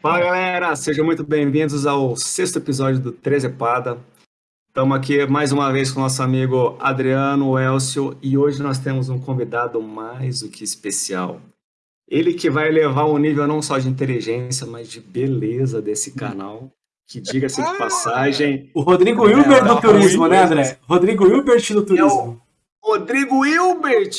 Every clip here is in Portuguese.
Fala galera, sejam muito bem-vindos ao sexto episódio do Trezepada. Estamos aqui mais uma vez com nosso amigo Adriano Elcio e hoje nós temos um convidado mais do que especial. Ele que vai levar o nível não só de inteligência, mas de beleza desse canal. Que diga-se de passagem. O Rodrigo Hilbert do turismo, né, André? Rodrigo Hilbert do turismo. Rodrigo Hilbert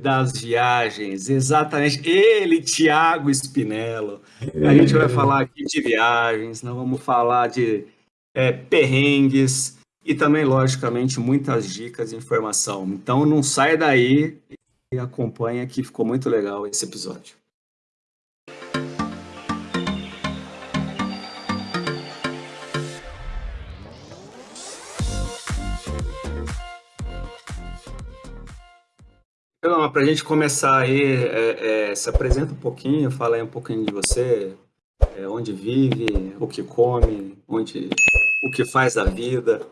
das viagens, exatamente. Ele, Thiago Spinello. A gente vai falar aqui de viagens, nós vamos falar de é, perrengues e também, logicamente, muitas dicas e informação. Então não sai daí e acompanha que ficou muito legal esse episódio. Então, para a gente começar aí, é, é, se apresenta um pouquinho, fala aí um pouquinho de você, é, onde vive, o que come, onde, o que faz da vida,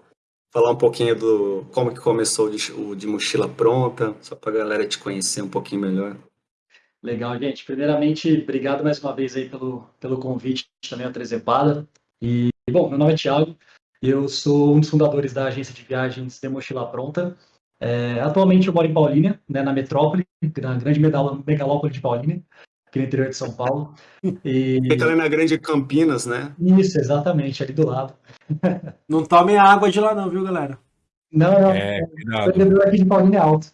falar um pouquinho do como que começou de, o de mochila pronta, só para a galera te conhecer um pouquinho melhor. Legal, gente. Primeiramente, obrigado mais uma vez aí pelo, pelo convite também a Trezepada. E, bom, meu nome é Thiago, eu sou um dos fundadores da agência de viagens de Mochila Pronta. É, atualmente eu moro em Paulínia, né, na metrópole, na grande megalópole de Paulínia, aqui no interior de São Paulo. E... Fica ali na grande Campinas, né? Isso, exatamente, ali do lado. Não tomem a água de lá não, viu, galera? Não, não. É, o aqui de Paulínia é alto.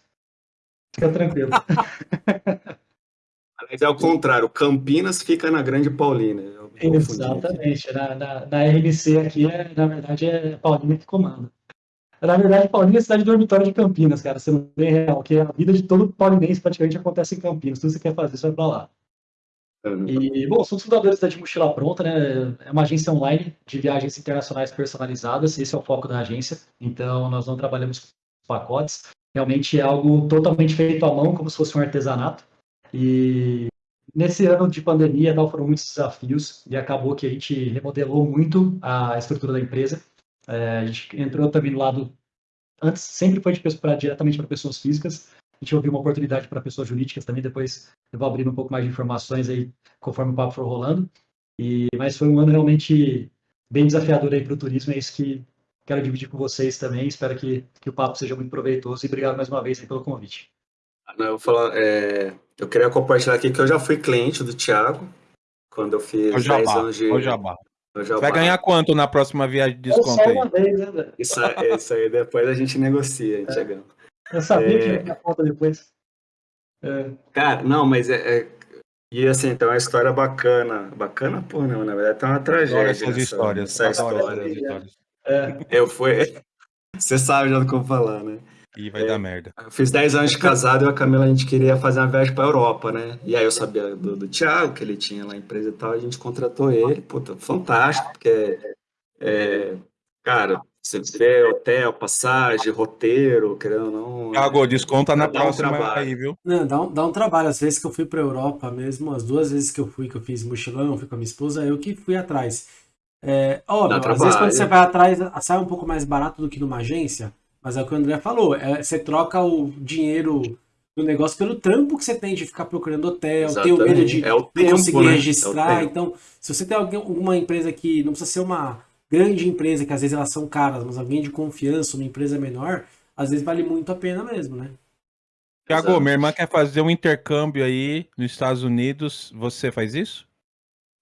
Fica tranquilo. Mas é o contrário, Campinas fica na grande Paulínia. Exatamente. Na, na, na, RMC aqui, é, na verdade, é Paulínia que comanda. Na verdade, Paulínia é a cidade dormitório de Campinas, cara, sendo bem real, que a vida de todo paulinense praticamente acontece em Campinas. Tudo que você quer fazer, você vai pra lá. Uhum. E, bom, somos fundadores da de Mochila Pronta, né? É uma agência online de viagens internacionais personalizadas, esse é o foco da agência. Então, nós não trabalhamos com pacotes. Realmente é algo totalmente feito à mão, como se fosse um artesanato. E nesse ano de pandemia, tal, foram muitos desafios e acabou que a gente remodelou muito a estrutura da empresa. É, a gente entrou também no lado. Antes sempre foi de, pra, diretamente para pessoas físicas. A gente ouviu uma oportunidade para pessoas jurídicas também. Depois eu vou abrindo um pouco mais de informações aí conforme o papo for rolando. E, mas foi um ano realmente bem desafiador aí para o turismo. É isso que quero dividir com vocês também. Espero que, que o papo seja muito proveitoso. E obrigado mais uma vez pelo convite. Eu, vou falar, é, eu queria compartilhar aqui que eu já fui cliente do Thiago quando eu fiz o 10 anos de. O jabá. Você vai ganhar quanto na próxima viagem de desconto aí? Vez, né, isso, isso, aí depois a gente negocia, é. chegando. Eu sabia é... que ia conta depois. É. Cara, não, mas é, é, E assim, então é uma história bacana. Bacana, pô, não, na verdade tá uma tragédia. Essas histórias. Essa história. Histórias. É. Eu fui. Você sabe já do que eu vou falar, né? E vai é, dar merda. Eu fiz 10 anos de casado e a Camila a gente queria fazer uma viagem pra Europa, né? E aí eu sabia do, do Thiago, que ele tinha lá a empresa e tal, a gente contratou ele. Puta, fantástico, porque é, cara, você vê hotel, passagem, roteiro, querendo ou não. Thiago, desconta na próxima um aí, viu? Não, dá, um, dá um trabalho. Às vezes que eu fui pra Europa mesmo, as duas vezes que eu fui, que eu fiz mochilão, fui com a minha esposa, eu que fui atrás. É, óbvio, às vezes quando você vai atrás, sai um pouco mais barato do que numa agência, mas é o que o André falou, é, você troca o dinheiro do negócio pelo trampo que você tem de ficar procurando hotel, Exatamente. ter o medo de é o tempo, conseguir né? registrar. É então, se você tem alguém, alguma empresa que não precisa ser uma grande empresa, que às vezes elas são caras, mas alguém de confiança, uma empresa menor, às vezes vale muito a pena mesmo, né? Tiago, minha irmã quer fazer um intercâmbio aí nos Estados Unidos. Você faz isso?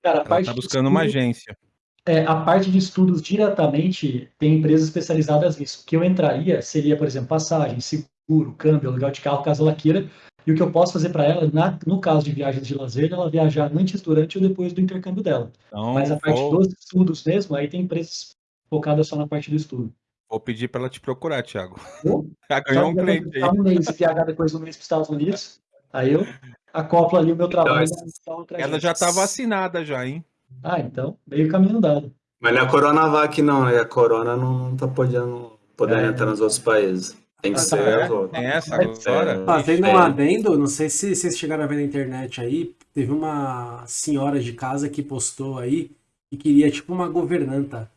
Cara, Ela tá buscando uma agência é, a parte de estudos diretamente tem empresas especializadas nisso. O que eu entraria seria, por exemplo, passagem, seguro, câmbio, aluguel de carro, caso ela queira. E o que eu posso fazer para ela, na, no caso de viagens de lazer, ela viajar antes, durante ou depois do intercâmbio dela. Então, Mas a parte vou... dos estudos mesmo, aí tem empresas focadas só na parte do estudo. Vou pedir para ela te procurar, Thiago. Já ganhou um cliente aí. Um mês, viajar depois do mês para os Estados Unidos, aí eu acoplo ali o meu trabalho. Então, ela já está vacinada já, hein? Ah, então, meio caminho andado. Mas não é a Coronavac, não, né? A Corona não, tá podendo, podendo é. entrar nos outros países. Tem que ah, ser é, Tem essa agora? Fazendo um adendo, não sei se vocês chegaram a ver na internet aí, teve uma senhora de casa que postou aí que queria, tipo, uma governanta.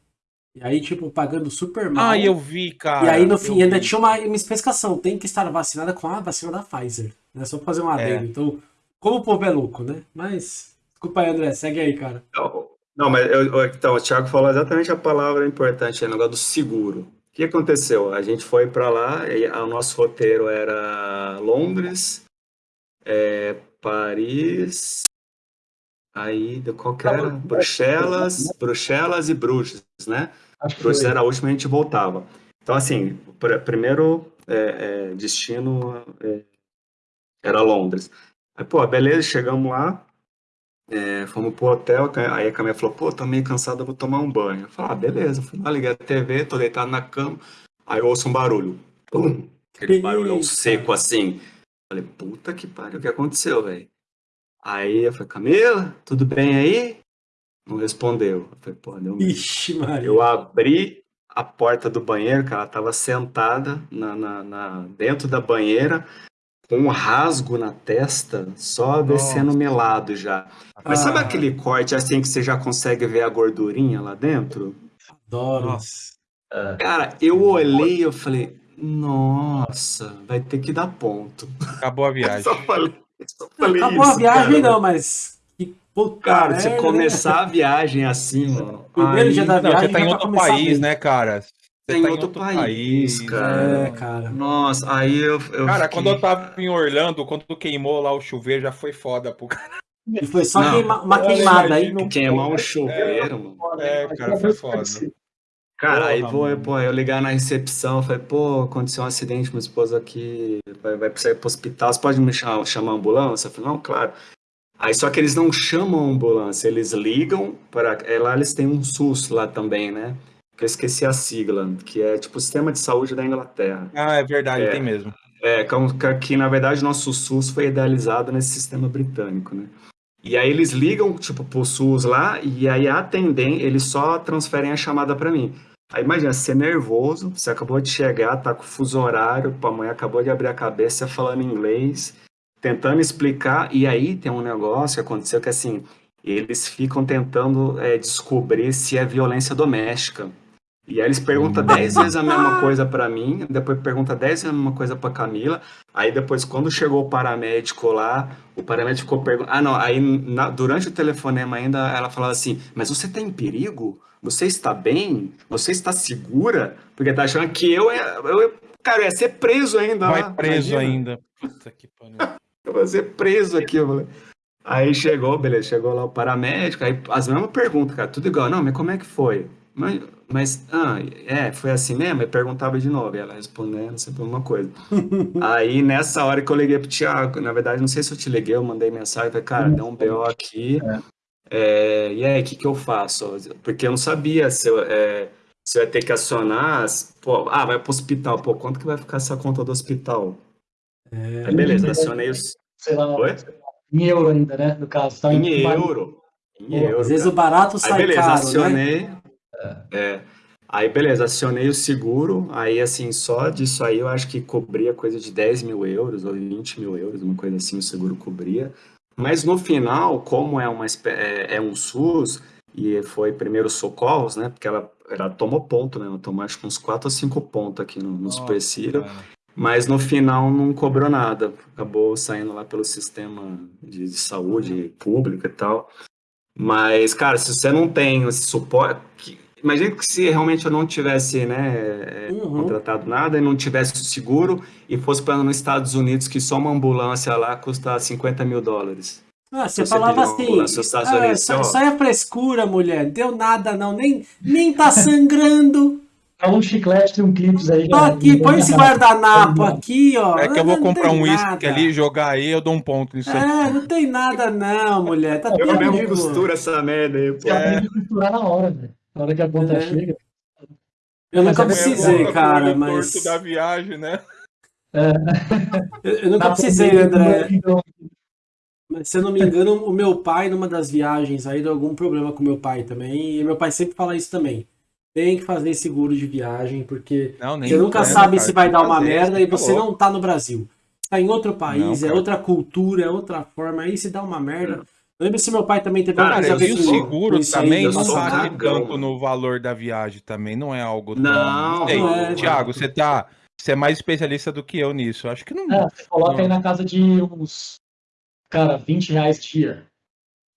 E aí, tipo, pagando super mal. Ah, eu vi, cara. E aí, no fim, ainda vi. tinha uma, uma especificação. Tem que estar vacinada com a vacina da Pfizer. Né? Só pra fazer um é. adendo. É. Então, como o povo é louco, né? Mas Desculpa aí, André, segue aí, cara. Não, não mas eu, então, o Thiago falou exatamente a palavra importante, o negócio do seguro. O que aconteceu? A gente foi para lá, e o nosso roteiro era Londres, é, Paris, aí qual que era? Bruxelas, Bruxelas e Bruges, né? Bruges era a última e a gente voltava. Então, assim, pr primeiro é, é, destino é, era Londres. Aí, pô, beleza, chegamos lá, é, fomos pro hotel, aí a Camila falou, pô, tô meio cansada, vou tomar um banho. Eu falei, ah, beleza, fui lá, liguei a TV, tô deitado na cama, aí eu ouço um barulho. Pum, aquele barulhão seco assim. Falei, puta que pariu, o que aconteceu, velho? Aí eu falei, Camila, tudo bem aí? Não respondeu. Eu falei, pô, deu Ixi, Maria. Eu abri a porta do banheiro, cara, ela tava sentada na, na, na, dentro da banheira, com um rasgo na testa, só Nossa. descendo melado já. Mas ah. sabe aquele corte assim que você já consegue ver a gordurinha lá dentro? Adoro. Nossa. Cara, eu olhei e eu falei, nossa, vai ter que dar ponto. Acabou a viagem. só falei, só falei Acabou isso, a viagem cara. não, mas Puta cara, se começar a viagem assim, mano. Primeiro dia da viagem. Não, você tá em outro país, né, cara? Você tem tá outro, outro país, país, cara. É, cara. Nossa, aí eu. eu cara, fiquei... quando eu tava em Orlando, quando queimou lá o chuveiro, já foi foda pro cara. E foi só queima, uma queimada aí. Não queimar um chuveiro, mano. É, cara, foi foda. Cara, Porra, aí vou, pô, eu ligar na recepção, eu falei, pô, aconteceu um acidente, minha esposa aqui vai, vai precisar ir pro hospital, você pode me chamar, chamar a ambulância? Eu falei, não, claro. Aí só que eles não chamam a ambulância, eles ligam para. É, lá eles têm um SUS lá também, né? Que eu esqueci a sigla, que é tipo o Sistema de Saúde da Inglaterra. Ah, é verdade, é, tem mesmo. É, que, que na verdade nosso SUS foi idealizado nesse sistema britânico, né? E aí eles ligam, tipo, pro SUS lá, e aí atendem, eles só transferem a chamada para mim. Aí imagina, você é nervoso, você acabou de chegar, tá com fuso horário, a mãe acabou de abrir a cabeça falando inglês, tentando explicar, e aí tem um negócio que aconteceu que assim, eles ficam tentando é, descobrir se é violência doméstica. E aí eles perguntam hum. dez vezes a mesma coisa para mim, depois pergunta dez vezes a mesma coisa para Camila. Aí depois, quando chegou o paramédico lá, o paramédico ficou perguntando. Ah, não, aí na, durante o telefonema ainda ela falava assim: Mas você tá em perigo? Você está bem? Você está segura? Porque tá achando que eu, eu, cara, eu ia ser preso ainda. Vai preso imagina. ainda. Puta que pariu. Eu vou ser preso aqui. Eu falei. Aí chegou, beleza, chegou lá o paramédico, aí as mesmas perguntas, cara, tudo igual. Não, mas como é que foi? Mas, mas ah, é, foi assim mesmo? Eu perguntava de novo, e ela respondendo sempre uma coisa. aí nessa hora que eu liguei pro Thiago, na verdade, não sei se eu te liguei, eu mandei mensagem, falei, cara, deu um BO aqui, é. É, e aí, o que, que eu faço? Porque eu não sabia se eu, é, se eu ia ter que acionar, pô, ah, vai pro hospital, pô, quanto que vai ficar essa conta do hospital? É, Aí beleza, acionei os. Sei lá, Oi? em euro ainda, né? No caso. Tá em, em euro. Em euro. Às vezes o barato sai aí, beleza, caro, né? acionei. Né? É. Aí, beleza, acionei o seguro. Aí, assim, só disso aí eu acho que cobria coisa de 10 mil euros ou 20 mil euros, uma coisa assim, o seguro cobria. Mas no final, como é, uma, é, é um SUS e foi primeiro socorros, né? Porque ela, ela tomou ponto, né? Ela tomou acho que uns 4 ou 5 pontos aqui no, no Super Ciro. Mas no final não cobrou nada. Acabou saindo lá pelo sistema de, de saúde pública e tal. Mas, cara, se você não tem esse suporte. Imagina que se realmente eu não tivesse né, é, uhum. contratado nada e não tivesse seguro e fosse para nos Estados Unidos que só uma ambulância lá custa 50 mil dólares. Ah, você, você falava assim, ah, só, só é frescura, mulher, deu nada não, nem, nem tá sangrando. É um chiclete e um clips aí. Tô aqui, põe esse guardanapo aqui, ó. É que eu vou não comprar um uísque ali, jogar aí, eu dou um ponto nisso é, aí. não tem nada não, mulher. Tá eu mesmo costura essa merda aí, pô. É. costurar na hora, velho. Na hora que a conta é. chega. Eu nunca precisei, é cara, mas... da viagem, né? É. Eu, eu nunca precisei, André. Mas, se eu não me engano, o meu pai, numa das viagens aí, deu algum problema com meu pai também. E meu pai sempre fala isso também tem que fazer seguro de viagem, porque não, você nunca é, sabe cara, se vai dar uma fazer, merda e você não tá no Brasil. Tá em outro país, não, é outra cultura, é outra forma, aí se dá uma merda. Lembra se meu pai também teve cara, uma E o seguro também não bate tanto no valor da viagem também, não é algo tão... Não, não é, Tiago, você tá... Você é mais especialista do que eu nisso. Acho que não. É, você coloca não. aí na casa de uns. Cara, 20 reais dia.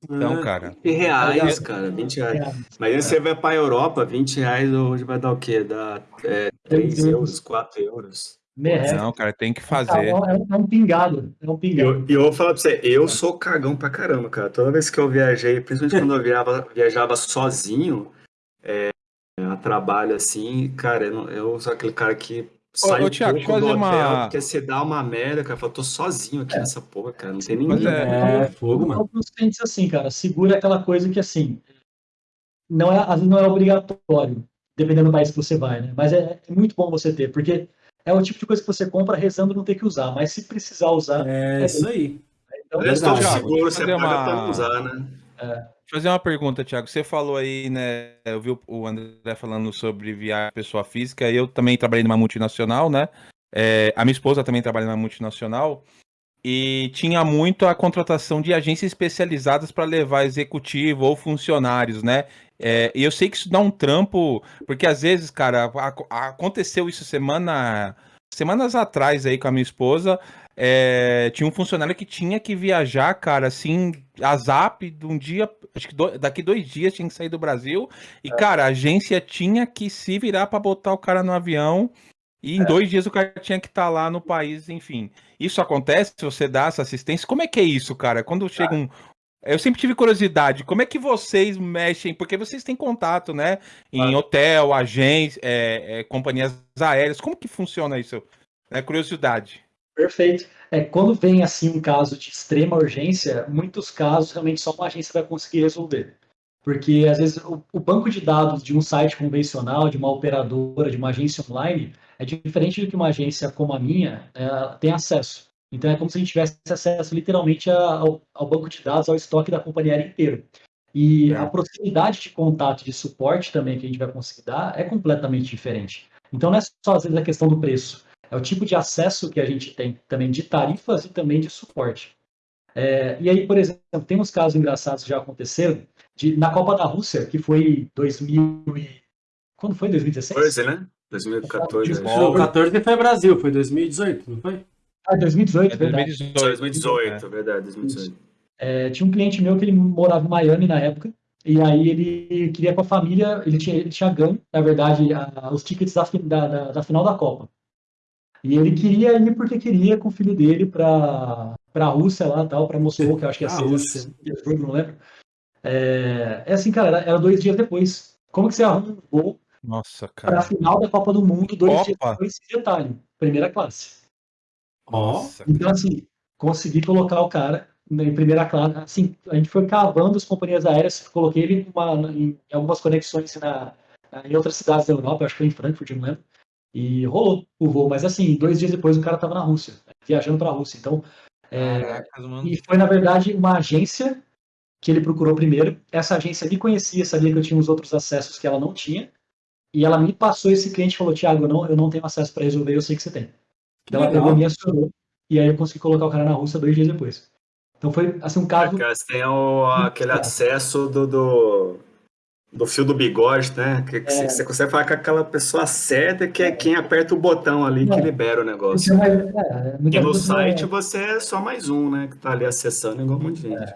Então, cara. 20 reais, cara, 20 reais. Mas aí você vai pra Europa, 20 reais hoje vai dar o quê? Dá é, 3 euros, 4 euros. Merece. Não, cara, tem que fazer. É um pingado. É um pingado. E eu, eu vou falar pra você, eu sou cagão pra caramba, cara. Toda vez que eu viajei, principalmente quando eu viajava, viajava sozinho, é, a trabalho assim, cara, eu, eu sou aquele cara que sai ô, ô, Thiago, um do hotel, uma... porque você dá uma merda, cara. Eu tô sozinho aqui é. nessa porra, cara. Não tem ninguém. É, é fogo, mano. Alguns clientes assim, cara, segura aquela coisa que assim, não é, não é obrigatório, dependendo do país que você vai, né? Mas é, é muito bom você ter, porque é o tipo de coisa que você compra rezando não ter que usar, mas se precisar usar. É, é isso aí. Então, é seguro você paga uma... pra usar, né? É. Fazer uma pergunta, Thiago. Você falou aí, né? Eu vi o André falando sobre viagem pessoa física. Eu também trabalhei numa multinacional, né? É, a minha esposa também trabalha numa multinacional. E tinha muito a contratação de agências especializadas para levar executivo ou funcionários, né? É, e eu sei que isso dá um trampo, porque às vezes, cara, aconteceu isso semana, semanas atrás aí com a minha esposa. É, tinha um funcionário que tinha que viajar, cara, assim, a zap de um dia, acho que do, daqui dois dias tinha que sair do Brasil. E, é. cara, a agência tinha que se virar para botar o cara no avião. E em é. dois dias o cara tinha que estar tá lá no país, enfim. Isso acontece se você dá essa assistência? Como é que é isso, cara? Quando chega um, eu sempre tive curiosidade, como é que vocês mexem? Porque vocês têm contato, né? Em hotel, agência, é, é, companhias aéreas. Como que funciona isso? É curiosidade. Perfeito. É, quando vem assim um caso de extrema urgência, muitos casos realmente só uma agência vai conseguir resolver. Porque às vezes o, o banco de dados de um site convencional, de uma operadora, de uma agência online, é diferente do que uma agência como a minha é, tem acesso. Então é como se a gente tivesse acesso literalmente ao, ao banco de dados, ao estoque da companhia aérea inteiro. E é. a proximidade de contato de suporte também que a gente vai conseguir dar é completamente diferente. Então não é só às vezes a questão do preço, é o tipo de acesso que a gente tem também de tarifas e também de suporte. É, e aí, por exemplo, tem uns casos engraçados que já aconteceram de, na Copa da Rússia, que foi 2000 e... Quando foi? 2016? Pois é, né? 2014. 2014 foi Brasil, foi 2018, não foi? Ah, 2018, é, verdade. 2018, 2018 é. verdade, 2018. É, tinha um cliente meu que ele morava em Miami na época, e aí ele queria com a família, ele tinha, ele tinha ganho, na verdade, a, os tickets da, da, da, final da Copa. E ele queria ir porque queria com o filho dele para a Rússia lá, tal, para Moscou, que eu acho que é a Rússia, não lembro. É, é assim, cara, era, era, dois dias depois. Como que você arruma um voo Nossa, cara. para a final da Copa do Mundo, dois Opa. dias depois, esse detalhe, primeira classe. Nossa. Então, assim, consegui colocar o cara em primeira classe. Assim, a gente foi cavando as companhias aéreas, coloquei ele uma, em algumas conexões na, em outras cidades da Europa, acho que foi em Frankfurt, não lembro. E rolou o voo, mas assim, dois dias depois o cara estava na Rússia, viajando para a Rússia. Então, é, e foi na verdade uma agência que ele procurou primeiro. Essa agência me conhecia, sabia que eu tinha os outros acessos que ela não tinha, e ela me passou esse cliente e falou: Tiago, eu não, eu não tenho acesso para resolver, eu sei que você tem. Então ela pegou e acionou. E aí eu consegui colocar o cara na Rússia dois dias depois. Então foi assim um caso. Você tem o, aquele acesso do, do, do fio do bigode, né? Que, que é. você consegue falar com aquela pessoa certa que é quem aperta o botão ali que é. libera o negócio. É, é, e no site é. você é só mais um, né? Que tá ali acessando igual um monte de gente.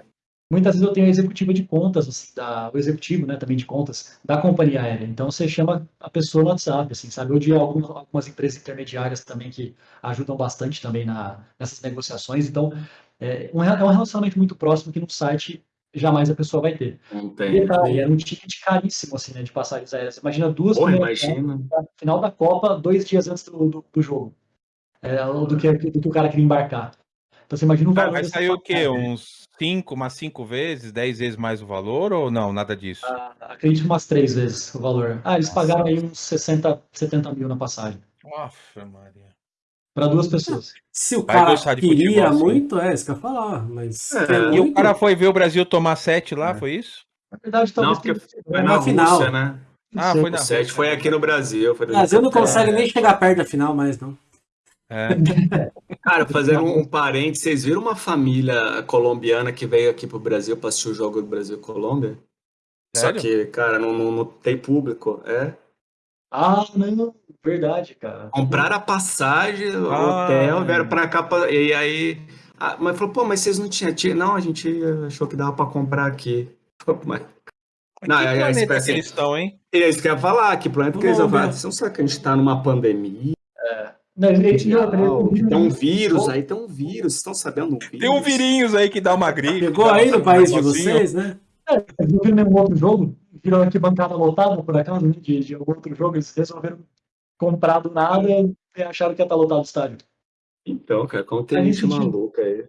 Muitas vezes eu tenho a executiva de contas, da, o executivo, né, também de contas, da companhia aérea. Então você chama a pessoa no WhatsApp, assim, sabe? Ou de algumas, algumas empresas intermediárias também que ajudam bastante também na, nessas negociações. Então é um, é um relacionamento muito próximo que no site jamais a pessoa vai ter. Não tem. E, era um ticket caríssimo, assim, né, de passagens aéreas. Imagina duas Porra, imagina. final da Copa, dois dias antes do, do, do jogo. É, do, que, do que o cara queria embarcar. Então você imagina um valor. Vai sair o quê? Uns cinco, umas cinco vezes, dez vezes mais o valor ou não? Nada disso? Ah, acredito umas três vezes o valor. Ah, eles Nossa. pagaram aí uns 60, 70 mil na passagem. Nossa, Maria. Para duas pessoas. Se o cara queria futebol, muito, é isso que eu ia falar. Mas é, e muito... o cara foi ver o Brasil tomar sete lá, é. foi isso? Na verdade, talvez. Não, porque foi na, na final. Rússia, né? Ah, foi na sete foi aqui no Brasil. Foi no Brasil não consegue nem chegar perto da final mais, não. É. Cara, fazendo um parênteses, vocês viram uma família colombiana que veio aqui pro Brasil para assistir o jogo do Brasil e Colômbia? Sério? Só que, cara, não, não, não, tem público, é? Ah, não, verdade, cara. Compraram a passagem, o ah, hotel, vieram pra cá, pra... e aí Ah, mas falou, pô, mas vocês não tinham. Não, a gente achou que dava para comprar aqui. Mas... Não, que é, planeta é, que eles estão, hein? É isso que eu ia falar, que planeta que eles vão falar. Vocês não sabem que a gente está numa pandemia. É. Não, mundial, tem um vírus aí, tem um vírus, vocês estão sabendo um vírus? Tem um virinhos aí que dá uma gripe. Pegou aí no país de vocês, né? É, não viram nenhum outro jogo, viram aqui bancada lotada, por acaso, né, de, de algum outro jogo, eles resolveram comprar do nada e acharam que ia estar lotado o estádio. Então, cara, como tem gente maluca aí.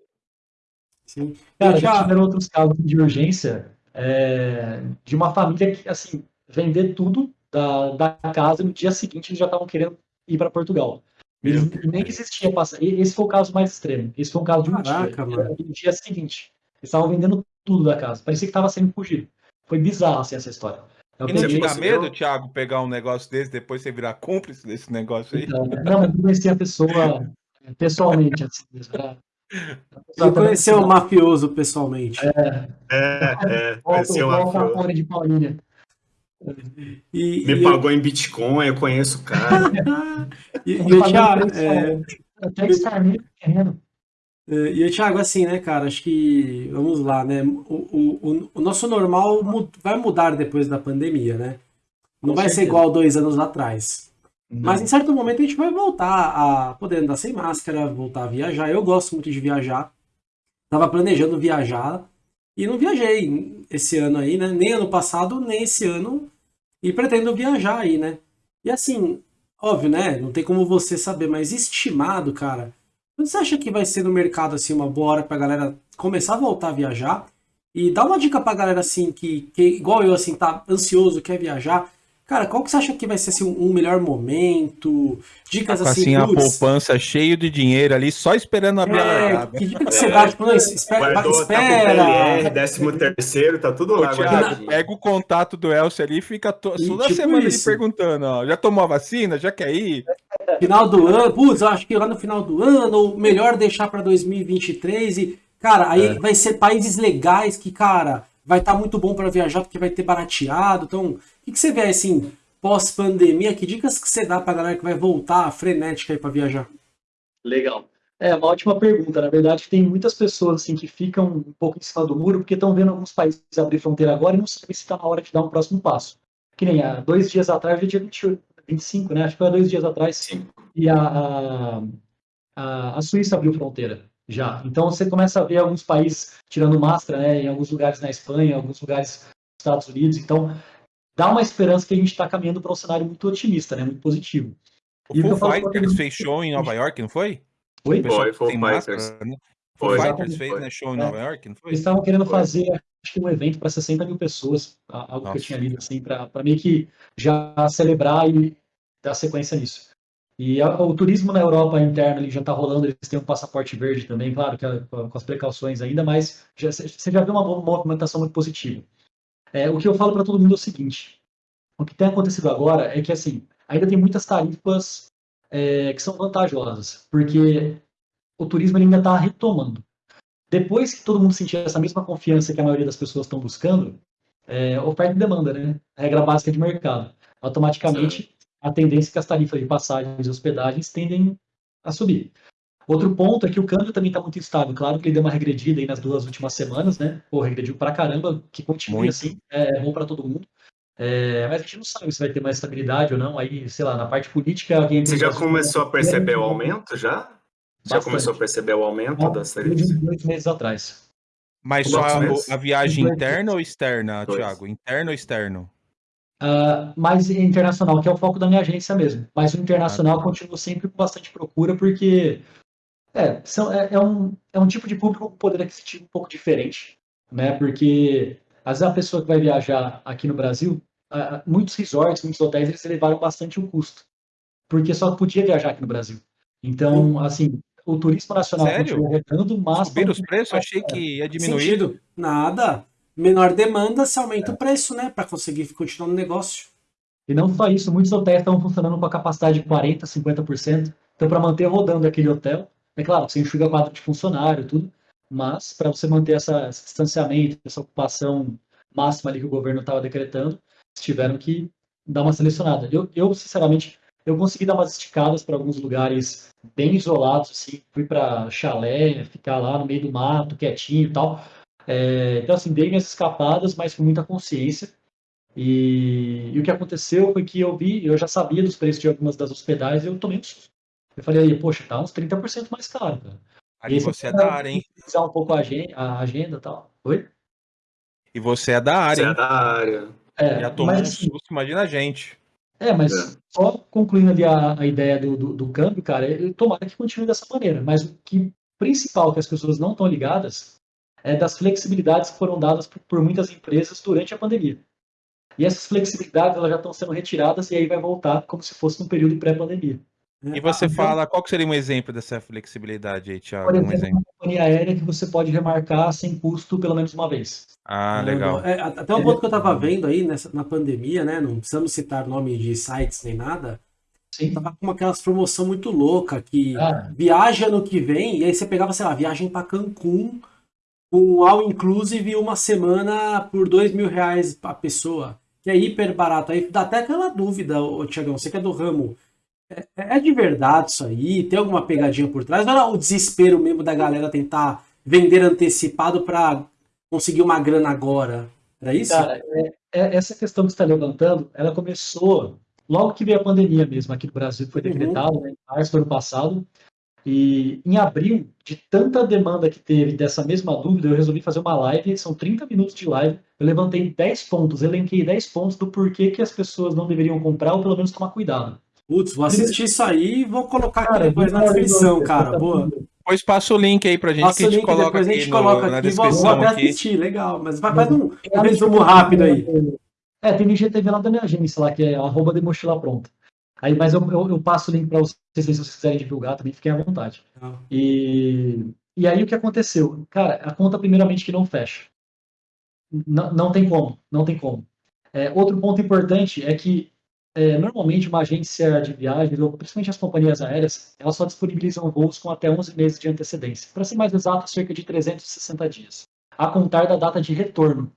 Sim. Cara, já tiveram outros casos de urgência é, de uma família que, assim, vender tudo da, da casa no dia seguinte eles já estavam querendo ir para Portugal. Eles, nem existia passar. Esse foi o caso mais extremo. Esse foi um caso de um Caraca, dia. Mano. No dia seguinte. Eles estavam vendendo tudo da casa. Parecia que estava sendo fugido. Foi bizarro assim, essa história. É e não te dá medo, eu... Thiago, pegar um negócio desse depois você virar cúmplice desse negócio aí? Então, não, mas eu conheci a pessoa pessoalmente. Assim, eu conheci o mafioso pessoalmente. É, é, é conheci o mafioso. de Paulinha. E, Me e pagou eu... em Bitcoin, eu conheço o cara. e, e o Thiago. É... Até terreno. É, e o Thiago, assim, né, cara, acho que, vamos lá, né, o, o, o nosso normal vai mudar depois da pandemia, né? Não Com vai certeza. ser igual dois anos atrás. Não. Mas em certo momento a gente vai voltar a poder andar sem máscara, voltar a viajar. Eu gosto muito de viajar. Tava planejando viajar e não viajei esse ano aí, né? Nem ano passado, nem esse ano. E pretendo viajar aí, né? E assim, óbvio, né? Não tem como você saber, mas estimado, cara. Você acha que vai ser no mercado assim uma boa hora pra galera começar a voltar a viajar? E dá uma dica pra galera assim que, que igual eu assim, tá ansioso, quer viajar Cara, qual que você acha que vai ser assim, um melhor momento? Dicas assim, assim a poupança cheio de dinheiro ali, só esperando abrir é, a Que dica que você dá? Tipo, não, espera. Guardou, tá espera. Tá décimo terceiro, tá tudo lá. Thiago, pega o contato do Elcio ali e fica to... e, toda tipo semana ele perguntando, ó, já tomou a vacina? Já quer ir? Final do ano, putz, eu acho que lá no final do ano, ou melhor deixar para 2023 e, cara, aí é. vai ser países legais que, cara, vai estar tá muito bom para viajar porque vai ter barateado, então que, que você vê assim, pós-pandemia? Que dicas que você dá para a galera que vai voltar frenética aí para viajar? Legal. É uma ótima pergunta. Na verdade, tem muitas pessoas assim que ficam um pouco em cima do muro porque estão vendo alguns países abrir fronteira agora e não sabem se está na hora de dar um próximo passo. Que nem há dois dias atrás, dia 20, 25, né? Acho que foi há dois dias atrás. Sim. E a, a, a Suíça abriu fronteira já. Então você começa a ver alguns países tirando máscara, né? Em alguns lugares na Espanha, em alguns lugares nos Estados Unidos. Então dá uma esperança que a gente está caminhando para um cenário muito otimista, né? Muito positivo. O e Foo Fighters fez show em Nova York, não foi? Foi? Foi, Fighters. Né? Foo Fighters fez né, show em Nova York, não foi? Eles estavam querendo foi. fazer acho que um evento para 60 mil pessoas, algo Nossa. que eu tinha lido assim, para meio que já celebrar e dar sequência nisso. E a, o turismo na Europa interna ele já está rolando, eles têm um passaporte verde também, claro, que é, com as precauções ainda, mas já, você já vê uma movimentação muito positiva. É, o que eu falo para todo mundo é o seguinte: o que tem acontecido agora é que assim ainda tem muitas tarifas é, que são vantajosas, porque o turismo ainda está retomando. Depois que todo mundo sentir essa mesma confiança que a maioria das pessoas estão buscando, é, oferta e demanda, né? Regra básica de mercado. Automaticamente, Sim. a tendência é que as tarifas de passagens e hospedagens tendem a subir. Outro ponto é que o câmbio também está muito instável. Claro que ele deu uma regredida aí nas duas últimas semanas, né? Pô, regrediu pra caramba, que continue muito. assim, é bom para todo mundo. É, mas a gente não sabe se vai ter mais estabilidade ou não. Aí, sei lá, na parte política. Alguém Você já começou a perceber o aumento já? Bastante. Já começou a perceber o aumento Bom, das tarifas? Dois meses atrás. Mas só a, a, viagem interna ou externa, dois. Thiago? Interno ou externo? Uh, mais internacional, que é o foco da minha agência mesmo. Mas o internacional ah, tá. continua sempre com bastante procura, porque é, são, é, é, um, é um tipo de público com poder aquisitivo um pouco diferente, né? Porque às vezes a pessoa que vai viajar aqui no Brasil, muitos resorts, muitos hotéis, eles elevaram bastante o custo, porque só podia viajar aqui no Brasil. Então, assim, o turismo nacional Sério? continua arrecando, mas... Subir os preços? Achei que ia diminuir. Sentido. Nada. Menor demanda, se aumenta é. o preço, né? Para conseguir continuar no negócio. E não só isso, muitos hotéis estão funcionando com a capacidade de 40%, 50%. Então, para manter rodando aquele hotel, é claro, você enxuga quadro de funcionário, tudo, mas para você manter essa, esse distanciamento, essa ocupação máxima ali que o governo estava decretando, tiveram que dar uma selecionada. Eu, eu sinceramente, eu consegui dar umas esticadas para alguns lugares bem isolados, assim, fui para chalé, ficar lá no meio do mato, quietinho e tal. É, então, assim, dei minhas escapadas, mas com muita consciência. E, e, o que aconteceu foi que eu vi, eu já sabia dos preços de algumas das hospedagens eu tomei um susto. Eu falei, aí, poxa, tá uns 30% mais caro, cara. Aí e você é da área, hein? Usar um pouco a agenda, a agenda e tal. Oi? E você é da área, você é hein? é da área. É, Já tomou mas, um assim, susto, imagina a gente. É, mas é. só concluindo ali a, a ideia do, do, do, câmbio, cara, eu, tomara que continue dessa maneira. Mas o que principal que as pessoas não estão ligadas é das flexibilidades que foram dadas por, por muitas empresas durante a pandemia. E essas flexibilidades elas já estão sendo retiradas e aí vai voltar como se fosse um período pré-pandemia. E você ah, fala, qual seria um exemplo dessa flexibilidade aí, Thiago? Por exemplo, um exemplo. uma companhia aérea que você pode remarcar sem custo pelo menos uma vez. Ah, legal. É, até um ponto que eu estava vendo aí nessa, na pandemia, né? Não precisamos citar nome de sites nem nada. Sim. Tava com aquelas promoção muito louca que ah. viaja no que vem, e aí você pegava, sei lá, viagem para Cancún com all inclusive uma semana por dois mil reais a pessoa. Que é hiper barato. Aí dá até aquela dúvida, ô, Tiagão, você que é do ramo é, é, de verdade isso aí? Tem alguma pegadinha por trás? Ou era o desespero mesmo da galera tentar vender antecipado para conseguir uma grana agora? Era isso? Cara, é, é, essa questão que você está levantando, ela começou logo que veio a pandemia mesmo aqui no Brasil, que foi uhum. decretado uhum. né, em março do ano passado. E em abril, de tanta demanda que teve dessa mesma dúvida, eu resolvi fazer uma live, são 30 minutos de live. Eu levantei 10 pontos, elenquei 10 pontos do porquê que as pessoas não deveriam comprar ou pelo menos tomar cuidado. Putz, vou assistir isso aí e vou colocar aqui cara, depois na descrição, cara. Boa. Depois passa o link aí pra gente passa que a gente coloca depois aqui. a gente coloca no, aqui, vou, vou até assistir, legal. Mas faz um, um resumo rápido aí. É, tem IGTV lá da minha agência lá, que é arroba de mochila pronta. Aí, mas eu, eu, eu, passo o link para vocês se vocês quiserem divulgar também, fiquem à vontade. Ah. E, e aí o que aconteceu? Cara, a conta primeiramente que não fecha. Não, não tem como, não tem como. É, outro ponto importante é que é, normalmente uma agência de viagens, ou principalmente as companhias aéreas, elas só disponibilizam voos com até 11 meses de antecedência. Para ser mais exato, cerca de 360 dias, a contar da data de retorno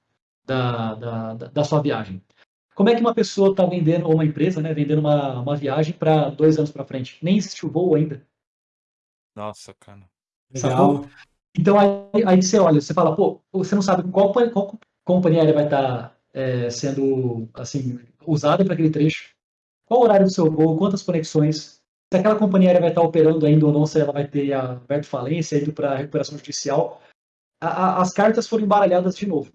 da, da, da sua viagem. Como é que uma pessoa está vendendo, ou uma empresa, né, vendendo uma, uma viagem para dois anos para frente? Nem existe o voo ainda. Nossa, cara. Legal. Então aí, aí você olha, você fala, pô, você não sabe qual, qual companhia aérea vai estar tá, é, sendo assim usada para aquele trecho, qual o horário do seu voo, quantas conexões, se aquela companhia aérea vai estar operando ainda ou não, se ela vai ter aberto falência, indo para recuperação judicial. A, a, as cartas foram embaralhadas de novo.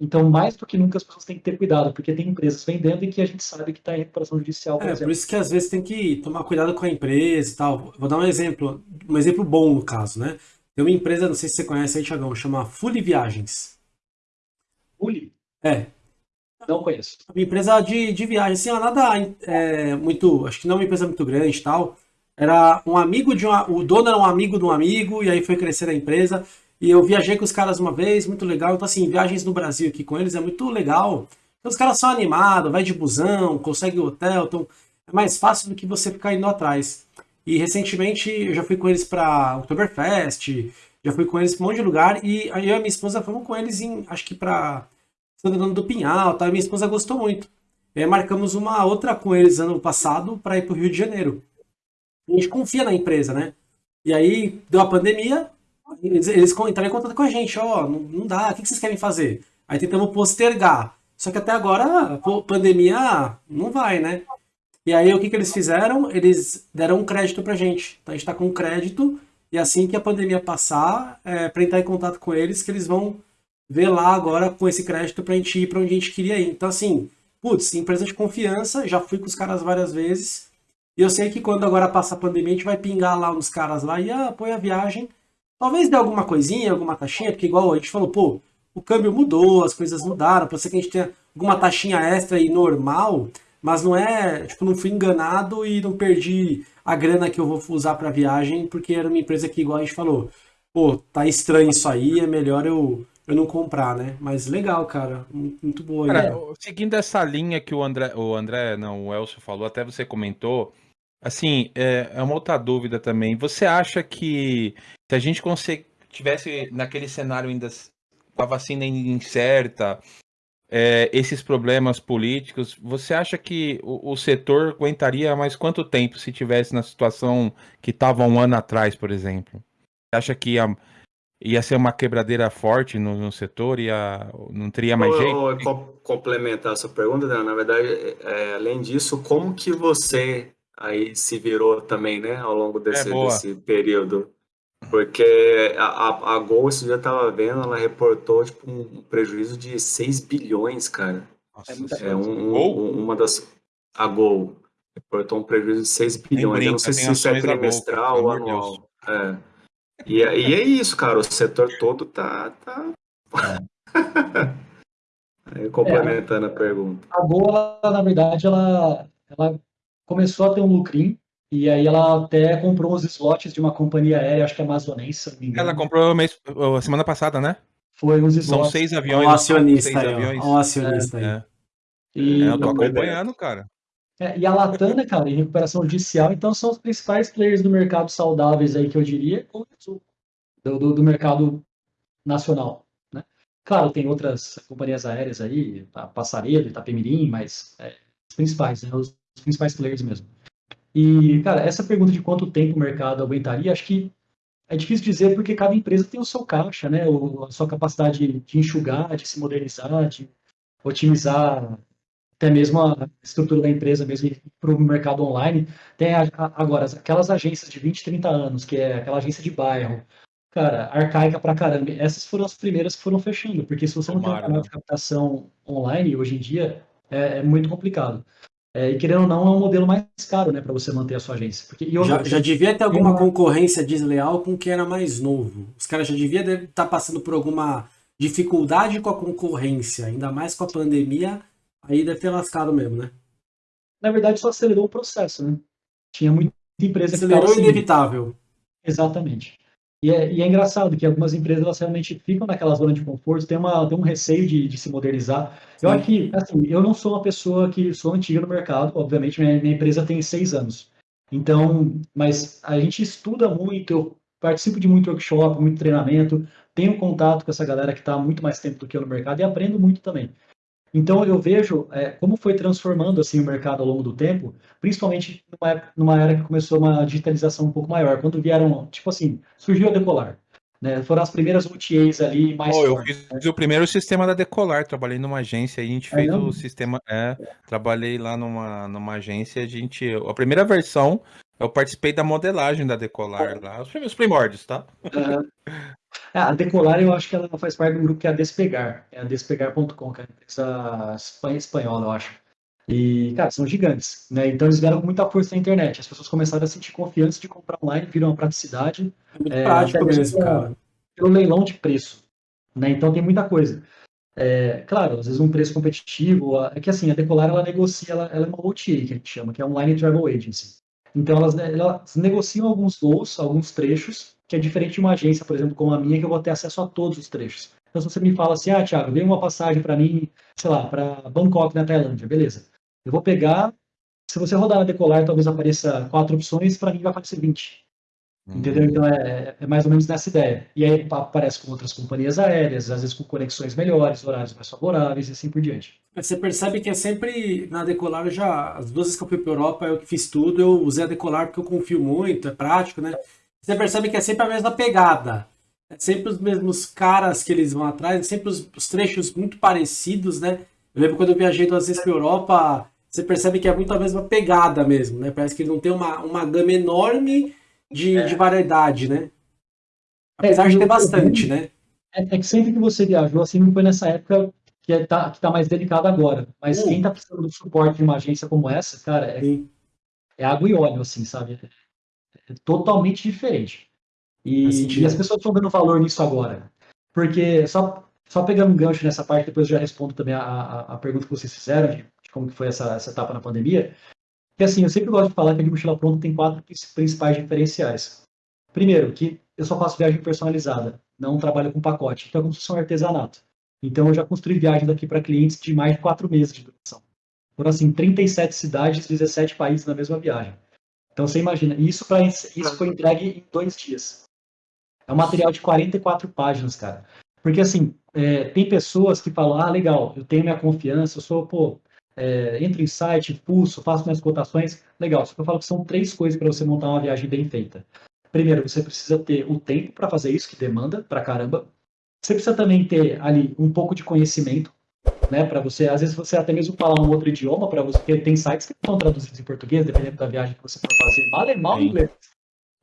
Então, mais do que nunca, as pessoas têm que ter cuidado, porque tem empresas vendendo e que a gente sabe que está em recuperação judicial. Por é, exemplo. por isso que às vezes tem que tomar cuidado com a empresa e tal. Vou dar um exemplo, um exemplo bom no caso, né? Tem uma empresa, não sei se você conhece aí, Thiagão, chama Fully Viagens. Fully? É, não conheço. Uma empresa de, de viagem, assim, nada é, muito. Acho que não é uma empresa muito grande e tal. Era um amigo de uma. O dono era um amigo de um amigo, e aí foi crescer a empresa. E eu viajei com os caras uma vez, muito legal. Então, assim, viagens no Brasil aqui com eles é muito legal. Então, os caras são animados, vai de busão, consegue hotel, então é mais fácil do que você ficar indo atrás. E recentemente eu já fui com eles para Oktoberfest, já fui com eles para um monte de lugar, e aí eu e minha esposa fomos com eles em, acho que para Santana do Pinhal, tá? minha esposa gostou muito. Aí marcamos uma outra com eles ano passado para ir para o Rio de Janeiro. A gente confia na empresa, né? E aí deu a pandemia, eles, eles entraram em contato com a gente, ó, não, não, dá, o que vocês querem fazer? Aí tentamos postergar. Só que até agora, a pandemia não vai, né? E aí o que, que eles fizeram? Eles deram um crédito pra gente. Então a gente tá com crédito, e assim que a pandemia passar, é, para entrar em contato com eles, que eles vão ver lá agora com esse crédito pra gente ir pra onde a gente queria ir. Então, assim, putz, empresa de confiança, já fui com os caras várias vezes. E eu sei que quando agora passa a pandemia, a gente vai pingar lá nos caras lá e ah, apoia a viagem. Talvez dê alguma coisinha, alguma taxinha, porque igual a gente falou, pô, o câmbio mudou, as coisas mudaram, pode ser que a gente tenha alguma taxinha extra e normal, mas não é, tipo, não fui enganado e não perdi a grana que eu vou usar para viagem, porque era uma empresa que, igual a gente falou, pô, tá estranho isso aí, é melhor eu eu não comprar, né? Mas legal, cara. Muito boa. Cara, seguindo essa linha que o André, o André, não, o Elcio falou, até você comentou, assim, é, é uma outra dúvida também. Você acha que se a gente consegue, tivesse naquele cenário ainda com a vacina incerta, é, esses problemas políticos, você acha que o, o, setor aguentaria mais quanto tempo se tivesse na situação que estava um ano atrás, por exemplo? Você acha que ia, ia ser uma quebradeira forte no, no setor? Ia, não teria mais jeito? Vou complementar a sua pergunta, na verdade, é, além disso, como que você aí se virou também, né, ao longo desse, é desse período? Porque a, a, Gol, esse dia tava vendo, ela reportou tipo, um prejuízo de 6 bilhões, cara. Nossa, é um, um, uma das. A Gol reportou um prejuízo de 6 bilhões. Brinca, Eu não sei se isso é trimestral ou anual. É. E, e é isso, cara. O setor todo tá. tá... É. complementando é, a pergunta. A ela, na verdade, ela, ela começou a ter um lucrinho e aí ela até comprou os slots de uma companhia aérea, acho que é amazonense, se não me engano. Ela comprou mês, semana passada, né? Foi os slots. São seis aviões. Um acionista seis aí, aviões. Um acionista é, aí. É. E, é, eu tô acompanhando, cara. É, e a Latam, né, cara, em recuperação judicial, então são os principais players do mercado saudáveis aí que eu diria, do, do, do mercado nacional, né? Claro, tem outras companhias aéreas aí, a Passaredo, Itapemirim, mas é, os principais, né, os, os principais players mesmo. E, cara, essa pergunta de quanto tempo o mercado aguentaria, acho que é difícil dizer porque cada empresa tem o seu caixa, né? a sua capacidade de enxugar, de se modernizar, de otimizar até mesmo a estrutura da empresa mesmo para o mercado online. Tem a, agora aquelas agências de 20, 30 anos, que é aquela agência de bairro, cara, arcaica pra caramba. Essas foram as primeiras que foram fechando, porque se você não tem um canal de captação online hoje em dia, é, é muito complicado. É, e querendo ou não, é um modelo mais caro, né, para você manter a sua agência. Porque, já, já devia ter alguma concorrência desleal com quem era mais novo. Os caras já deviam estar tá passando por alguma dificuldade com a concorrência, ainda mais com a pandemia, aí deve ter lascado mesmo, né? Na verdade, só acelerou o processo, né? Tinha muita empresa acelerou que Acelerou inevitável. Exatamente. E é, e é, engraçado que algumas empresas elas realmente ficam naquela zona de conforto, tem, uma, tem um receio de, de se modernizar. Eu acho que, assim, eu não sou uma pessoa que sou antiga no mercado, obviamente, minha, minha empresa tem seis anos. Então, mas a gente estuda muito, eu participo de muito workshop, muito treinamento, tenho contato com essa galera que está muito mais tempo do que eu no mercado e aprendo muito também. Então eu vejo é, como foi transformando assim o mercado ao longo do tempo, principalmente numa, numa era que começou uma digitalização um pouco maior, quando vieram, tipo assim, surgiu a Decolar. Né? Foram as primeiras OTAs ali mais. Oh, eu fiz né? o primeiro sistema da Decolar, trabalhei numa agência, a gente fez é, o sistema. É, trabalhei lá numa, numa agência, a gente. A primeira versão, eu participei da modelagem da Decolar lá, os primórdios, tá? Uhum. É, a Decolar, eu acho que ela faz parte do grupo que é a Despegar. É a despegar.com, que é a empresa espanhola, eu acho. E, cara, são gigantes, né? Então eles vieram com muita força na internet. As pessoas começaram a sentir confiança de comprar online, viram uma praticidade. É muito é, prático mesmo, cara. Pelo leilão de preço, né? Então tem muita coisa. É, claro, às vezes um preço competitivo. É que assim, a Decolar ela negocia, ela, ela é uma OTA que a gente chama, que é Online Travel Agency. Então elas, elas negociam alguns voos, alguns trechos, que é diferente de uma agência, por exemplo, como a minha, que eu vou ter acesso a todos os trechos. Então, se você me fala assim, ah, Thiago, dê uma passagem para mim, sei lá, para Bangkok, na Tailândia, beleza. Eu vou pegar, se você rodar na Decolar, talvez apareça quatro opções, para mim vai aparecer 20. Uhum. Entendeu? Então é, é, mais ou menos nessa ideia. E aí aparece com outras companhias aéreas, às vezes com conexões melhores, horários mais favoráveis e assim por diante. Você percebe que é sempre na Decolar, já as duas vezes que eu fui para Europa, eu que fiz tudo, eu usei a Decolar porque eu confio muito, é prático, né? Você percebe que é sempre a mesma pegada. É sempre os mesmos caras que eles vão atrás, é sempre os, os trechos muito parecidos, né? Eu lembro quando eu viajei duas vezes para Europa, você percebe que é muito a mesma pegada mesmo, né? Parece que não tem uma, uma gama enorme de, é. de variedade, né? Apesar é, de ter bastante, né? É, é, que sempre que você viajou, assim, não foi nessa época que é, tá, que tá mais delicado agora. Mas quem tá precisando do suporte de uma agência como essa, cara, é, é água e óleo, assim, sabe? É totalmente diferente. E, e as pessoas estão dando valor nisso agora. Porque, só, só pegando um gancho nessa parte, depois eu já respondo também a, a, a pergunta que vocês fizeram, de, de, como que foi essa, essa etapa na pandemia. Que assim, eu sempre gosto de falar que a de mochila pronta tem quatro principais diferenciais. Primeiro, que eu só faço viagem personalizada, não trabalho com pacote. Então é como se fosse um artesanato. Então eu já construí viagens daqui para clientes de mais de quatro meses de duração. Foram assim, 37 cidades, 17 países na mesma viagem. Então você imagina, isso, pra, isso foi entregue em dois dias. É um material de 44 páginas, cara. Porque assim, é, tem pessoas que falam, ah, legal, eu tenho minha confiança, eu sou, pô, é, entro em site, pulso, faço minhas cotações, legal. Só que eu falo que são três coisas para você montar uma viagem bem feita. Primeiro, você precisa ter o tempo para fazer isso, que demanda pra caramba. Você precisa também ter ali um pouco de conhecimento, né, para você, às vezes você até mesmo falar um outro idioma para você, porque tem sites que estão traduzidos em português, dependendo da viagem que você for fazer, mal é mal inglês.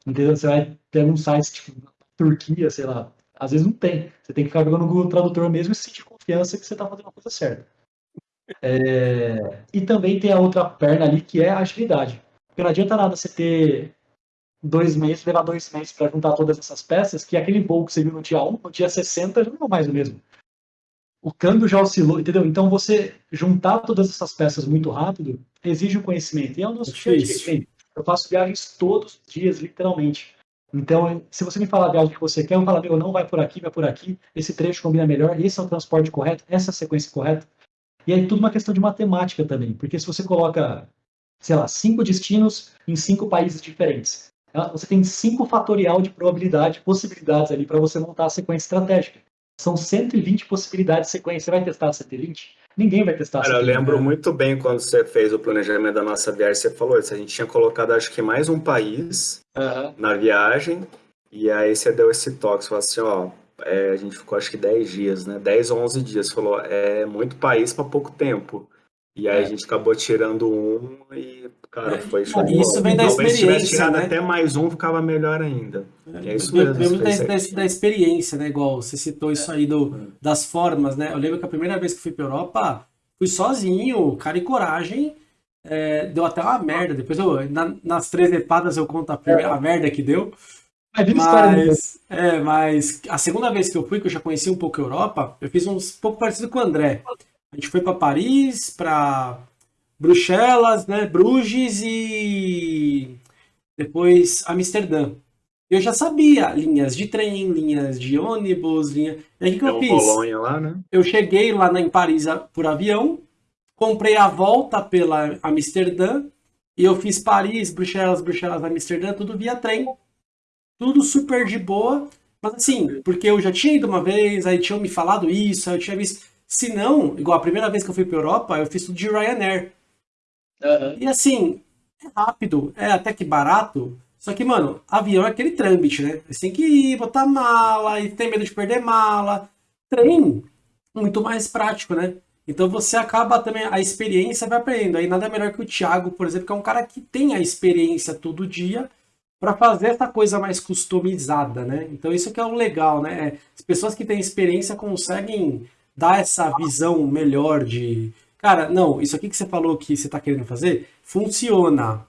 Entendeu? Você vai ter um site tipo Turquia, sei lá, às vezes não tem. Você tem que ficar jogando no Google Tradutor mesmo e sentir confiança que você está fazendo a coisa certa. É... E também tem a outra perna ali que é a agilidade. Porque não adianta nada você ter dois meses, levar dois meses para juntar todas essas peças, que aquele voo que você viu no dia 1, no dia 60 já não é mais o mesmo. O câmbio já oscilou, entendeu? Então você juntar todas essas peças muito rápido exige um conhecimento. E é o nosso é Eu faço viagens todos os dias, literalmente. Então, se você me falar a viagem que você quer, eu falo, meu, não vai por aqui, vai por aqui, esse trecho combina melhor, esse é o transporte correto, essa é a sequência correta. E aí tudo uma questão de matemática também, porque se você coloca, sei lá, cinco destinos em cinco países diferentes, você tem cinco fatorial de probabilidade, possibilidades ali para você montar a sequência estratégica. São 120 possibilidades de sequência. Você vai testar 120? Ninguém vai testar Cara, 120. eu lembro muito bem quando você fez o planejamento da nossa viagem, você falou isso. A gente tinha colocado, acho que mais um país uhum. na viagem, e aí você deu esse toque, você falou assim, ó, é, a gente ficou acho que 10 dias, né? 10 ou 11 dias. Falou, é muito país para pouco tempo. E aí é. a gente acabou tirando um e, cara, é, foi show. Isso vem da Talvez experiência. Se tivesse né? até mais um, ficava melhor ainda. É, é isso mesmo. Vem da, da, da, experiência, né? Igual você citou isso aí do, é. das formas, né? Eu lembro que a primeira vez que fui pra Europa, fui sozinho, cara e coragem. É, deu até uma merda. Depois eu, na, nas três epadas eu conto a, primeira, a merda que deu. Mas, é, mas a segunda vez que eu fui, que eu já conheci um pouco a Europa, eu fiz um pouco parecido com o André. A gente foi para Paris, para Bruxelas, né, Bruges e depois Amsterdã. Eu já sabia linhas de trem, linhas de ônibus, linha. E aí o que, eu fiz? Polônia lá, né? Eu cheguei lá em Paris por avião, comprei a volta pela Amsterdã e eu fiz Paris, Bruxelas, Bruxelas, Amsterdã, tudo via trem tudo super de boa, mas assim, porque eu já tinha ido uma vez, aí tinham me falado isso, aí eu tinha visto. Se não, igual a primeira vez que eu fui pra Europa, eu fiz tudo de Ryanair. Uhum. E assim, é rápido, é até que barato. Só que, mano, avião é aquele trâmite, né? Você tem que ir, botar mala, e tem medo de perder mala. Trem, muito mais prático, né? Então você acaba também, a experiência vai aprendendo. Aí nada melhor que o Thiago, por exemplo, que é um cara que tem a experiência todo dia para fazer essa coisa mais customizada, né? Então isso que é o legal, né? É, as pessoas que têm experiência conseguem dar essa visão melhor de, cara, não, isso aqui que você falou que você está querendo fazer funciona,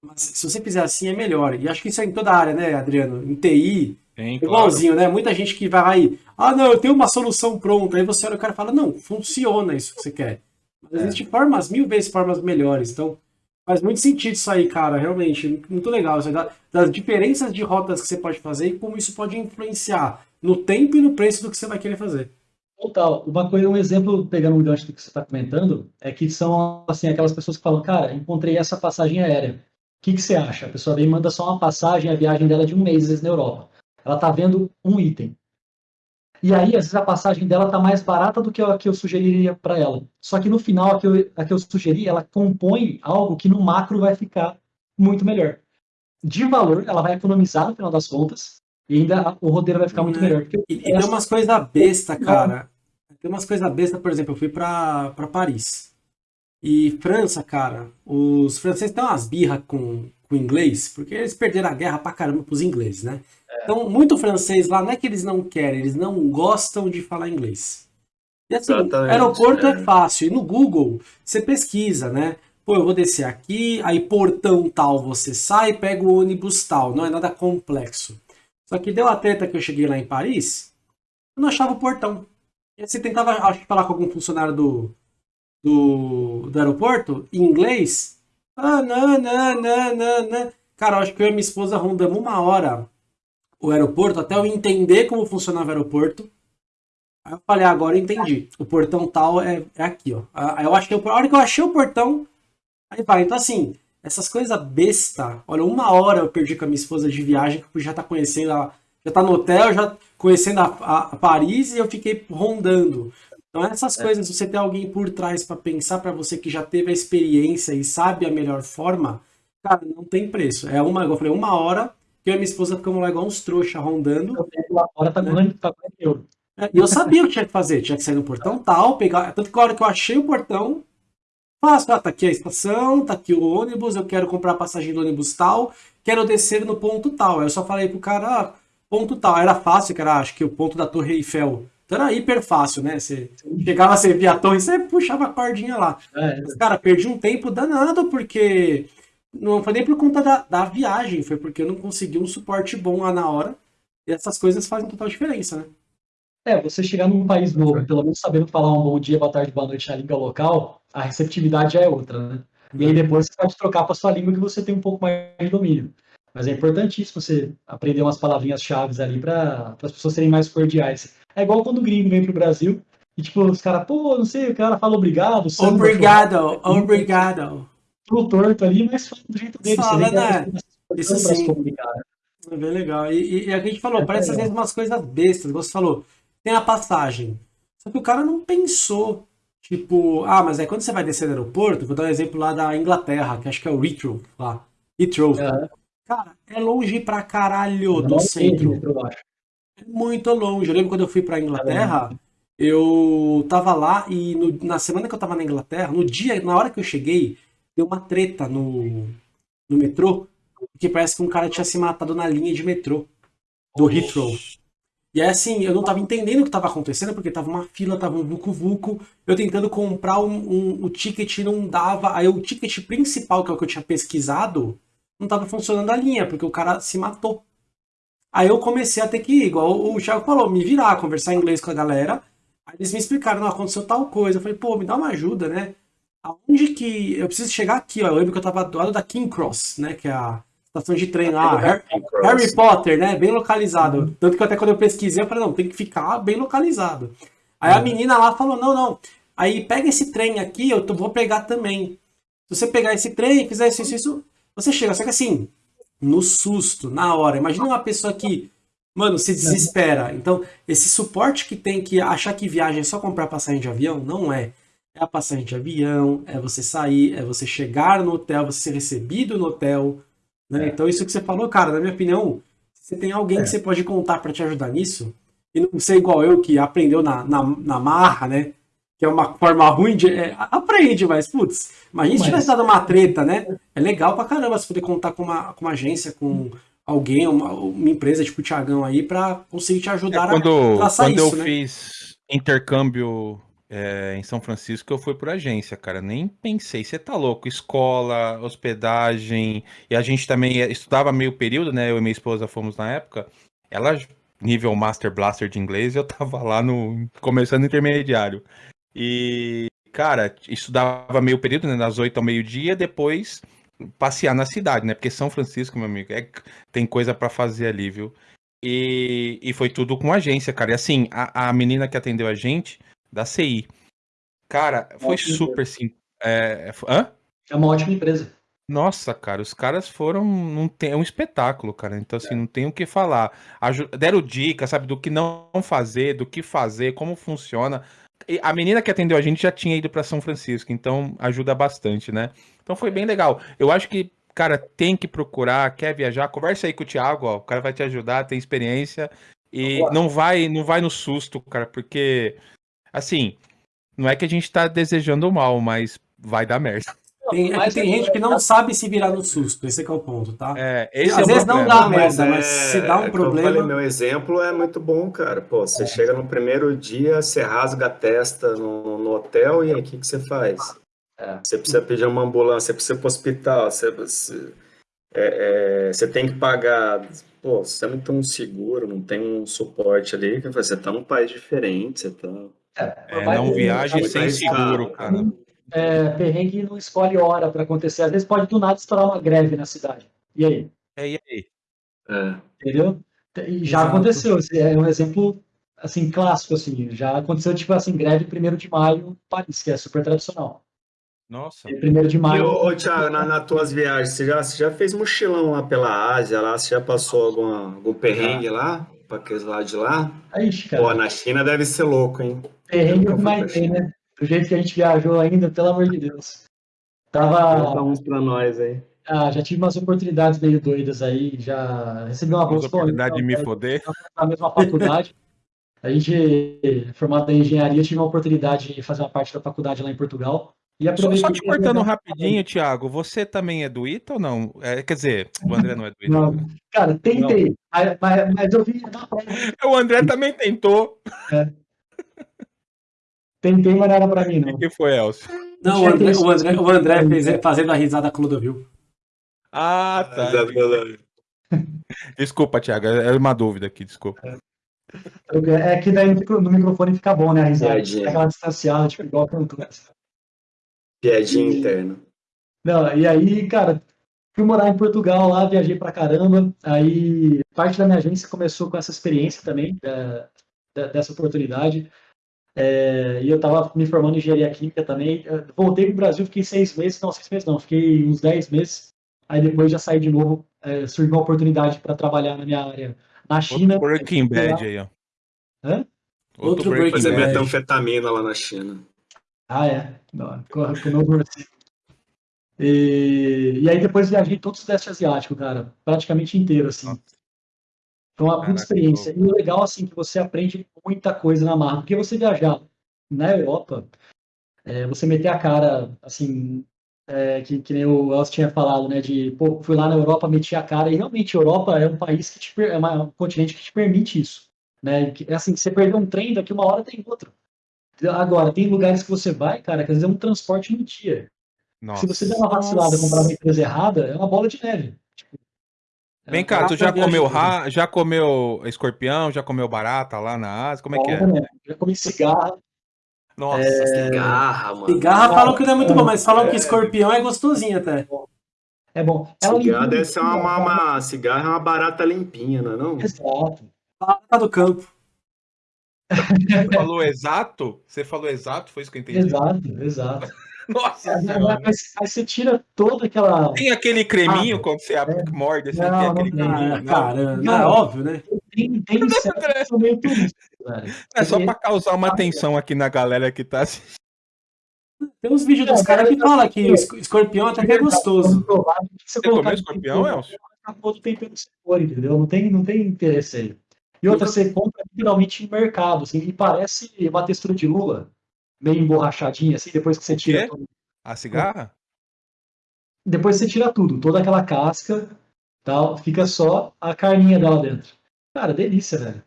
mas se você fizer assim é melhor. E acho que isso é em toda a área, né, Adriano? Em TI, Sim, igualzinho, claro. né? Muita gente que vai aí, ah, não, eu tenho uma solução pronta. Aí você olha o cara e fala, não, funciona isso que você quer. Mas é. existem formas, mil vezes formas melhores. Então, Faz muito sentido isso aí, cara, realmente. Muito legal. Isso aí, das diferenças de rotas que você pode fazer e como isso pode influenciar no tempo e no preço do que você vai querer fazer. Total. Uma coisa, um exemplo, pegando um gancho do que você está comentando, é que são assim, aquelas pessoas que falam, cara, encontrei essa passagem aérea. O que, que você acha? A pessoa vem manda só uma passagem, a viagem dela é de um mês, às vezes, na Europa. Ela está vendo um item. E aí, às vezes, a passagem dela está mais barata do que a que eu sugeriria para ela. Só que no final, a que, eu, a que eu sugeri, ela compõe algo que no macro vai ficar muito melhor. De valor, ela vai economizar no final das contas, e ainda o roteiro vai ficar muito é. melhor. E, e tem umas coisas besta, cara. Tem umas coisas besta, por exemplo, eu fui para Paris. E França, cara, os franceses têm umas birras com, com inglês, porque eles perderam a guerra pra caramba pros ingleses, né? Então, muito francês lá não é que eles não querem, eles não gostam de falar inglês. E assim, Exatamente, aeroporto é. é fácil. E no Google, você pesquisa, né? Pô, eu vou descer aqui, aí portão tal, você sai, pega o ônibus tal. Não é nada complexo. Só que deu a treta que eu cheguei lá em Paris, eu não achava o portão. Você tentava acho, falar com algum funcionário do, do, do aeroporto, em inglês. Ah, não, não, não, não, não. Cara, acho que eu e minha esposa rondamos uma hora o aeroporto até eu entender como funcionava o aeroporto. Aí eu falei, ah, agora eu entendi. O portão tal é, é aqui, ó. Aí eu que a hora que eu achei o portão, aí vai. Então, assim, essas coisas besta. Olha, uma hora eu perdi com a minha esposa de viagem, que eu já tá conhecendo ela. Já tá no hotel, já conhecendo a, a, Paris e eu fiquei rondando. Então essas é. coisas, você ter alguém por trás para pensar para você que já teve a experiência e sabe a melhor forma, cara, não tem preço. É uma, eu falei, uma hora que eu e minha esposa ficamos lá igual uns trouxa rondando. Eu lá fora tá né? tá eu. É, e eu sabia o que tinha que fazer, tinha que sair no portão tal, pegar. Tanto que a hora que eu achei o portão, faço, ah, tá aqui a estação, tá aqui o ônibus, eu quero comprar a passagem do ônibus tal, quero descer no ponto tal. Aí eu só falei pro cara, ah, ponto tal. Era fácil, que era acho que o ponto da Torre Eiffel. Então era hiper fácil, né? Você chegava, você via a torre, você puxava a cordinha lá. É, Mas, cara, perdi um tempo danado, porque não foi nem por conta da, da viagem, foi porque eu não consegui um suporte bom lá na hora. E essas coisas fazem total diferença, né? É, você chegar num país novo, pelo menos sabendo falar um bom dia, boa tarde, boa noite na língua local, a receptividade já é outra, né? E aí depois você pode trocar para sua língua que você tem um pouco mais de domínio. Mas é importantíssimo você aprender umas palavrinhas chaves ali para as pessoas serem mais cordiais. É igual quando o gringo vem pro Brasil e, tipo, os caras, pô, não sei, o cara fala obrigado. Obrigado, obrigado. Tudo torto ali, mas fala do jeito dele. Fala, né? Isso sim. É bem legal. E, e, a gente falou, é parece às vezes umas coisas bestas. Você falou, tem a passagem. Só que o cara não pensou. Tipo, ah, mas é quando você vai descer no aeroporto, vou dar um exemplo lá da Inglaterra, que acho que é o Heathrow, lá. Heathrow. É. Cara, é longe pra caralho do centro. É muito longe. Eu lembro quando eu fui pra Inglaterra, eu tava lá e no, na semana que eu tava na Inglaterra, no dia, na hora que eu cheguei, deu uma treta no, no metrô, que parece que um cara tinha se matado na linha de metrô do Heathrow. E aí, assim, eu não tava entendendo o que tava acontecendo, porque tava uma fila, tava um vucu-vucu, eu tentando comprar um, um, o ticket não dava, aí o ticket principal, que é o que eu tinha pesquisado, não tava funcionando a linha, porque o cara se matou. Aí eu comecei a ter que ir, igual o Thiago falou, me virar, conversar em inglês com a galera, aí eles me explicaram, não, aconteceu tal coisa, eu falei, pô, me dá uma ajuda, né? Aonde que, eu preciso chegar aqui, ó, eu lembro que eu tava do lado da King Cross, né, que é a estação de trem lá, Harry, Harry, Potter, né? Bem localizado. Tanto que até quando eu pesquisei, eu falei, não, tem que ficar bem localizado. Aí a menina lá falou, não, não. Aí pega esse trem aqui, eu vou pegar também. Se você pegar esse trem, fizer isso, isso, isso, você chega. Só que assim, no susto, na hora. Imagina uma pessoa que, mano, se desespera. Então, esse suporte que tem que achar que viagem é só comprar passagem de avião, não é. É a passagem de avião, é você sair, é você chegar no hotel, você ser recebido no hotel, né? É. Então, isso que você falou, cara, na minha opinião, você tem alguém é. que você pode contar para te ajudar nisso, e não ser igual eu, que aprendeu na, na, na marra, né? Que é uma forma ruim de. É, aprende, mas, putz, imagina se tivesse dado uma treta, né? É legal pra caramba você poder contar com uma, com uma agência, com alguém, uma, uma empresa tipo o Thiagão aí, para conseguir te ajudar é, quando, a traçar quando isso. Quando eu né? fiz intercâmbio é, em São Francisco eu fui por agência, cara. Nem pensei. Você tá louco? Escola, hospedagem. E a gente também estudava meio período, né? Eu e minha esposa fomos na época. Ela, nível Master Blaster de inglês, eu tava lá no. começando intermediário. E, cara, estudava meio período, né? Das 8 ao meio-dia, depois passear na cidade, né? Porque São Francisco, meu amigo, é, tem coisa para fazer ali, viu? E, e foi tudo com agência, cara. E assim, a, a menina que atendeu a gente da CI. Cara, foi super simples. É, hã? é uma ótima empresa. Nossa, cara, os caras foram. Tem, é um espetáculo, cara. Então, assim, é. não tem o que falar. Aju deram dicas, sabe, do que não fazer, do que fazer, como funciona. A menina que atendeu a gente já tinha ido para São Francisco, então ajuda bastante, né? Então foi bem legal. Eu acho que, cara, tem que procurar, quer viajar, conversa aí com o Thiago, ó, o cara vai te ajudar, tem experiência. E não vai, não vai no susto, cara, porque Assim, não é que a gente tá desejando mal, mas vai dar merda. Tem, é tem gente que não sabe se virar no susto, esse é o ponto, tá? É, Às é vezes não dá merda, mas, é, se dá um é, problema. Falei, meu exemplo é muito bom, cara. Pô, você chega no primeiro dia, você rasga a testa no, no hotel e aí o que, que você faz? É. Você precisa pedir uma ambulância, você precisa ir pro hospital, você, você, é, você tem que pagar. Pô, você não tem um seguro, não tem um suporte ali, você tá num país diferente, você tá. É, é não viaje sem seguro, cara. É, perrengue não escolhe hora para acontecer. Às vezes pode do nada estourar uma greve na cidade. E aí? É, e aí? É. Entendeu? E já Exato. aconteceu. É um exemplo assim clássico assim. Já aconteceu tipo assim greve primeiro de maio, Paris, que é super tradicional. Nossa. Primeiro de maio. E, ô, Thiago, na, nas tuas viagens, você já, você já fez mochilão lá pela Ásia, lá? Você já passou alguma, algum perrengue lá? Pra aqueles lá de lá? Ixi, cara. Pô, na China deve ser louco, hein? Perrengue mais tem, né? Do jeito que a gente viajou ainda, pelo amor de Deus. Tava. Uns pra nós aí. Ah, já tive umas oportunidades meio doidas aí, já recebi uma bolsa. oportunidade de me foder. Na mesma faculdade. A gente, formado em engenharia, tive uma oportunidade de fazer uma parte da faculdade lá em Portugal. E só, só te cortando rapidinho, Thiago, você também é do ITA ou não? É, quer dizer, o André não é do ITA. Não, cara, tentei, mas, mas, mas, eu vi. O André também tentou. É. Tentei, mas não era pra mim, não. O que foi, Elcio? Não, o André, o André, o André fez, fazendo a risada Clodovil. Ah, tá. Desculpa, Thiago, é uma dúvida aqui, desculpa. É que daí no microfone fica bom, né, a risada. É aquela distanciada, tipo, igual a cantora. Piadinha interna. Não, e aí, cara, fui morar em Portugal lá, viajei pra caramba. Aí parte da minha agência começou com essa experiência também, da, da, dessa oportunidade. É, e eu tava me formando em engenharia química também. Eu voltei pro Brasil, fiquei seis meses, não, seis meses não, fiquei uns dez meses. Aí depois já saí de novo, é, surgiu uma oportunidade para trabalhar na minha área na China. Outro Breaking Bad aí, ó. Hã? Outro, Outro Breaking Bad. Fazer metanfetamina lá na China. Ah, é. Não, com o novo e, e aí depois viajei todo o Sudeste Asiático, cara. Praticamente inteiro, assim. Foi uma puta experiência. E o legal, assim, que você aprende muita coisa na marra. Porque você viajar na Europa, é, você meter a cara, assim, é, que, que nem o Elcio tinha falado, né? De, pô, fui lá na Europa, meti a cara. E realmente, a Europa é um país que te, é um continente que te permite isso. Né? Que, assim, você perder um trem, daqui uma hora tem outro. Agora, tem lugares que você vai, cara, que às vezes é um transporte no dia. Nossa. Se você der uma vacilada e comprar uma empresa errada, é uma bola de neve. É Vem cá, tu já comeu ra... já comeu escorpião, já comeu barata lá na Ásia? Como é que é? Já comi cigarra. Nossa, é... cigarra, mano. Cigarra falam que não é muito bom, mas falam é... que escorpião é gostosinho até. É bom. Ela cigarra deve ser uma, uma, uma, cigarra é uma barata limpinha, não é não? Exato. Barata do campo. Você falou exato? Você falou exato? Foi isso que eu entendi. Exato, exato. Nossa mas, mas, você tira toda aquela. Tem aquele creminho ah, quando você é. morde, assim, não, tem aquele não, creminho. Não, cara, não, é óbvio, né? Tem, tem certo, meio É só pra causar uma tensão aqui na galera que tá assistindo. Tem uns vídeos dos caras que falam que escorpião até que é gostoso. Você, você comeu escorpião, Elcio? Todo tempero sabor, entendeu? Não tem, não tem interesse aí. E outra, você compra literalmente em mercado, assim, e parece uma textura de lula, meio emborrachadinha, assim, depois que você tira. Tudo. A cigarra? Depois você tira tudo, toda aquela casca, tal, fica só a carninha dela dentro. Cara, delícia, velho.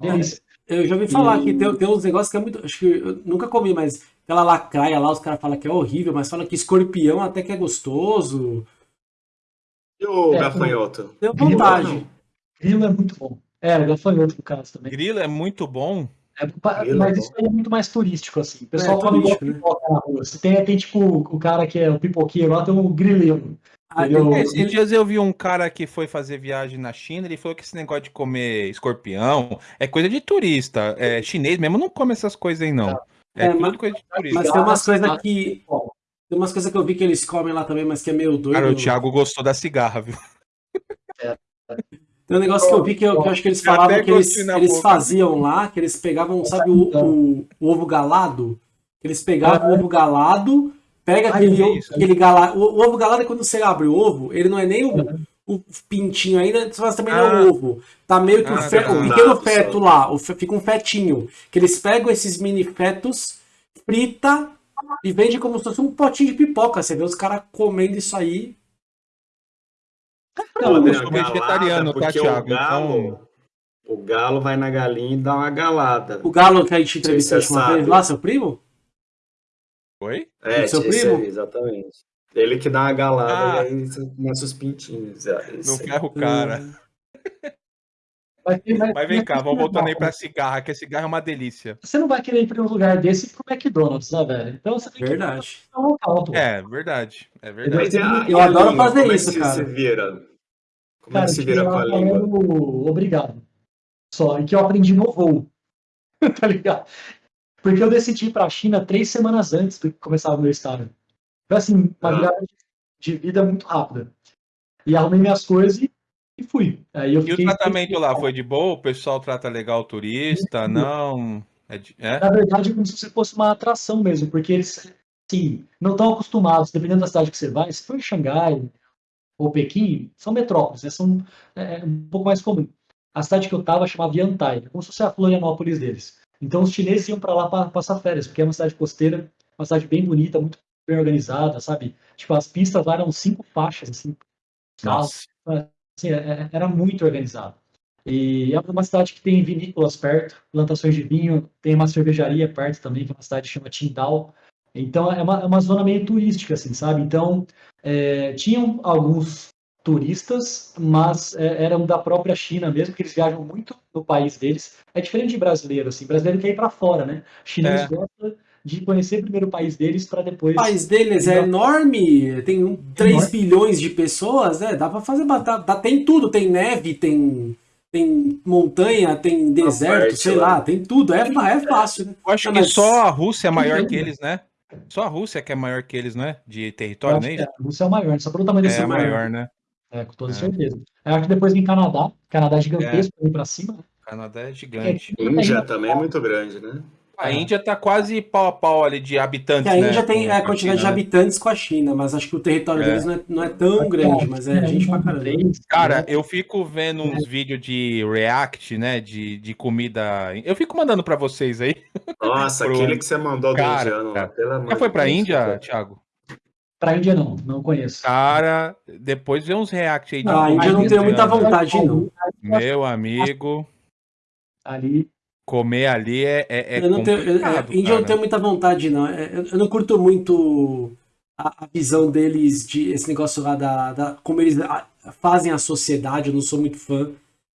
Delícia. Eu já ouvi falar e... que tem, tem uns negócios que é muito. Acho que eu nunca comi, mas aquela lacraia lá, os caras falam que é horrível, mas falam que escorpião até que é gostoso. E o é, gafanhoto? Deu vontade. Grilo é muito bom. É, o gafanhoto no caso também. Grilo é muito bom. É, mas isso aí é muito mais turístico, assim. O pessoal é, come igual né? pipoca na rua. Você tem, tem, tipo, o cara que é o pipoqueiro lá, tem um grileiro. Ah, esses dias eu vi um cara que foi fazer viagem na China, ele falou que esse negócio de comer escorpião é coisa de turista. É, chinês mesmo não come essas coisas aí, não. É, é mas, coisa de turista. Mas tem umas coisas que. Tem umas coisas que eu vi que eles comem lá também, mas que é meio doido. Cara, o Thiago gostou da cigarra, viu? É. Tem um negócio que eu vi que eu, que eu acho que eles falavam que eles, eles faziam lá, que eles pegavam, sabe, o, o, o ovo galado? Eles pegavam o ovo galado, pega aquele, aquele galado. O, ovo galado é quando você abre o ovo, ele não é nem o, o pintinho ainda, mas também não é o ah. ovo. Tá meio que ah, o, fe, o pequeno feto lá, o, fica um fetinho. Que eles pegam esses mini fetos, frita e vende como se fosse um potinho de pipoca. Você vê os caras comendo isso aí não, eu sou vegetariano, tá, Thiago? O galo, então... o galo vai na galinha e dá uma galada. O galo que a gente entrevistou uma vez lá, seu primo? Oi? É, seu primo? Aí, exatamente. Ele que dá uma galada ah. e aí começa os pintinhos. É, não ferra o cara. Mas, mas, mas, vem cá, vamos voltando aí pra cigarra, que a cigarra é uma delícia. Você não vai querer ir pra um lugar desse pro McDonald's, né, velho? Então você tem verdade. que ir um local, É, verdade. É verdade. Eu, eu adoro fazer Como isso, é que cara. Você vira? Como cara, é que se vira com a língua? Obrigado. Só, e que eu aprendi no voo. tá ligado? Porque eu decidi ir pra China três semanas antes do que começar o meu estágio. Foi assim, uma ah. virada de vida muito rápida. E arrumei minhas coisas e, e fui. Aí eu e o tratamento lá foi de boa? O pessoal trata legal o turista? Não? É, é? Na verdade, é como se fosse uma atração mesmo, porque eles, sim, não estão acostumados, dependendo da cidade que você vai, se for em Xangai ou Pequim, são metrópoles, né? são é, um pouco mais comum. A cidade que eu estava chamava Yantai, como se fosse a Florianópolis deles. Então os chineses iam para lá para passar férias, porque é uma cidade costeira, uma cidade bem bonita, muito bem organizada, sabe? Tipo, as pistas lá eram cinco faixas, assim, Nossa. Assim, era muito organizado. E é uma cidade que tem vinícolas perto, plantações de vinho, tem uma cervejaria perto também, que é uma cidade que chama Tindal. Então é uma, é uma zona meio turística, assim, sabe? Então é, tinham alguns turistas, mas é, eram da própria China mesmo, que eles viajam muito no país deles. É diferente de brasileiro, assim, brasileiro quer ir para fora, né? Chinês é. gosta de conhecer primeiro o país deles para depois. O país deles é enorme, tem um, 3 enorme. bilhões de pessoas, né? Dá para fazer batata, tem tudo, tem neve, tem tem montanha, tem deserto, sei lá, tem tudo, é, é fácil. Né? Eu acho que só a Rússia é maior que eles, né? Só a Rússia que é maior que eles, né? De território, né? A Rússia é o maior, só pelo tamanho desse é maior, maior, né? É, com toda é. certeza. Eu acho que depois vem Canadá, Canadá é gigantesco, é. para cima. Né? Canadá é gigante. Índia também é muito grande, né? A Índia tá quase pau a pau ali de habitantes. a Índia né? tem a quantidade de né? habitantes com a China, mas acho que o território é. deles não é, não é tão grande, mas é gente pra caramba. Cara, eu fico vendo uns vídeos de react, né? De, de comida. Eu fico mandando pra vocês aí. Nossa, Pro... aquele que você mandou do cara, indiano, cara. Já foi pra Índia, Deus, Thiago? Pra Índia não, não conheço. Cara, depois vê uns react aí de. Ah, a Índia não tenho muita vontade, não. Meu amigo. Ali comer ali é, é, é eu não tenho, é, Índia eu não tenho muita vontade, não. É, eu, eu não curto muito a, a, visão deles de esse negócio lá da, da como eles fazem a sociedade. Eu não sou muito fã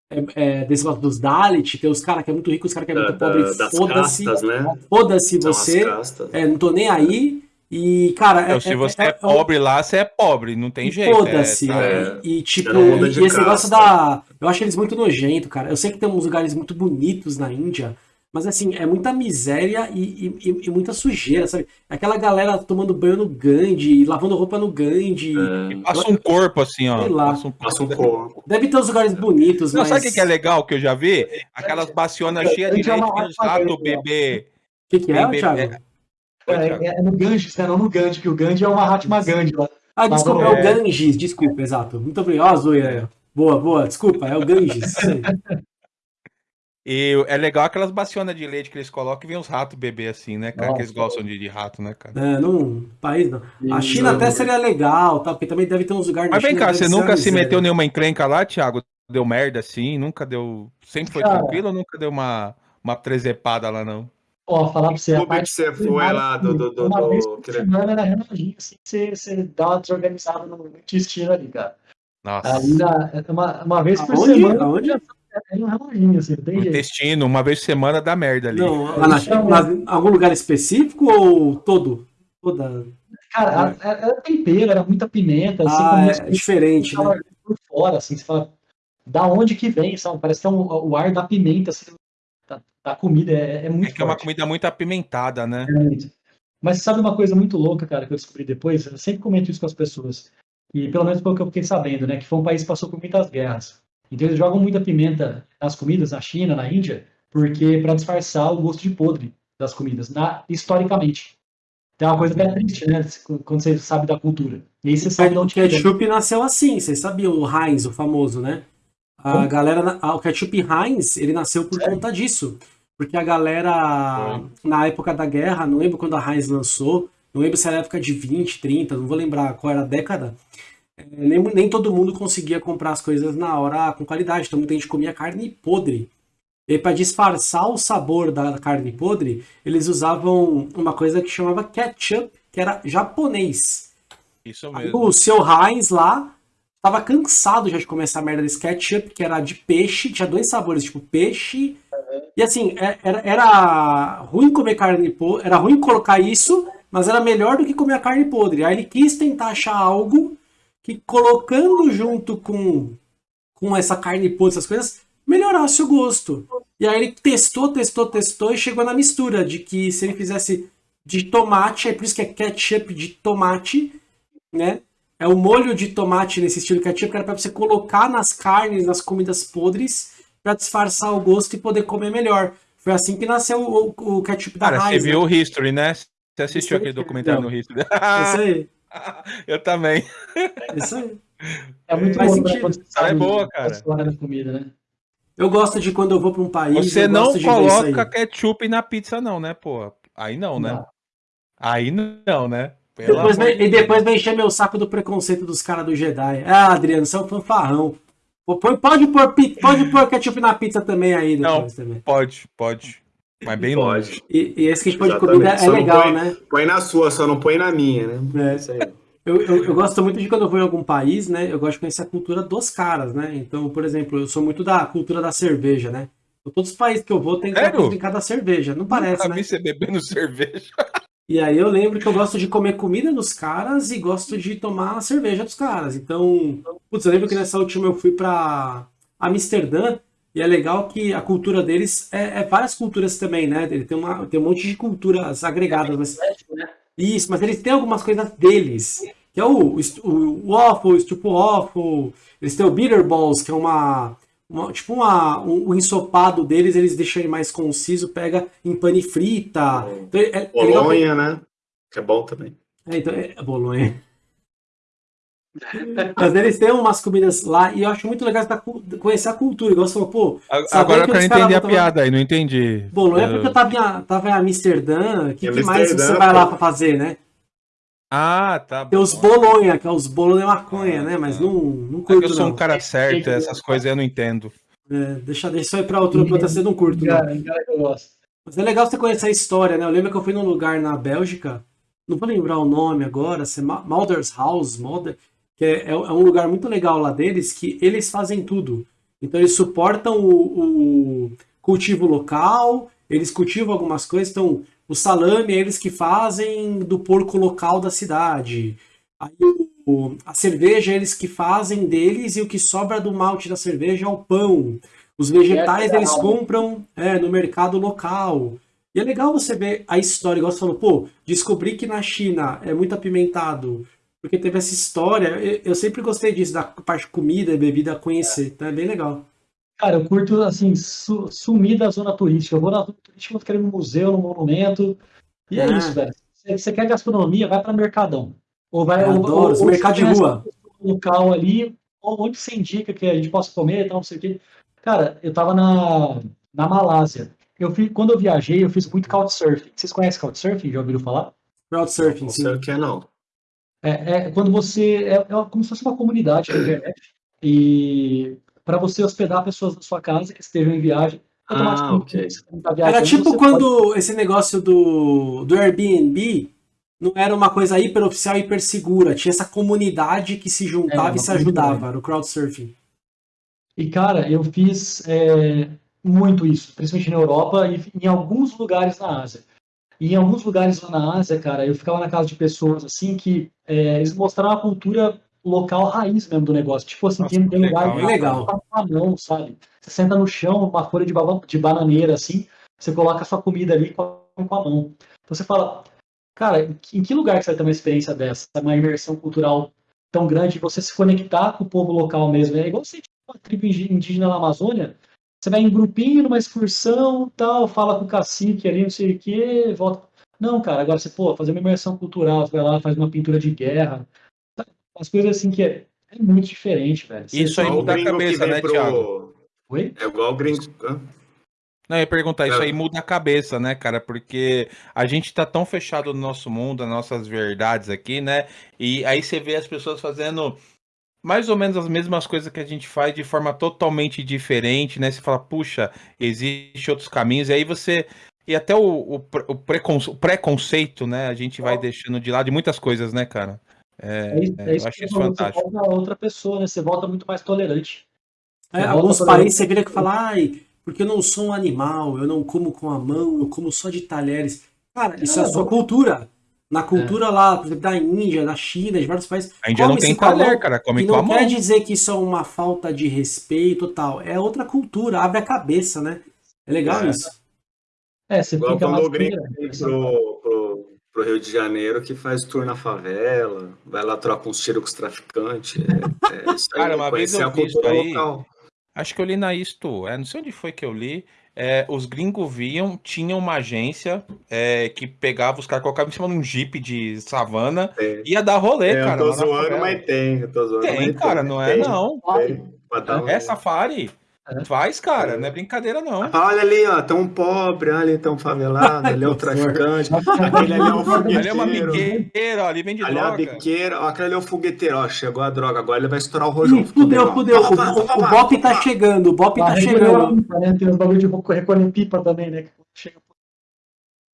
é, é, desse negócio dos Dalit. Tem os caras que é muito rico, os caras que é muito da, pobre. Foda-se. Né? Foda-se você. É, não tô nem aí. E, cara. Então, se você é, pobre lá, você é pobre, não tem jeito. Foda-se. Tá, e, tipo, e esse casa. negócio da. Eu acho eles muito nojento, cara. Eu sei que tem uns lugares muito bonitos na Índia, mas assim, é muita miséria e, e, e muita sujeira, sabe? Aquela galera tomando banho no Gandhi, lavando roupa no Gandhi. É. Passa um corpo assim, ó. Sei lá. Passa um, passa um corpo. Deve ter uns lugares bonitos, Não, mas. Sabe o que é legal que eu já vi? Aquelas bacionas cheias de leite os ratos bebê. O que, que é, Thiago? É, é, é, no Ganges, né? Não no Gandhi, que o Gandhi é o Mahatma Gandhi lá. Ah, desculpa, é o Ganges, desculpa, exato. Muito obrigado. Ó, Zoeira. Boa, boa, desculpa, é o Ganges. E é legal aquelas bacionas de leite que eles colocam e vem os ratos beber assim, né, cara? Nossa, que eles gostam de, de, rato, né, cara? É, não. País não. A China até seria legal, tá? Porque também deve ter uns lugares. Mas vem cá, você nunca se meteu nenhuma encrenca lá, Thiago? Deu merda assim? Nunca deu. Sempre foi cara, tranquilo ou nunca deu uma, uma trezepada lá, não? Ó, falar pra você. Como é que você foi lá do. do, do, uma do... vez por semana era reloginho, assim, você, você dá uma desorganizada no intestino ali, cara. Nossa. Ali na, uma, uma vez por Aonde? semana. Aonde? É um reloginho, assim, tem jeito. Intestino, uma vez por semana dá merda ali. Não, na, na, algum lugar específico ou todo? Toda. Cara, era, era tempero, era muita pimenta. Assim, ah, é, diferente, né? Por fora, assim, você fala, da onde que vem, sabe? Parece que é um, o ar da pimenta, assim, a comida é, é muito. É que é uma comida muito apimentada, né? É, mas sabe uma coisa muito louca, cara, que eu descobri depois? Eu sempre comento isso com as pessoas. E pelo menos pelo que eu fiquei sabendo, né? Que foi um país que passou por muitas guerras. Então eles jogam muita pimenta nas comidas, na China, na Índia, porque para disfarçar o gosto de podre das comidas, na, historicamente. Então é uma coisa bem triste, né? Quando você sabe da cultura. E aí você sabe de onde que é. O ketchup nasceu assim, vocês sabiam, o Heinz, o famoso, né? A galera, o ketchup Heinz, ele nasceu por conta disso. Porque a galera, na época da guerra, não lembro quando a Heinz lançou, não lembro se era época de 20, 30, não vou lembrar qual era a década, é, nem, nem todo mundo conseguia comprar as coisas na hora com qualidade, então muita gente comia carne podre. E para disfarçar o sabor da carne podre, eles usavam uma coisa que chamava ketchup, que era japonês. Isso mesmo. Aí, o seu Heinz lá tava cansado já de comer essa merda desse ketchup, que era de peixe, tinha dois sabores, tipo peixe e assim, é, era, era ruim comer carne podre, era ruim colocar isso, mas era melhor do que comer a carne podre. Aí ele quis tentar achar algo que colocando junto com, com essa carne podre, essas coisas, melhorasse o gosto. E aí ele testou, testou, testou e chegou na mistura de que se ele fizesse de tomate, é por isso que é ketchup de tomate, né? É o molho de tomate nesse estilo ketchup, que era pra você colocar nas carnes, nas comidas podres, para disfarçar o gosto e poder comer melhor. Foi assim que nasceu o, o, o ketchup da Cara, Heinz, você viu né? o History, né? Você assistiu aquele documentário no History? Isso aí. Eu também. Isso aí. É muito Faz bom sentido. quando você é boa, a cara. da comida, né? Eu gosto de quando eu vou para um país. Você não coloca ketchup na pizza, não, né, pô? Aí não, né? Não. Aí não, né? Depois vem- de e depois vem encher meu saco do preconceito dos caras do Jedi. Ah, Adriano, você é um fanfarrão. Pode pôr, pode pôr ketchup na pizza também aí depois também. Pode, pode. Mas bem Pode. longe. E, e esse tipo de Exatamente. comida é Só não legal, põe- né? Põe na sua, só não põe na minha, né? É. Isso aí. Eu, eu, eu gosto muito de quando eu vou em algum país, né? Eu gosto de conhecer a cultura dos caras, né? Então, por exemplo, eu sou muito da cultura da cerveja, né? Todos os países que eu vou tem que Sério? brincar da cerveja. Não parece, Nunca né? vi você bebendo cerveja. E aí eu lembro que eu gosto de comer comida dos caras e gosto de tomar cerveja dos caras. Então, putz, eu lembro que nessa última eu fui pra Amsterdã e é legal que a cultura deles é, é várias culturas também, né? Ele tem, uma, tem um monte de culturas agregadas, mas né? isso, mas eles têm algumas coisas deles. Que é o, o, o waffle, o stupo waffle. Eles têm o bitter balls, que é uma, uma- tipo uma, um, um ensopado deles, eles deixam ele mais conciso, pega em pane frita. Então, é, é Bolonha, né? Que é bom também. é, então, é Bolonha. Mas eles têm umas comidas lá e eu acho muito legal conhecer a cultura. Igual você falou, pô, Agora eu que quero os caras entender a piada aí, não entendi. Bolonha é Eu- porque eu tava em, tava em Amsterdã. O que, que mais você Amsterdã, vai lá pra fazer, né? Ah, tá Tem os bom. Bolonha, que é os bolo de maconha, Ah, né? Mas tá. não, não É curto, eu sou não. um cara certo, essas coisas eu não entendo. É, deixa, deixa isso aí pra outro, pra outra você não curto, não. Cara, que eu gosto. Mas é legal você conhecer a história, né? Eu lembro que eu fui num lugar na Bélgica, não vou lembrar o nome agora, se é Ma- Malders House, Malder, que é, é um lugar muito legal lá deles, que eles fazem tudo. Então eles suportam o, o cultivo local, eles cultivam algumas coisas, então o salame é eles que fazem do porco local da cidade. Aí o- a cerveja é eles que fazem deles e o que sobra do malte da cerveja é o pão. Os vegetais É, eles compram é, no mercado local. E é legal você ver a história, igual você falou, pô, descobri que na China é muito apimentado, porque teve essa história. Eu, eu sempre gostei disso, da parte de comida e bebida conhecer, então é bem legal. Cara, eu curto, assim, su- sumir da zona turística. Eu vou na zona turística, eu vou querer ir no museu, no monumento. E é Ah. isso, velho. Se você quer gastronomia, vai para Mercadão. Ou vai Eu ou- adoro ou- ou mercados você de rua. um local ali, ou onde você indica que a gente possa comer e tal, não sei o quê. Cara, eu tava na, na Malásia. Eu fiz, quando eu viajei, eu fiz muito couchsurfing. Vocês conhecem couchsurfing? Já ouviram falar? Crowdsurfing, Não sim. sei o que é, não. É, é quando você. É, é como se fosse uma comunidade na internet. E para você hospedar pessoas na sua casa que estejam em viagem. Ah, automaticamente, ok. tá viajando, Era tipo você quando esse negócio do, do Airbnb não era uma coisa hiper oficial, hiper segura. Tinha essa comunidade que se juntava É, e se ajudava, no crowdsurfing. E, cara, eu fiz é, muito isso, principalmente na Europa e em alguns lugares na Ásia. E em alguns lugares lá na Ásia, cara, eu ficava na casa de pessoas assim que é, eles mostraram a cultura local raiz mesmo do negócio. Tipo assim, Nossa, tem, tem que lugar legal? Legal. tá com a mão, sabe? Você senta no chão, uma folha de, baba- de bananeira, assim, você coloca a sua comida ali com a, com a mão. Então você fala, cara, em que- em que lugar que você vai ter uma experiência dessa? Uma imersão cultural tão grande, você se conectar com o povo local mesmo. É igual você tipo, uma tribo indígena na Amazônia, você vai em grupinho, numa excursão, tal, fala com o cacique ali, não sei o quê, volta. Não, cara, agora você, pô, fazer uma imersão cultural, você vai lá, faz uma pintura de guerra. Umas coisas assim que é, é muito diferente, velho. Isso aí muda a cabeça, né, pro- Thiago? Oi? É igual o gringo. Não, eu ia perguntar, isso É. aí muda a cabeça, né, cara? Porque a gente tá tão fechado no nosso mundo, nas nossas verdades aqui, né? E aí você vê as pessoas fazendo mais ou menos as mesmas coisas que a gente faz de forma totalmente diferente, né? Você fala, puxa, existe outros caminhos, e aí você. E até o, o, pre- o preconce- o preconceito, né? A gente vai deixando de lado de muitas coisas, né, cara? É, É isso, é, é isso eu acho que isso você falou, fantástico. Você volta a outra pessoa, né? Você volta muito mais tolerante. É, alguns países você vira que fala, ai, porque eu não sou um animal, eu não como com a mão, eu como só de talheres. Cara, isso é a sua cultura. Na cultura lá, por exemplo, da Índia, da China, de vários países. A Índia não tem talher, cara, come com a não mão. quer dizer que isso é uma falta de respeito e tal. É outra cultura, abre a cabeça, né? É legal É. isso. É, você Igual fica quando mais o gringo. Pro, Rio de Janeiro que faz tour na favela, vai lá trocar uns tiros com os traficantes. É, é isso aí, Cara, uma vez eu vi isso aí, local. acho que eu li na Isto, é, não sei onde foi que eu li, é, os gringos viam, tinha uma agência é, que pegava os caras, colocava em cima de um jeep de savana, e ia dar rolê, é, cara. Eu tô zoando, mas tem, eu tô zoando. Tem, cara, tem, não é tem, não. Tem, é safari. É. Faz, cara, não é brincadeira, não. Ah, olha ali, ó, tão pobre, ali tão favelado, ali é o traficante, aquele ali é o fogueteiro. Ali é uma biqueira, ó, ali vem de ali droga. Ali é a biqueira, ó, aquele ali é o fogueteiro, ó, chegou a droga, agora ele vai estourar o rojão. Fudeu, fudeu, o, o, o Bop tá chegando, o Bop tá chegando. Né? Tem os bagulho de recolher pipa também, né, que chega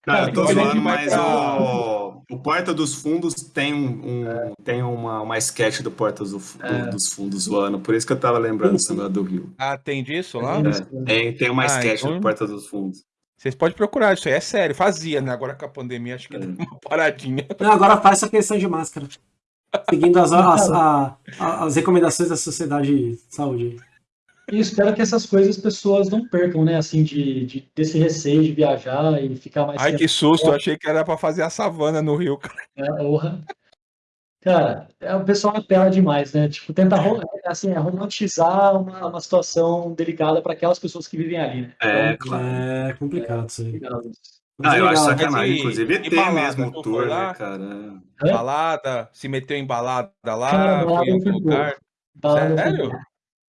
Cara, eu tô zoando, mas o, o Porta dos Fundos tem, um, é. tem uma, uma sketch do Porta do, é. dos Fundos zoando, por isso que eu tava lembrando negócio do Rio. Ah, tem disso lá? É, tem, tem uma ah, sketch então... do Porta dos Fundos. Vocês podem procurar, isso aí é sério, fazia, né? Agora com a pandemia acho que é. uma paradinha. Não, agora faz essa questão de máscara. Seguindo as, as, as, as recomendações da Sociedade de Saúde. E espero que essas coisas as pessoas não percam, né? Assim, de, de desse receio de viajar e ficar mais. Ai, que susto! Eu achei que era para fazer a savana no Rio, cara. É, orra. Cara, é, o pessoal apela demais, né? Tipo, tenta assim, é romantizar uma, uma situação delicada para aquelas pessoas que vivem ali, né? É, então, claro. é complicado isso aí. Ah, eu acho sacanagem, inclusive balada, mesmo tour, né, cara? Balada, se meteu em balada lá, cara, foi em algum lugar. Sério?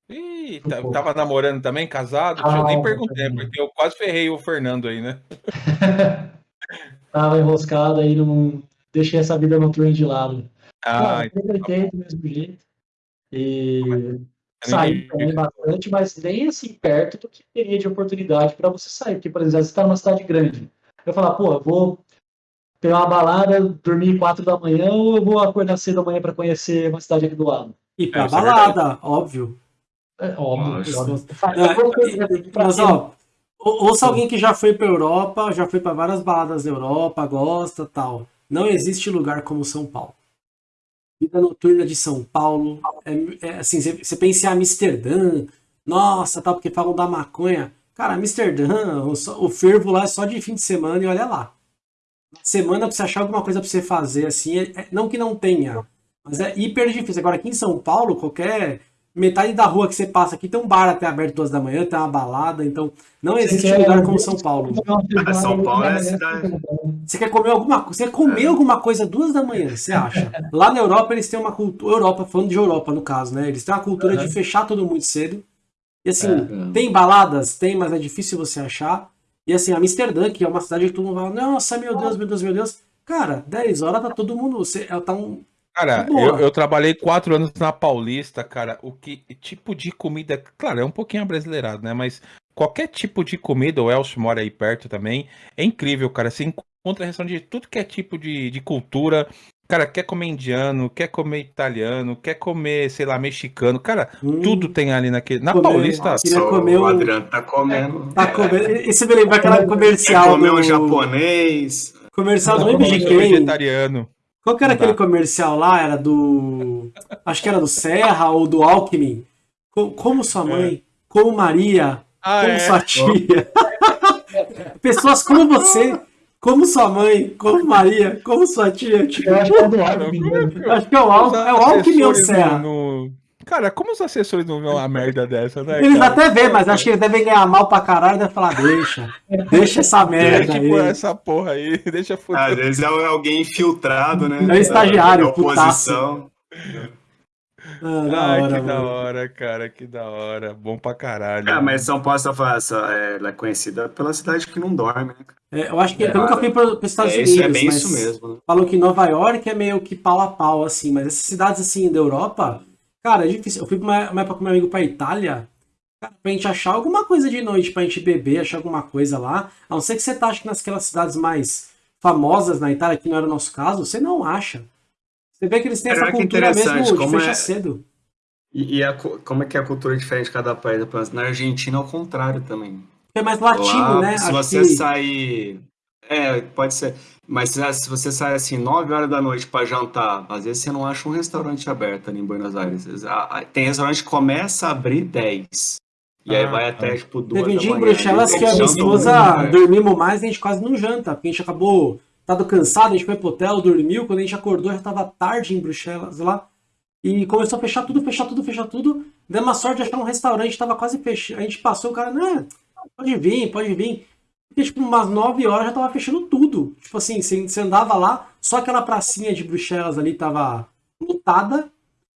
Ih, tá, tava namorando também, casado? Ah, eu nem perguntei, porque eu quase ferrei o Fernando aí, né? tava enroscado aí, não deixei essa vida noturna de lado. Ah, então, aproveitei do mesmo jeito. E saí também bastante, mas nem assim perto do que teria de oportunidade para você sair. Porque, por exemplo, você está numa cidade grande. Eu falar, pô, eu vou pegar uma balada, dormir quatro da manhã, ou eu vou acordar cedo da manhã para conhecer uma cidade aqui do lado? E pra é, é balada, óbvio. É, óbvio. É, mas, ó, ouça alguém que já foi pra Europa, já foi para várias baladas da Europa, gosta tal. Não existe lugar como São Paulo. Vida noturna de São Paulo, é, é assim, você pensa em Amsterdã, nossa, tal, porque falam da maconha. Cara, Amsterdã, o, o fervo lá é só de fim de semana e olha lá. Semana pra você achar alguma coisa pra você fazer, assim, é, é, não que não tenha, mas é hiper difícil. Agora aqui em São Paulo, qualquer metade da rua que você passa aqui tem um bar até aberto duas da manhã, tem uma balada, então não existe quer, lugar como São Paulo. São Paulo é a cidade. Você quer comer alguma coisa? Você quer comer é. alguma coisa duas da manhã, você acha? Lá na Europa eles têm uma cultura, Europa, falando de Europa no caso, né? Eles têm uma cultura uhum. de fechar tudo muito cedo. E assim, é. tem baladas, tem, mas é difícil você achar. E assim, Amsterdã, que é uma cidade que todo mundo fala, nossa, meu Deus, meu Deus, meu Deus. Cara, 10 horas tá todo mundo. Você, tá um, Cara, eu, eu, trabalhei quatro anos na Paulista, cara. O que tipo de comida. Claro, é um pouquinho abrasileirado, né? Mas qualquer tipo de comida, o Elcio mora aí perto também. É incrível, cara. Você encontra restaurante de tudo que é tipo de, de cultura. Cara, quer comer indiano, quer comer italiano, quer comer, sei lá, mexicano. Cara, hum. tudo tem ali naquele. Na comer, Paulista. Nossa, comer o Adriano tá comendo. Tá comendo. Esse me lembra aquela comercial. Quer comer do... um japonês. Comercial do MGK. vegetariano. Qual que era aquele comercial lá? Era do. Acho que era do Serra ou do Alckmin. Como sua mãe, é. como Maria, ah, como é? sua tia. Pessoas como você, como sua mãe, como Maria, como sua tia. Tipo... Eu acho que é do Alckmin. Acho que é o, Al... é o Alckmin ou Serra. No, Cara, como os assessores não vêem uma merda dessa, né? Eles cara? até vêem, mas acho que eles devem ganhar mal pra caralho e devem falar, deixa, deixa essa merda deixa, aí. essa porra aí, deixa fuder. Às vezes é alguém infiltrado, né? É o estagiário, oposição. Ah, da Ai, hora, que mano. da hora, cara, que da hora. Bom pra caralho. Ah, mas São Paulo é, ela é conhecida pela cidade que não dorme, né? É, eu acho que é, eu nunca fui para os Estados é, Unidos. É bem isso mesmo. Né? Falou que Nova York é meio que pau a pau, assim, mas essas cidades assim da Europa, Cara, é difícil. Eu fui uma, uma época com meu amigo pra Itália, cara, pra gente achar alguma coisa de noite, pra gente beber, achar alguma coisa lá. A não ser que você tá, acho que naquelas cidades mais famosas na Itália, que não era o nosso caso, você não acha. Você vê que eles têm essa cultura mesmo de fechar é... cedo. E, e a, como é que é a cultura é diferente de cada país? Na Argentina, ao contrário também. É mais latino, lá, né? Se acho você sair é, pode ser. Mas se você sai assim 9 horas da noite para jantar, às vezes você não acha um restaurante aberto ali em Buenos Aires. Tem restaurante que começa a abrir 10. E ah, aí vai até tipo 2 Teve dia em Bruxelas que a minha esposa dormimos mais e a gente quase não janta, porque a gente acabou tava cansado, a gente foi pro hotel, dormiu, quando a gente acordou já tava tarde em Bruxelas lá, e começou a fechar tudo, fechar tudo, fechar tudo, deu uma sorte de achar um restaurante, tava quase fechando, a gente passou, o cara, não, pode vir, pode vir, e tipo, umas 9 horas já tava fechando tudo, tipo assim, você andava lá, só aquela pracinha de Bruxelas ali tava lotada,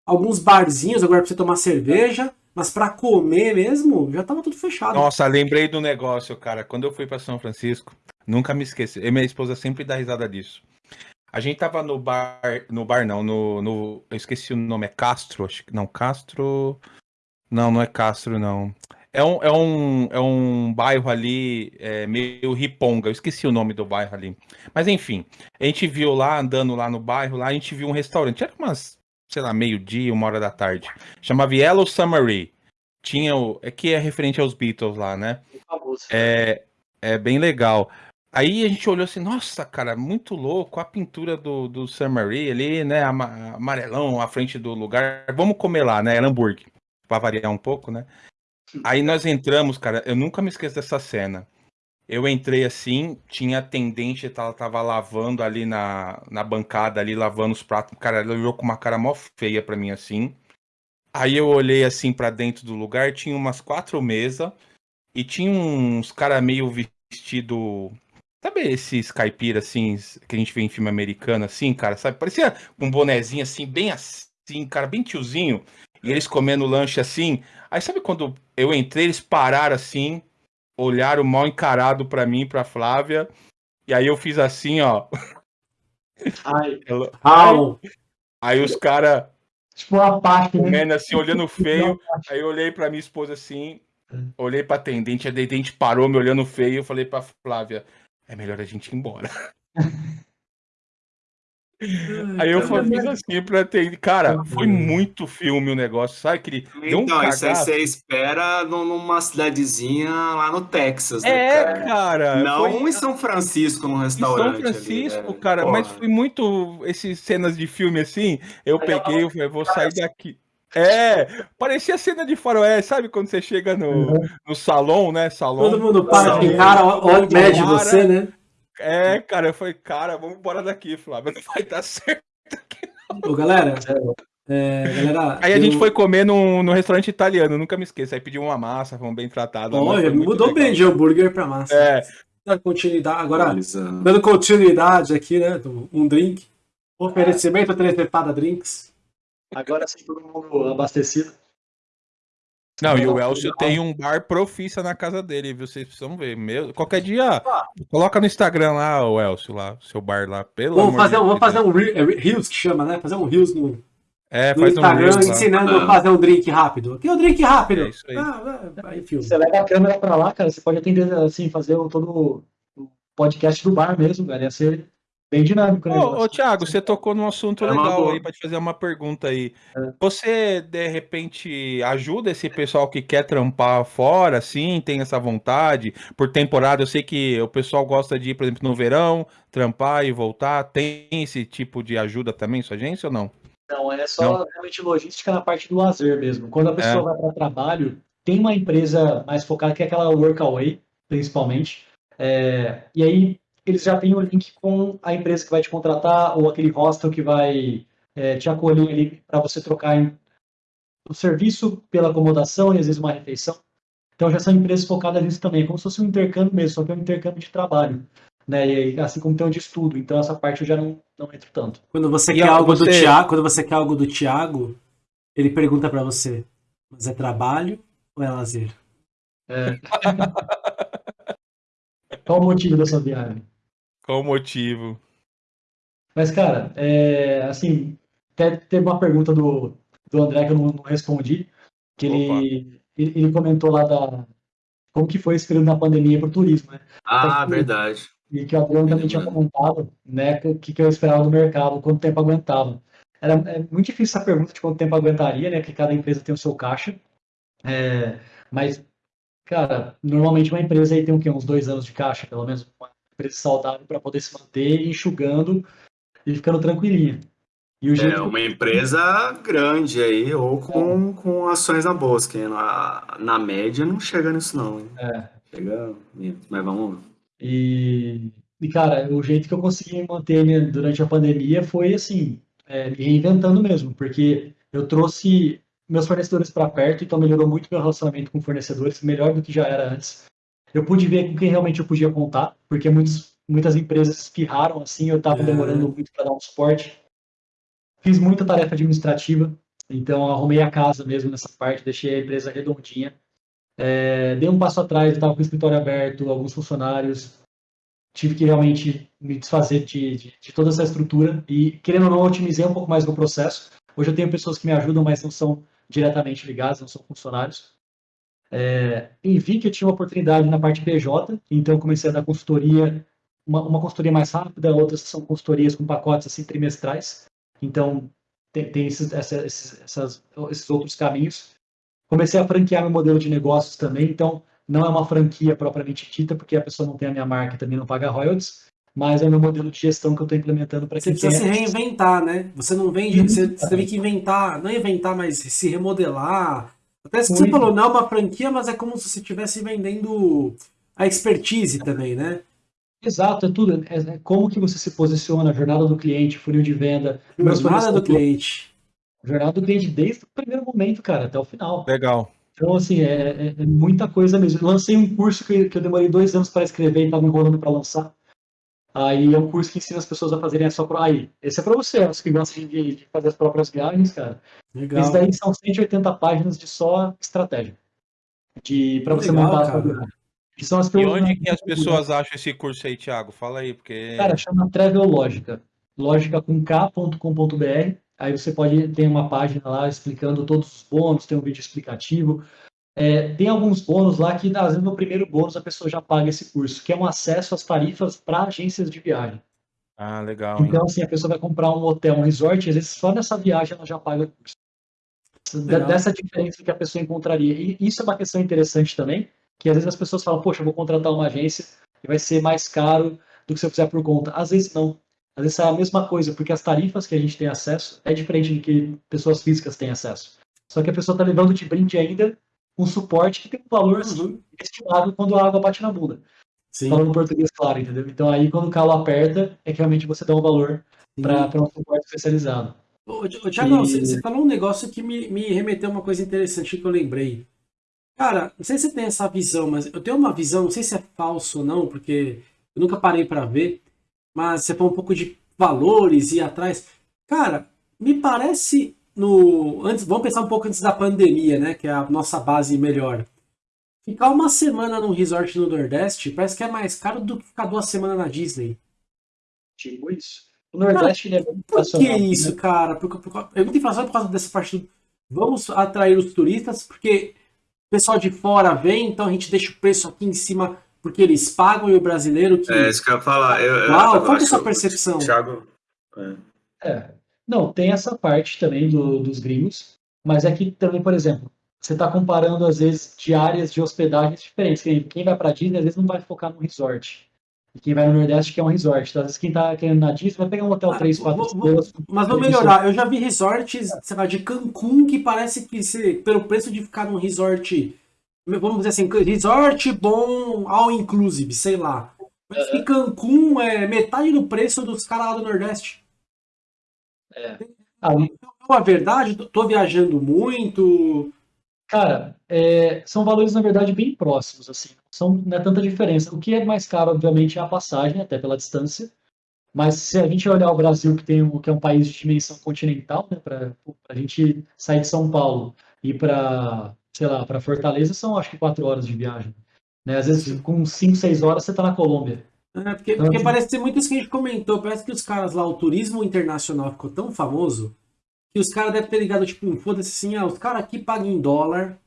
alguns barzinhos agora pra você tomar cerveja, mas para comer mesmo, já tava tudo fechado. Nossa, lembrei do negócio, cara. Quando eu fui para São Francisco, nunca me esqueci. E minha esposa sempre dá risada disso. A gente tava no bar, no bar não, no, no eu esqueci o nome, é Castro, acho que não, Castro, não, não é Castro, não. É um, é um, é um bairro ali, é, meio riponga, eu esqueci o nome do bairro ali. Mas enfim, a gente viu lá, andando lá no bairro, lá a gente viu um restaurante, era umas sei lá, meio-dia, uma hora da tarde. Chamava Yellow Summary. Tinha o. É que é referente aos Beatles lá, né? É, é bem legal. Aí a gente olhou assim, nossa, cara, muito louco, a pintura do, do Summary ali, né? Amarelão à frente do lugar. Vamos comer lá, né? Era hambúrguer. Pra variar um pouco, né? Aí nós entramos, cara, eu nunca me esqueço dessa cena. Eu entrei assim, tinha atendente, ela tava lavando ali na, na bancada, ali, lavando os pratos. Cara, ela olhou com uma cara mó feia pra mim assim. Aí eu olhei assim para dentro do lugar, tinha umas quatro mesas e tinha uns cara meio vestido. Sabe esses caipira assim, que a gente vê em filme americano assim, cara, sabe? Parecia um bonezinho assim, bem assim, cara, bem tiozinho. E eles comendo lanche assim. Aí sabe quando eu entrei, eles pararam assim, olharam mal encarado para mim, pra Flávia. E aí eu fiz assim, ó. Ai. Ai. Aí os caras. Tipo uma parte, né? comendo assim, olhando feio. Aí eu olhei pra minha esposa assim, olhei pra atendente, a atendente parou me olhando feio. Eu falei pra Flávia: é melhor a gente ir embora. Aí eu fiz assim pra ter. Cara, foi muito filme o negócio, sabe? Que então, um isso aí você espera numa cidadezinha lá no Texas, né, É, cara. cara Não foi... em São Francisco, num restaurante. Em São Francisco, ali, né? cara, Porra. mas foi muito. Esses cenas de filme assim. Eu aí peguei, eu falei, vou sair daqui. É, parecia cena de faroeste, sabe quando você chega no, uhum. no salão, né? Salão. Todo mundo para de cara, olha, mede você, né? É, cara, eu falei, cara, vamos embora daqui, Flávio. Não vai dar certo aqui, não. Ô, galera, é, galera, aí a eu... gente foi comer no, no restaurante italiano, nunca me esqueço. Aí pediu uma massa, fomos bem tratados. Olha, mudou legal. bem de hambúrguer pra massa. É. Dando continuidade, agora, dando continuidade aqui, né? Um drink. Oferecimento Trezepada Drinks. Agora sim, todo mundo abastecido. Não, e o Elcio tem um bar profissa na casa dele, viu? Vocês precisam ver. Meu, qualquer dia, coloca no Instagram lá, o Elcio, lá, seu bar lá, pelo vamos fazer, de Vamos fazer um é, Reels que chama, né? Fazer um Reels no, é, no Instagram um ensinando a fazer um drink rápido. Aqui é o um drink rápido. É isso aí. Ah, aí você leva a câmera pra lá, cara, você pode atender assim, fazer todo o podcast do bar mesmo, cara. Ia ser Bem dinâmico, né? Ô, ô Thiago, você tocou num assunto é legal aí para te fazer uma pergunta aí. É. Você, de repente, ajuda esse pessoal que quer trampar fora, assim, tem essa vontade? Por temporada, eu sei que o pessoal gosta de ir, por exemplo, no verão, trampar e voltar. Tem esse tipo de ajuda também, sua agência ou não? Não, é só não. realmente logística na parte do lazer mesmo. Quando a pessoa é. vai para trabalho, tem uma empresa mais focada que é aquela Workaway, principalmente. É, e aí eles já têm o link com a empresa que vai te contratar ou aquele hostel que vai é, te acolher ali para você trocar o serviço pela acomodação e às vezes uma refeição. Então já são empresas focadas nisso também, como se fosse um intercâmbio mesmo, só que é um intercâmbio de trabalho. Né? E, assim como tem um de estudo. Então essa parte eu já não, não entro tanto. Quando você e quer algo você... do Tiago, quando você quer algo do Tiago, ele pergunta para você: mas é trabalho ou é lazer? É. Qual o motivo da sua viagem? Qual o motivo? Mas, cara, é, assim, até teve uma pergunta do, do André que eu não, não respondi, que ele, ele, ele, comentou lá da como que foi esse período na pandemia para o turismo, né? Ah, que, verdade. E que o Adriano também tinha comentado, né, o que, que eu esperava do mercado, quanto tempo aguentava. Era é muito difícil essa pergunta de quanto tempo aguentaria, né, que cada empresa tem o seu caixa, é, mas, cara, normalmente uma empresa aí tem o quê? Uns dois anos de caixa, pelo menos, uma empresa saudável para poder se manter enxugando e ficando tranquilinha. E é uma empresa grande aí, ou com, com ações na bolsa, que na, na média não chega nisso não. É. Chega mas vamos E, E, cara, o jeito que eu consegui manter durante a pandemia foi, assim, é, me reinventando mesmo, porque eu trouxe meus fornecedores para perto, então melhorou muito meu relacionamento com fornecedores, melhor do que já era antes. Eu pude ver com quem realmente eu podia contar, porque muitos, muitas empresas espirraram assim, eu estava é. demorando muito para dar um suporte. Fiz muita tarefa administrativa, então arrumei a casa mesmo nessa parte, deixei a empresa redondinha. É, dei um passo atrás, estava com o escritório aberto, alguns funcionários, tive que realmente me desfazer de, de, de, toda essa estrutura e, querendo ou não, otimizei um pouco mais o processo. Hoje eu tenho pessoas que me ajudam, mas não são diretamente ligadas, não são funcionários. É, e vi que eu tinha uma oportunidade na parte PJ, então comecei a dar consultoria, uma, uma consultoria mais rápida, outras são consultorias com pacotes assim trimestrais. Então tem, tem esses, essa, esses, essas, esses outros caminhos. Comecei a franquear meu modelo de negócios também, então não é uma franquia propriamente dita, porque a pessoa não tem a minha marca e também não paga royalties, mas é o meu modelo de gestão que eu estou implementando para quem Você precisa se reinventar, né? Você não vende, você, você teve que inventar, não inventar, mas se remodelar. Até se você falou, não é uma franquia, mas é como se você estivesse vendendo a expertise também, né? Exato, é tudo. É, é como que você se posiciona, a jornada do cliente, funil de venda. Jornada do cliente. Jornada do cliente desde o primeiro momento, cara, até o final. Legal. Então, assim, é, é, é muita coisa mesmo. Lancei um curso que, que eu demorei dois anos para escrever e estava enrolando para lançar. Aí é um curso que ensina as pessoas a fazerem a sua própria. Aí, esse é para você, os que gostam de, de, fazer as próprias viagens, cara. Legal. Esse daí são 180 páginas de só estratégia. De, para você Legal, montar a sua Que são as e onde que as pessoas acham esse curso aí, Thiago? Fala aí, porque. Cara, chama Travel Lógica. Lógica com K.com.br. Aí você pode ter uma página lá explicando todos os bônus, tem um vídeo explicativo. É, tem alguns bônus lá que, às vezes, no primeiro bônus a pessoa já paga esse curso, que é um acesso às tarifas para agências de viagem. Ah, legal. Então, hein? assim, a pessoa vai comprar um hotel, um resort, às vezes só nessa viagem ela já paga o curso. Legal. Dessa diferença que a pessoa encontraria. E isso é uma questão interessante também, que às vezes as pessoas falam, poxa, eu vou contratar uma agência e vai ser mais caro do que se eu fizer por conta. Às vezes não. Às vezes é a mesma coisa, porque as tarifas que a gente tem acesso é diferente do que pessoas físicas têm acesso. Só que a pessoa está levando de brinde ainda um suporte que tem um valor assim, estimado quando a água bate na bunda. Sim. Falando português claro, entendeu? Então aí quando o calo aperta, é que realmente você dá um valor para um suporte especializado. Ô, Thiago, e... você, você, falou um negócio que me, me remeteu a uma coisa interessante que eu lembrei. Cara, não sei se você tem essa visão, mas eu tenho uma visão, não sei se é falso ou não, porque eu nunca parei para ver, mas você falou um pouco de valores e atrás. Cara, me parece no antes, vamos pensar um pouco antes da pandemia, né, que é a nossa base melhor. Ficar uma semana num resort no Nordeste parece que é mais caro do que ficar duas semanas na Disney. Tipo isso. O Nordeste cara, é muito Por que isso, né? cara? Porque, porque, é muito inflação por causa dessa parte do... Vamos atrair os turistas, porque o pessoal de fora vem, então a gente deixa o preço aqui em cima porque eles pagam e o brasileiro que. É isso que eu ia falar. Eu, Uau, eu, qual é a sua percepção? Thiago. É. é. Não, tem essa parte também do, dos gringos, mas é que também, por exemplo, você está comparando, às vezes, diárias de hospedagens diferentes. Quem, vai para Disney, às vezes, não vai focar no resort. E quem vai no Nordeste quer um resort. Então, às vezes, quem está querendo na Disney vai pegar um hotel 3, 4 estrelas. Mas vou melhorar. Eu já vi resorts, sei lá, de Cancún, que parece que, se, pelo preço de ficar num resort, vamos dizer assim, resort bom, all inclusive, sei lá. Mas que Cancún é metade do preço dos caras lá do Nordeste. É. Ah, então, a verdade, tô viajando muito. Cara, é, são valores, na verdade, bem próximos, assim. São, não é tanta diferença. O que é mais caro, obviamente, é a passagem, até pela distância. Mas se a gente olhar o Brasil, que, tem um, que é um país de dimensão continental, né, para a gente sair de São Paulo e para, sei lá, para Fortaleza, são acho que quatro horas de viagem. Né? Às vezes, com cinco, seis horas, você está na Colômbia. É, porque, então, porque parece ser muito isso que a gente comentou. Parece que os caras lá, o turismo internacional ficou tão famoso que os caras devem ter ligado, tipo, foda-se assim, ah, os caras aqui pagam em dólar.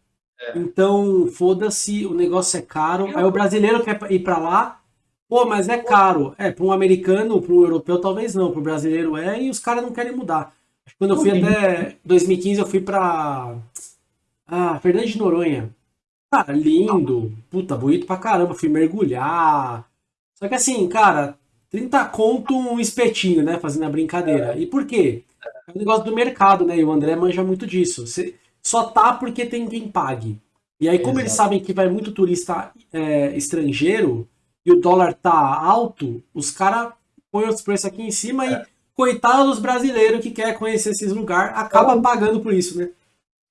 É. Então, foda-se, o negócio é caro. Aí o brasileiro quer ir para lá. Pô, mas é caro. É, para um americano, para um europeu, talvez não. Para o brasileiro é, e os caras não querem mudar. Quando eu fui até 2015, eu fui para ah, Fernando de Noronha. Cara, lindo. Puta, bonito pra caramba. Fui mergulhar. Só que assim, cara, 30 conto um espetinho, né? Fazendo a brincadeira. E por quê? É um negócio do mercado, né? E o André manja muito disso. Você só tá porque tem quem pague. E aí, como Exato. eles sabem que vai muito turista é, estrangeiro, e o dólar tá alto, os caras põem os preços aqui em cima é. e coitado dos brasileiros que quer conhecer esses lugares, acaba pagando por isso, né?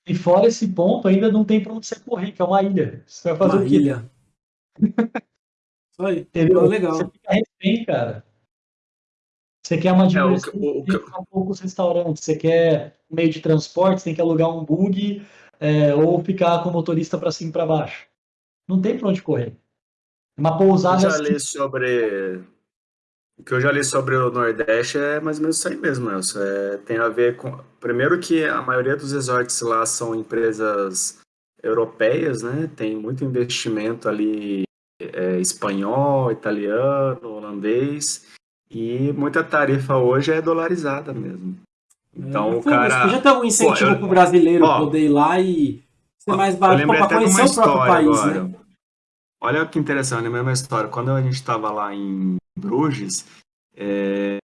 E fora esse ponto, ainda não tem pra onde você correr, que é uma ilha. Você vai fazer uma o quê? ilha. Isso aí. Entendeu? legal. Você fica refém, cara. Você quer uma diversão, é, o, o, tem que poucos restaurantes. Você quer meio de transporte, você tem que alugar um bug é, ou ficar com o motorista para cima e para baixo. Não tem para onde correr. Uma pousada. Eu já li sobre. O que eu já li sobre o Nordeste é mais ou menos isso aí mesmo, Nelson. É, tem a ver com. Primeiro, que a maioria dos resorts lá são empresas europeias, né? Tem muito investimento ali é, espanhol, italiano, holandês. E muita tarifa hoje é dolarizada mesmo. Então é, o cara. Já tem algum incentivo para o brasileiro ó, poder ir lá e ser mais barato para conhecer o próprio país, agora. né? Olha que interessante, a mesma história. Quando a gente estava lá em Bruges, é,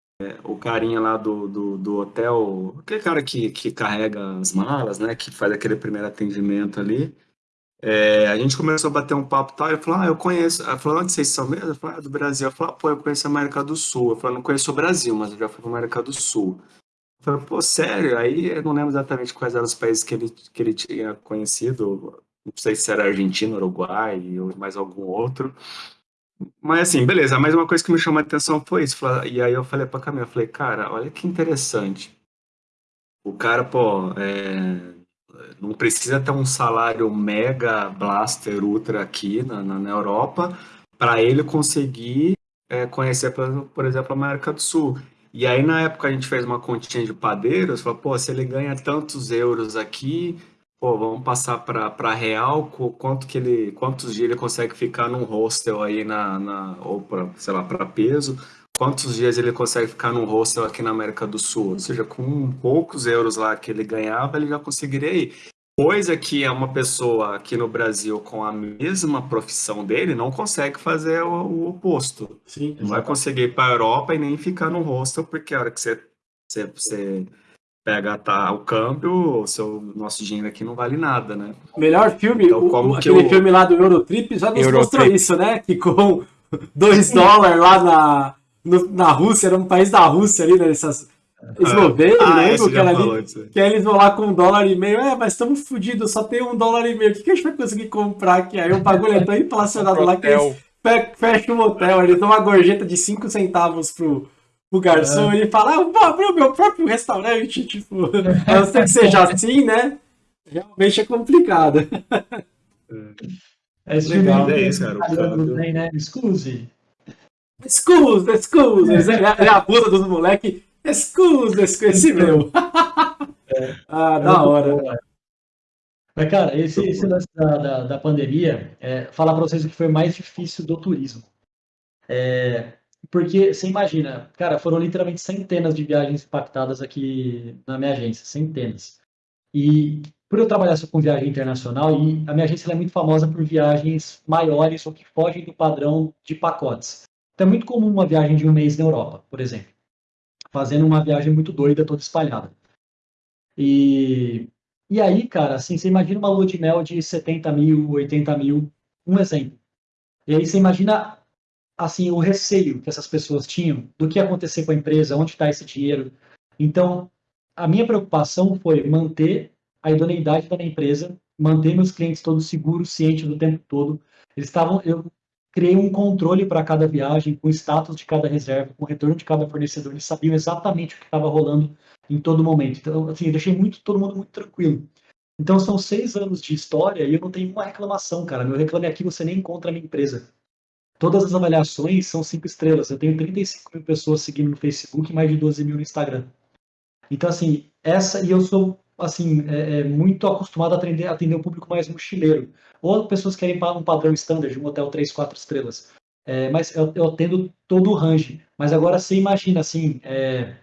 o carinha lá do, do, do, hotel, aquele cara que, que carrega as malas, né, que faz aquele primeiro atendimento ali, é, a gente começou a bater um papo tal, ele falou, ah, eu conheço, ela falou, onde vocês são mesmo? Eu falei, ah, do Brasil. Eu falei, ah, pô, eu conheço a América do Sul. Eu falei, não conheço o Brasil, mas eu já fui para a América do Sul. Eu falei, pô, sério? Aí eu não lembro exatamente quais eram os países que ele, que ele tinha conhecido, não sei se era Argentina, Uruguai ou mais algum outro. Mas assim, beleza, mas uma coisa que me chamou a atenção foi isso. E aí eu falei pra Camila, eu falei, cara, olha que interessante. O cara, pô, é, não precisa ter um salário mega blaster ultra aqui na, na, na Europa para ele conseguir é, conhecer, por, exemplo, a América do Sul. E aí, na época, a gente fez uma continha de padeiros, falou, pô, se ele ganha tantos euros aqui, pô, vamos passar para real, quanto que ele, quantos dias ele consegue ficar num hostel aí na, na ou para, sei lá, para peso, quantos dias ele consegue ficar num hostel aqui na América do Sul, ou seja, com poucos euros lá que ele ganhava, ele já conseguiria ir. Coisa que é uma pessoa aqui no Brasil com a mesma profissão dele não consegue fazer o, o oposto. Sim, não vai conseguir ir para a Europa e nem ficar no hostel, porque a hora que você, você, você pega tá, o câmbio, o seu nosso dinheiro aqui não vale nada, né? Melhor filme, então, como o, aquele eu... filme lá do Eurotrip já nos Eurotrip. mostrou isso, né? Que com 2 dólares lá na, no, na Rússia, era um país da Rússia ali, nessas. Né, Eslovênia, ah, né? Que, ali, que aí eles vão lá com um dólar e meio. É, mas estamos fodidos, só tem um dólar e meio. O que, que a gente vai conseguir comprar aqui? Aí o bagulho é tão inflacionado lá que eles fecham um hotel. Eles dão uma gorjeta de 5 centavos pro, o garçom, é. ele fala, ah, vou abrir o meu próprio restaurante, tipo, a não ser que seja assim, né? Realmente é complicado. É, esse legal. É isso, cara. Tem, né? Excuse. Excuse. É, é a puta dos moleques. Excuse, excuse meu. É. ah, da hora. Mas, cara, esse, esse lance da, da, da pandemia, é, falar pra vocês o que foi mais difícil do turismo. É, porque você imagina, cara, foram literalmente centenas de viagens impactadas aqui na minha agência, centenas. E por eu trabalhar só com viagem internacional, e a minha agência é muito famosa por viagens maiores ou que fogem do padrão de pacotes. Então é muito comum uma viagem de um mês na Europa, por exemplo. Fazendo uma viagem muito doida, toda espalhada. E, e aí, cara, assim, você imagina uma lua de mel de 70 mil, 80 mil, um exemplo. E aí você imagina assim o receio que essas pessoas tinham do que ia acontecer com a empresa, onde está esse dinheiro. Então, a minha preocupação foi manter a idoneidade da minha empresa, manter meus clientes todos seguros, cientes do tempo todo. Eles estavam, eu criei um controle para cada viagem, com o status de cada reserva, com o retorno de cada fornecedor. Eles sabiam exatamente o que estava rolando em todo momento. Então, assim, eu deixei muito todo mundo muito tranquilo. Então, são seis anos de história e eu não tenho uma reclamação, cara. Meu reclame aqui você nem encontra a minha empresa. Todas as avaliações são cinco estrelas. Eu tenho 35 mil pessoas seguindo no Facebook e mais de 12 mil no Instagram. Então, assim, essa, e eu sou, assim, é, é muito acostumado a atender, atender o público mais mochileiro. Ou pessoas que querem um padrão standard, um hotel 3, 4 estrelas. É, mas eu, eu atendo todo o range. Mas agora você imagina, assim, é,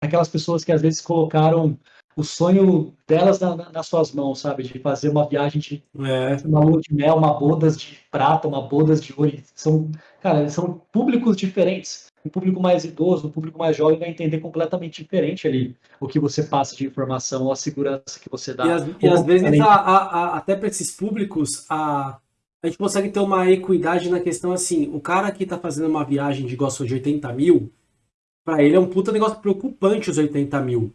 aquelas pessoas que às vezes colocaram o sonho delas na, na, nas suas mãos, sabe? De fazer uma viagem de é. uma lua de mel, uma bodas de prata, uma bodas de ouro. São, cara, são públicos diferentes. Um público mais idoso, um público mais jovem vai entender completamente diferente ali o que você passa de informação ou a segurança que você dá. E, as, e às vezes, a, a, a, até para esses públicos, a, a gente consegue ter uma equidade na questão assim, o cara que tá fazendo uma viagem de gosto de 80 mil, para ele é um puta negócio preocupante os 80 mil.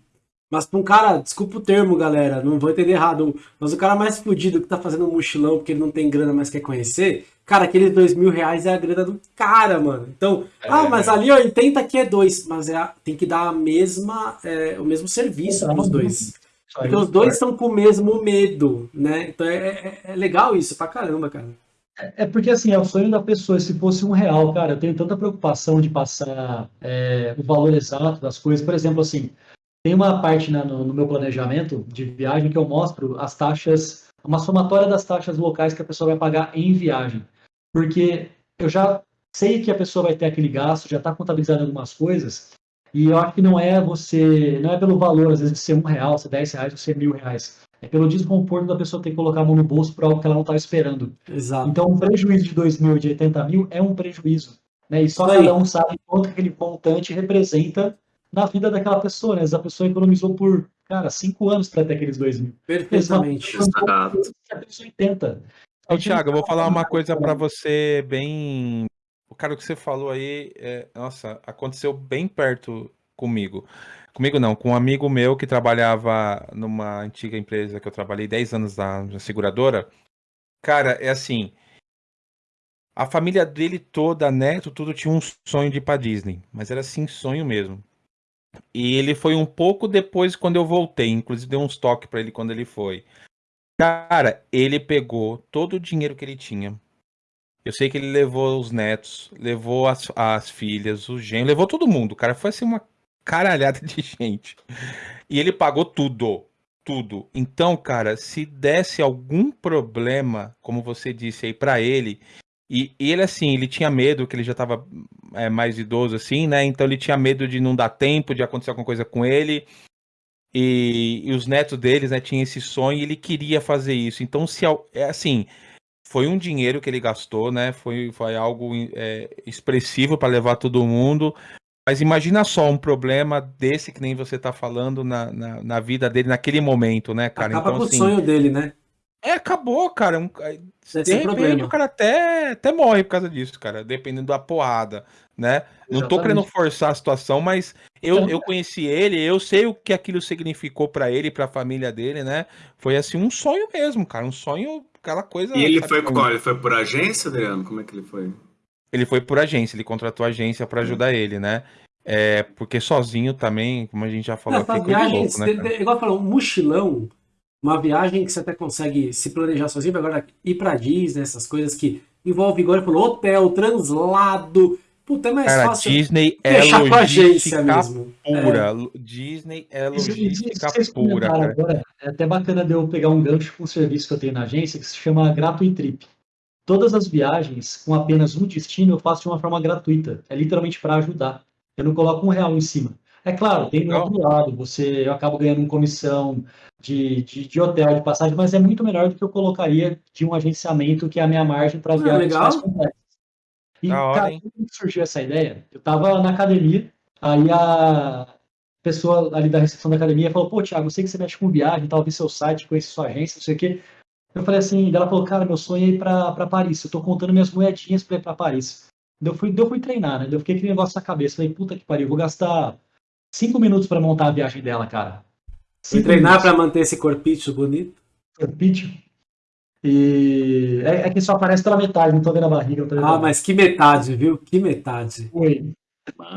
Mas pra um cara, desculpa o termo, galera, não vou entender errado, mas o cara mais fudido que tá fazendo um mochilão porque ele não tem grana, mas quer conhecer, cara, aqueles dois mil reais é a grana do cara, mano. Então, é, ah, mas é. ali 80 aqui é dois, mas é, tem que dar a mesma, é, o mesmo serviço pros dois. Porque os dois estão com o mesmo medo, né? Então é, é, é, legal isso pra caramba, cara. É, é porque assim, é o sonho da pessoa. Se fosse um real, cara, eu tenho tanta preocupação de passar é, o valor exato das coisas. Por exemplo, assim, tem uma parte né, no, no, meu planejamento de viagem que eu mostro as taxas, uma somatória das taxas locais que a pessoa vai pagar em viagem. Porque eu já sei que a pessoa vai ter aquele gasto, já está contabilizando algumas coisas, e eu acho que não é você, não é pelo valor, às vezes, de ser um real, ser dez reais ou ser mil reais. É pelo desconforto da pessoa ter que colocar a mão no bolso para algo que ela não estava esperando. Exato. Então, um prejuízo de dois mil, de 80 mil, é um prejuízo. Né? E só cada um sabe quanto aquele montante representa na vida daquela pessoa. Né? Essa pessoa economizou por, cara, cinco anos para ter aqueles dois mil. Perfeitamente. Exato. A pessoa tenta. Ô, Thiago, eu vou falar uma coisa para você bem o cara que você falou aí, é, nossa, aconteceu bem perto comigo. Comigo não, com um amigo meu que trabalhava numa antiga empresa que eu trabalhei 10 anos na, na seguradora. Cara, é assim, a família dele toda, neto, tudo tinha um sonho de ir pra Disney, mas era assim, sonho mesmo. E ele foi um pouco depois quando eu voltei, inclusive deu uns toques para ele quando ele foi. Cara, ele pegou todo o dinheiro que ele tinha, eu sei que ele levou os netos, levou as, as filhas, o genro, levou todo mundo. Cara foi assim uma caralhada de gente. E ele pagou tudo. Tudo. Então, cara, se desse algum problema, como você disse aí, para ele, e, e, ele, assim, ele tinha medo, que ele já tava é, mais idoso, assim, né? Então ele tinha medo de não dar tempo, de acontecer alguma coisa com ele. E, e os netos deles, né, tinham esse sonho e ele queria fazer isso. Então, se é assim, foi um dinheiro que ele gastou, né? Foi, foi algo é, expressivo para levar todo mundo. Mas imagina só um problema desse que nem você tá falando na, na, na vida dele naquele momento, né, cara? Acaba então, com assim, o sonho dele, né? É, acabou, cara. Um, de repente problema. o cara até, até morre por causa disso, cara, dependendo da porrada, né? Exatamente. Não tô querendo forçar a situação, mas eu, eu conheci ele, eu sei o que aquilo significou para ele e pra família dele, né? Foi assim um sonho mesmo, cara, um sonho aquela coisa. E ele foi como? Ele foi por agência, Adriano? Como é que ele foi? Ele foi por agência, ele contratou agência para ajudar hum. ele, né? É, porque sozinho também, como a gente já falou Essa aqui, viagem, louco, né, igual falou, um mochilão, uma viagem que você até consegue se planejar sozinho, agora ir para Disney, essas coisas que envolve, igual ele falou, hotel, translado, Puta, é mais Cara, fácil Disney é fechar com a agência mesmo. Pura. É. Disney é logística pura. Agora, é até bacana de eu pegar um gancho com um serviço que eu tenho na agência que se chama Gratuitrip. Todas as viagens com apenas um destino eu faço de uma forma gratuita. É literalmente para ajudar. Eu não coloco um real em cima. É claro, tem do outro lado, você, eu acabo ganhando uma comissão de, de, de, hotel, de passagem, mas é muito melhor do que eu colocaria de um agenciamento que é a minha margem para as ah, viagens mais complexas. E, da cara, surgiu essa ideia? Eu tava na academia, aí a pessoa ali da recepção da academia falou, pô, Thiago, eu sei que você mexe com viagem, tal, vi seu site, conheci sua agência, não sei o quê. Eu falei assim, ela falou, cara, meu sonho é ir pra, pra Paris, eu tô contando minhas moedinhas pra ir pra Paris. Eu fui, eu fui treinar, né? Eu fiquei aquele negócio na cabeça, falei, puta que pariu, vou gastar cinco minutos pra montar a viagem dela, cara. Cinco treinar minutos. pra manter esse corpício bonito? Corpício? E é, é, que só aparece pela metade, não tô vendo a barriga. Vendo ah, mas que metade, viu? Que metade. Oi.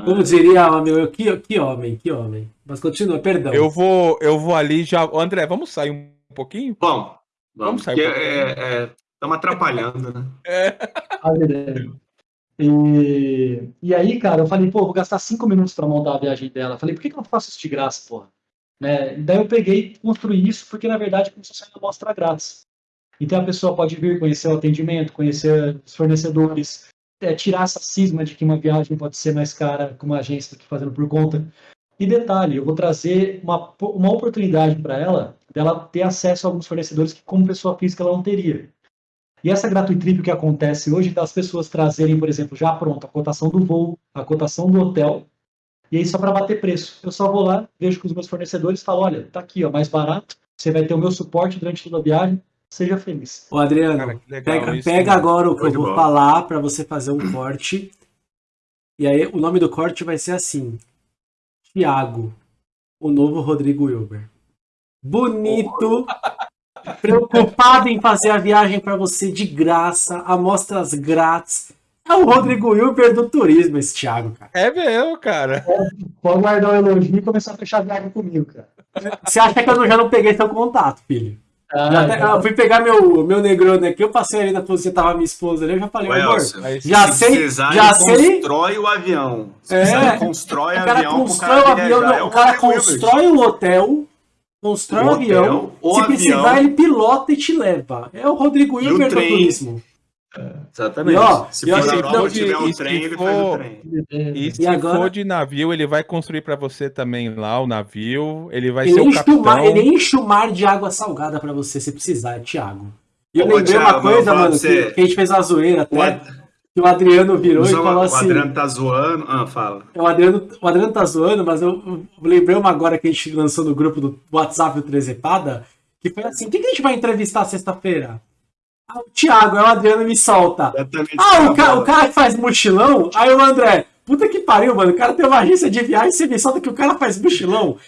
Como diria meu, que, que homem, que homem. Mas continua, perdão. Eu vou, eu vou ali já. André, vamos sair um pouquinho? Bom, vamos, vamos sair. Estamos é, é, atrapalhando, né? É. E, e aí, cara, eu falei, pô, vou gastar cinco minutos para montar a viagem dela. Falei, por que, que eu não faço isso de graça, porra? Né? Daí eu peguei e construí isso, porque na verdade começou a sair uma amostra grátis. Então a pessoa pode vir conhecer o atendimento, conhecer os fornecedores, é, tirar essa cisma de que uma viagem pode ser mais cara com uma agência do que fazendo por conta. E detalhe, eu vou trazer uma, uma oportunidade para ela dela ter acesso a alguns fornecedores que, como pessoa física, ela não teria. E essa gratuitrip que acontece hoje, das pessoas trazerem, por exemplo, já pronto, a cotação do voo, a cotação do hotel, e aí só para bater preço. Eu só vou lá, vejo com os meus fornecedores e falo, olha, tá aqui, ó, mais barato, você vai ter o meu suporte durante toda a viagem, seja feliz. Ô, Adriano, Cara, legal, pega, pega agora o que eu vou falar para você fazer um corte. E aí, o nome do corte vai ser assim: Tiago, o novo Rodrigo Wilber. Bonito, preocupado em fazer a viagem para você de graça, amostras grátis. É o Rodrigo Wilber do turismo, esse Thiago, cara. É mesmo, cara. Pode guardar o elogio e começar a fechar viagem comigo, cara. Você acha que eu já não peguei seu contato, filho? Ah, até, eu fui pegar meu, meu Negroni aqui, eu passei ali na posição tava minha esposa ali, eu já falei, amor, já sei, já sei. constrói o avião. Se é, constrói o cara avião constrói o avião, não, é o cara constrói o hotel, constrói o, avião, o se avião, precisar ele pilota e te leva. É o Rodrigo Hilbert do turismo. Exatamente. E, ó, se for na Europa, tiver um trem, ele faz o trem. E se agora... for de navio, ele vai construir para você também lá o navio. Ele vai ele ser o capitão. Mar, ele enche o mar de água salgada para você se precisar, Thiago. E eu Ô, lembrei Thiago, uma coisa, mano, você... que, a gente fez uma zoeira até. Que o Adriano virou e falou assim. O Adriano tá zoando. Ah, fala. O Adriano, o Adriano tá zoando, mas eu, eu lembrei uma agora que a gente lançou no grupo do WhatsApp do Trezepada, que foi assim: quem que a gente vai entrevistar sexta-feira? Ah, o Thiago, aí o Adriano me solta. Ah, o cara, o cara que faz mochilão? Aí o André, puta que pariu, mano. O cara tem uma agência de viagem e você me solta que o cara faz mochilão.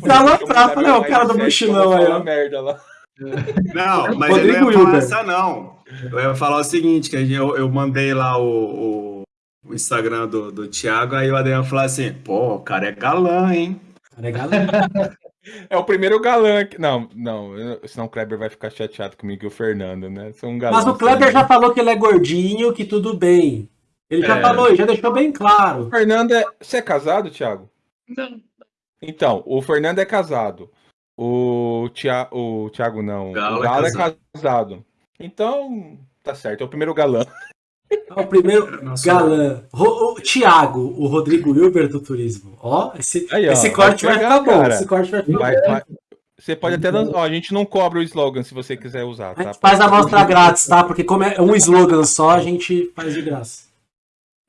Pra lá falei, o cara do mochilão aí, ó. Merda lá. Não, mas Rodrigo eu não ia falar essa não. Eu ia falar o seguinte, que eu, eu mandei lá o, o, Instagram do, do Thiago, aí o Adriano falou assim, pô, o cara é galã, hein? O cara é galã. É o primeiro galã. Que... Não, não, senão o Kleber vai ficar chateado comigo e o Fernando, né? São um galã, Mas o Kleber já falou que ele é gordinho, que tudo bem. Ele já é... falou, já deixou bem claro. O Fernando é. Você é casado, Thiago? Não. Então, o Fernando é casado. O, Tia... o Thiago não. Galo o Galo é casado. é casado. Então, tá certo, é o primeiro galã. É o primeiro Nossa, galã. O, o Thiago, o Rodrigo Wilber do turismo. Ó, esse, Aí, ó, esse corte vai, vai ficar bom. Esse corte vai ficar vai, vai, Você pode até. Ó, a gente não cobra o slogan se você quiser usar. Tá? A gente faz a amostra grátis, tá? Porque como é um slogan só, a gente faz de graça.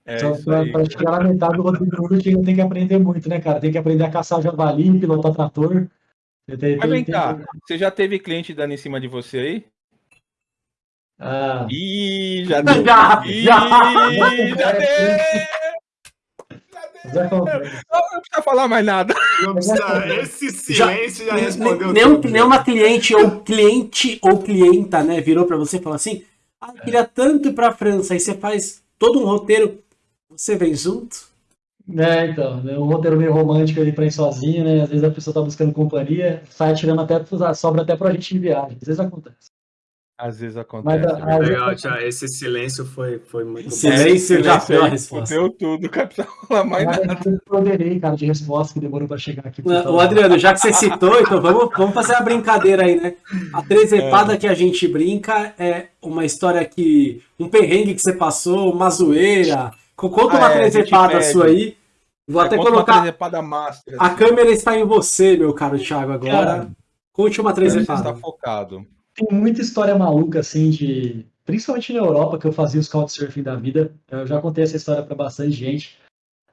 É só pra, pra chegar na metade, o Rodrigo Wilber tem que aprender muito, né, cara? Tem que aprender a caçar javali, pilotar trator. Tem, Mas vem tem, cá, tem... você já teve cliente dando em cima de você aí? Ah. Ih, já deu. Já, Ih, já. já deu. Já Não, precisa falar mais nada. Não precisa, esse silêncio já, já respondeu. Nenhum, nenhuma cliente ou cliente ou clienta, né, virou para você e falou assim: ah, eu queria tanto ir pra França. Aí você faz todo um roteiro, você vem junto? É, então, é um roteiro meio romântico ali pra ir sozinho, né? Às vezes a pessoa tá buscando companhia, sai tirando até, sobra até pra gente de viagem. Às vezes acontece. Às vezes acontece. Mas, a, legal, já, esse silêncio foi, foi muito silêncio já deu a resposta. Deu tudo, capitão. mais nada. Eu poderei, cara, de resposta que demorou para chegar aqui. O Adriano, já que você citou, então vamos, vamos fazer a brincadeira aí, né? A trezepada é. que a gente brinca é uma história que. um perrengue que você passou, uma zoeira. Conta ah, uma é, trezepada sua aí. Vou é, até colocar. Master, assim. A câmera está em você, meu caro Thiago, agora. Cara, Conte uma trezepada. Você está focado tem muita história maluca, assim, de. Principalmente na Europa, que eu fazia os couchsurfing da vida. Eu já contei essa história para bastante gente.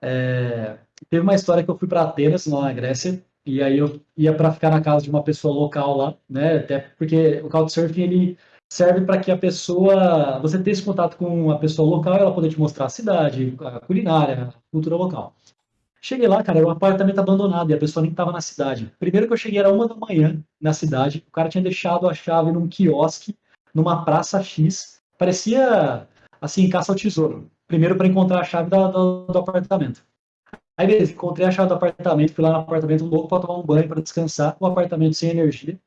É... Teve uma história que eu fui para Atenas, lá na Grécia, e aí eu ia para ficar na casa de uma pessoa local lá, né? Até porque o couchsurfing ele serve para que a pessoa, você tenha esse contato com a pessoa local, ela poder te mostrar a cidade, a culinária, a cultura local. Cheguei lá, cara, era um apartamento abandonado e a pessoa nem estava na cidade. Primeiro que eu cheguei era uma da manhã na cidade, o cara tinha deixado a chave num quiosque, numa praça X, parecia assim, caça ao tesouro. Primeiro para encontrar a chave da, do, do, apartamento. Aí beleza, encontrei a chave do apartamento, fui lá no apartamento louco para tomar um banho, para descansar, o apartamento sem energia,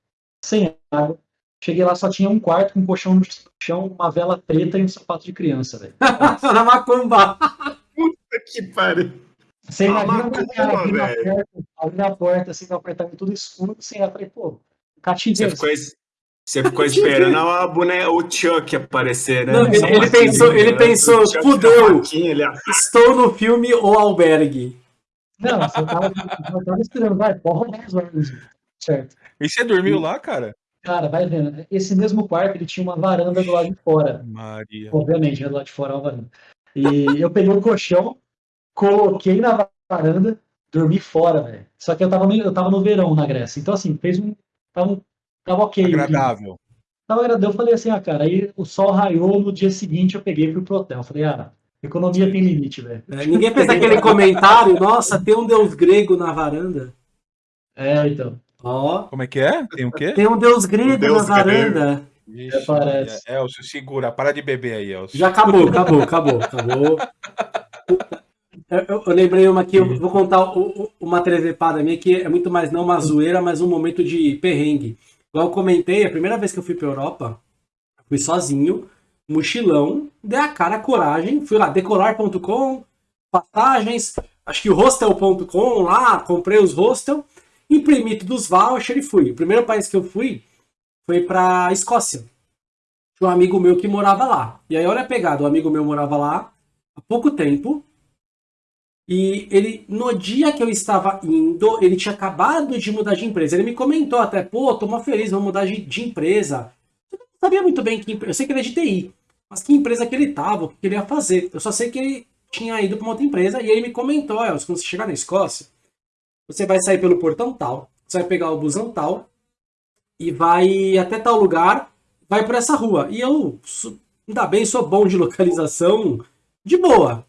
sem água. Cheguei lá, só tinha um quarto com um colchão no chão, uma vela preta e um sapato de criança, velho. Na macumba! Puta que pariu! Você imagina o cara abrir a porta, abrir a porta, assim, no apartamento tudo escuro, você ia, falei, pô, cativeiro. Você ficou, você ficou esperando a boneca, o Chuck aparecer, né? Não, ele, ele pensou, ele né? pensou, fudeu, estou no filme O Albergue. Não, você tava, tava esperando, vai, porra, mais horas, certo. E você dormiu e, lá, cara? Cara, vai vendo, esse mesmo quarto, ele tinha uma varanda do lado de fora. Maria. Obviamente, do lado de fora é uma varanda. E eu peguei o colchão, coloquei na varanda, dormi fora, velho. Só que eu tava, meio, eu tava no verão na Grécia. Então, assim, fez um. Tava, tava ok. Agradável. Tava agradando, eu falei assim, ah, cara, aí o sol raiou, no dia seguinte eu peguei e fui pro hotel. Falei, ah, economia tem limite, velho. É, ninguém fez aquele comentário, nossa, tem um deus grego na varanda. É, então. Ó. Como é que é? Tem o quê? Tem um deus grego deus na varanda. Ixi, é, parece. Elcio, segura, para de beber aí, Elcio. Já acabou, acabou, acabou, acabou. Eu, eu, lembrei uma aqui, eu vou contar o, uma trevepada minha que é muito mais não uma zoeira, mas um momento de perrengue. Igual eu comentei, a primeira vez que eu fui pra Europa, fui sozinho, mochilão, dei a cara, a coragem, fui lá, decolar.com, passagens, acho que o hostel.com lá, comprei os hostel, imprimi todos os vouchers e fui. O primeiro país que eu fui foi pra Escócia. Tinha um amigo meu que morava lá. E aí, olha a pegada, o um amigo meu morava lá há pouco tempo, e ele, no dia que eu estava indo, ele tinha acabado de mudar de empresa. Ele me comentou até, pô, tô mó feliz, vou mudar de, de empresa. Eu não sabia muito bem que eu sei que ele é de TI, mas que empresa que ele estava, o que ele ia fazer. Eu só sei que ele tinha ido para uma outra empresa e ele me comentou, quando você chegar na Escócia, você vai sair pelo portão tal, você vai pegar o busão tal e vai até tal lugar, vai por essa rua. E eu, ainda bem, sou bom de localização, de boa.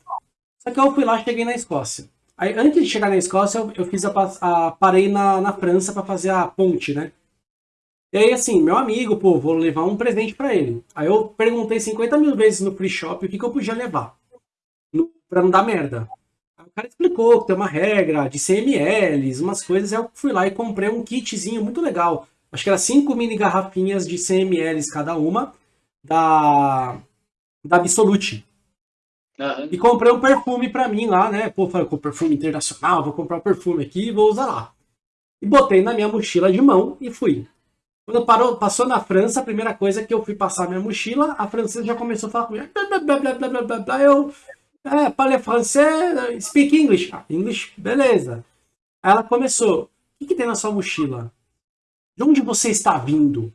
Só que eu fui lá cheguei na Escócia. Aí, antes de chegar na Escócia, eu, eu fiz a, a, parei na, na França para fazer a ponte, né? E aí, assim, meu amigo, pô, vou levar um presente para ele. Aí eu perguntei 50 mil vezes no free shop o que, que eu podia levar. No, pra não dar merda. Aí o cara explicou que tem uma regra de CMLs, umas coisas. Aí eu fui lá e comprei um kitzinho muito legal. Acho que era cinco mini garrafinhas de CMLs cada uma. Da, da Absolute. Uhum. E comprei um perfume pra mim lá, né? Pô, falei, com perfume internacional, vou comprar um perfume aqui e vou usar lá. E botei na minha mochila de mão e fui. Quando parou, passou na França, a primeira coisa que eu fui passar minha mochila, a francesa já começou a falar comigo. Blá, blá, blá, blá, blá, blá, eu. É, parle français, speak English. Ah, English, beleza. Aí ela começou. O que, que tem na sua mochila? De onde você está vindo?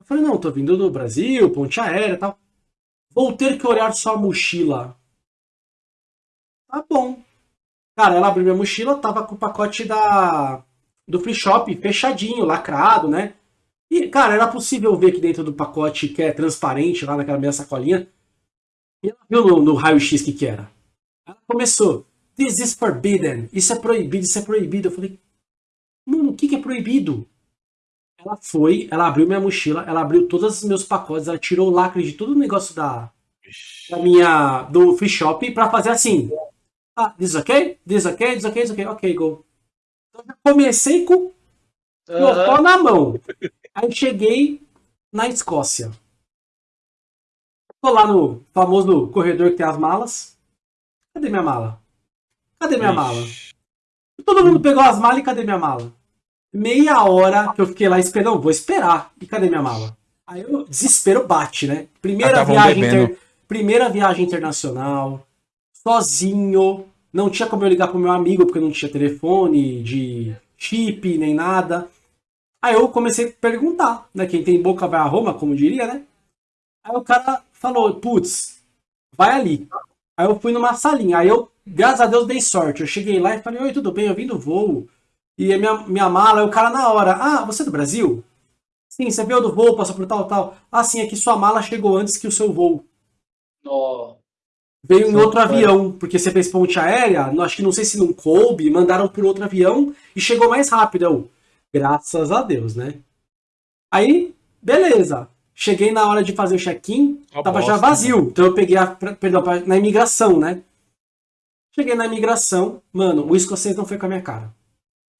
Eu falei, não, tô vindo do Brasil, ponte aérea e tal. Vou ter que olhar sua mochila. Tá bom. Cara, ela abriu minha mochila, tava com o pacote da do free shop fechadinho, lacrado, né? E, cara, era possível ver que dentro do pacote que é transparente, lá naquela minha sacolinha. E ela viu no, no raio-x que que era. Ela começou, this is forbidden, isso é proibido, isso é proibido. Eu falei, mano, o que que é proibido? Ela foi, ela abriu minha mochila, ela abriu todos os meus pacotes, ela tirou o lacre de todo o negócio da, da minha, do free shop pra fazer assim. Ah, this ok? This ok? This ok? This ok? Ok, go. Então já comecei com o pó na mão. Aí cheguei na Escócia. Tô lá no famoso corredor que tem as malas. Cadê minha mala? Cadê minha Ixi. mala? Todo mundo pegou as malas e cadê minha mala? Meia hora que eu fiquei lá esperando, vou esperar. E cadê minha mala? Aí o desespero bate, né? Primeira viagem, inter... primeira viagem internacional sozinho. Não tinha como eu ligar pro meu amigo, porque não tinha telefone de chip nem nada. Aí eu comecei a perguntar, né? Quem tem boca vai a Roma, como diria, né? Aí o cara falou, putz, vai ali. Aí eu fui numa salinha. Aí eu, graças a Deus, dei sorte. Eu cheguei lá e falei, oi, tudo bem? Eu vim do voo. E a minha, minha mala, aí o cara na hora, ah, você é do Brasil? Sim, você veio do voo, passou por tal, tal. Ah, sim, é que sua mala chegou antes que o seu voo. Oh veio em outro avião, porque você fez ponte aérea, acho que não sei se não coube, mandaram por outro avião e chegou mais rápido. Eu, graças a Deus, né? Aí, beleza. Cheguei na hora de fazer o check-in, tava bosta, já vazio. Né? Então eu peguei a, perdão, na imigração, né? Cheguei na imigração, mano, o escocês não foi com a minha cara.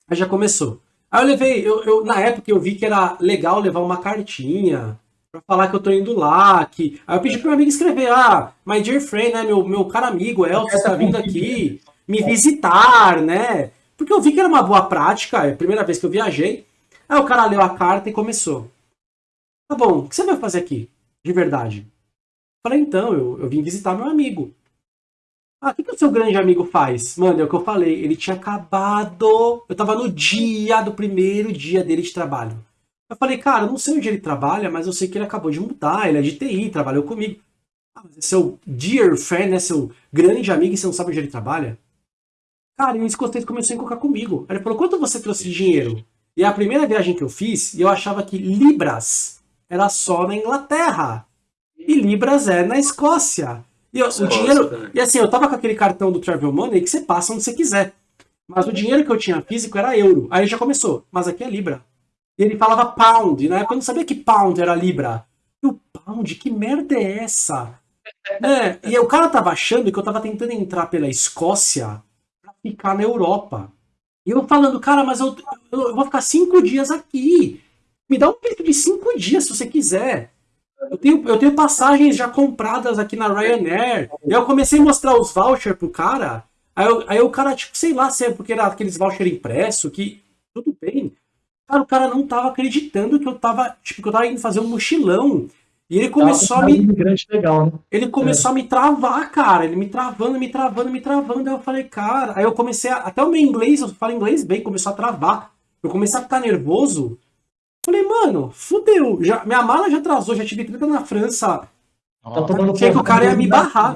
Aí já começou. Aí eu levei, eu, eu, na época eu vi que era legal levar uma cartinha, pra falar que eu tô indo lá, que... Aí eu pedi pro meu amigo escrever, ah, my dear friend, né, meu, meu caro amigo Elton está vindo aqui me visitar, né? Porque eu vi que era uma boa prática, é a primeira vez que eu viajei. Aí o cara leu a carta e começou. Tá bom, o que você vai fazer aqui, de verdade? Falei, então, eu, eu vim visitar meu amigo. Ah, o que, que o seu grande amigo faz? Mano, é o que eu falei, ele tinha acabado... Eu tava no dia do primeiro dia dele de trabalho. Eu falei, cara, eu não sei onde ele trabalha, mas eu sei que ele acabou de mudar, ele é de TI, trabalhou comigo. Ah, mas é seu dear friend, né, seu grande amigo e você não sabe onde ele trabalha? Cara, e o escocês começou a encocar comigo. Ele falou, quanto você trouxe de dinheiro? E a primeira viagem que eu fiz, eu achava que libras era só na Inglaterra. E libras é na Escócia. E eu, o dinheiro. E assim, eu tava com aquele cartão do Travel Money que você passa onde você quiser. Mas o dinheiro que eu tinha físico era euro. Aí já começou. Mas aqui é libra. E ele falava pound. Na época eu não sabia que pound era libra. E o pound, que merda é essa? É, e o cara tava achando que eu tava tentando entrar pela Escócia pra ficar na Europa. E eu falando, cara, mas eu, eu vou ficar cinco dias aqui. Me dá um peito de cinco dias se você quiser. Eu tenho, eu tenho passagens já compradas aqui na Ryanair. E eu comecei a mostrar os vouchers pro cara. Aí, eu, aí o cara, tipo, sei lá se é porque era aqueles vouchers impresso, que tudo bem. Cara, o cara não tava acreditando que eu tava, tipo, que eu tava indo fazer um mochilão. E ele começou a me. Legal, né? Ele começou é. a me travar, cara. Ele me travando, me travando, me travando. Aí eu falei, cara. Aí eu comecei a. Até o meu inglês, eu falo inglês bem, começou a travar. Eu comecei a ficar nervoso. Falei, mano, fudeu. Já, minha mala já atrasou, já tive treta na França. Tá achei que o cara ia me barrar.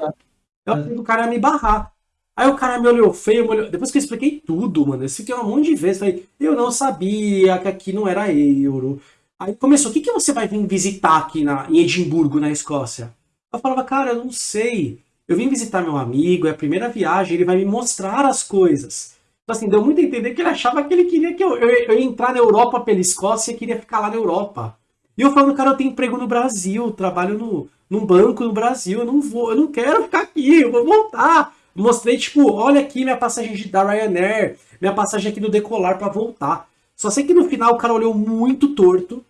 Eu achei que o cara ia me barrar. Aí o cara me olhou feio, me olhou... depois que eu expliquei tudo, mano, eu fiquei um monte de vezes, falei, eu não sabia que aqui não era euro. Aí começou, o que, que você vai vir visitar aqui na, em Edimburgo, na Escócia? Eu falava, cara, eu não sei. Eu vim visitar meu amigo, é a primeira viagem, ele vai me mostrar as coisas. Então, assim, deu muito a entender que ele achava que ele queria que eu, eu, eu ia entrar na Europa pela Escócia e queria ficar lá na Europa. E eu falando, cara, eu tenho emprego no Brasil, trabalho no, num banco no Brasil, eu não vou, eu não quero ficar aqui, eu vou voltar. Mostrei, tipo, olha aqui minha passagem da Ryanair, minha passagem aqui do Decolar para voltar. Só sei que no final o cara olhou muito torto,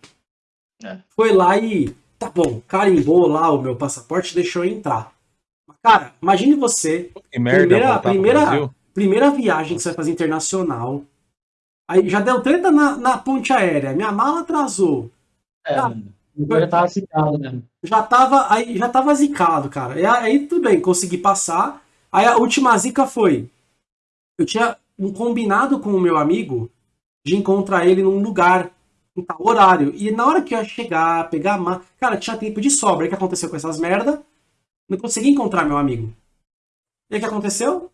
é. foi lá e, tá bom, carimbou lá o meu passaporte deixou eu entrar. Cara, imagine você, que merda, primeira, primeira, primeira viagem que você vai fazer internacional, aí já deu treta na, na ponte aérea, minha mala atrasou. É, cara, já tava zicado, né? Já tava, aí, já tava zicado, cara. E aí tudo bem, consegui passar. Aí a última zica foi, eu tinha um combinado com o meu amigo de encontrar ele num lugar, em tal horário. E na hora que eu ia chegar, pegar a mão, cara, tinha tempo de sobra. E o que aconteceu com essas merda? Não consegui encontrar meu amigo. E o que aconteceu?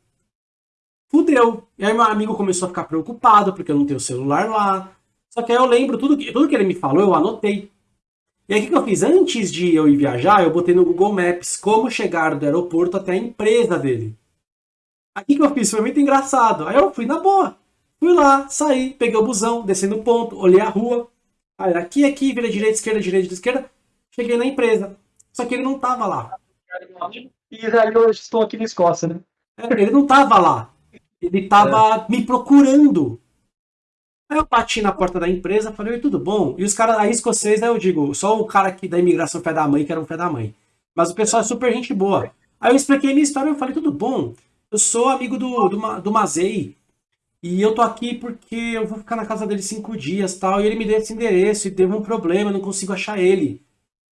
fudeu. E aí meu amigo começou a ficar preocupado, porque eu não tenho celular lá. Só que aí eu lembro tudo que, tudo que ele me falou, eu anotei. E aí o que eu fiz? Antes de eu ir viajar, eu botei no Google Maps como chegar do aeroporto até a empresa dele. Aqui que eu fiz foi muito engraçado. Aí eu fui na boa. Fui lá, saí, peguei o busão, desci no ponto, olhei a rua. Aí aqui, aqui, vira direita, esquerda, direita, esquerda. Cheguei na empresa. Só que ele não tava lá. E aí eu estou aqui na Escócia, né? É, ele não tava lá. Ele tava é. me procurando. Aí eu bati na porta da empresa, falei, Oi, tudo bom? E os caras aí escocês, aí eu digo, só o cara aqui da imigração fé da mãe, que era um fé da mãe. Mas o pessoal é super gente boa. Aí eu expliquei minha história, eu falei, tudo bom? Eu sou amigo do, do, do Mazei. E eu tô aqui porque eu vou ficar na casa dele cinco dias tal. E ele me deu esse endereço e teve um problema, eu não consigo achar ele.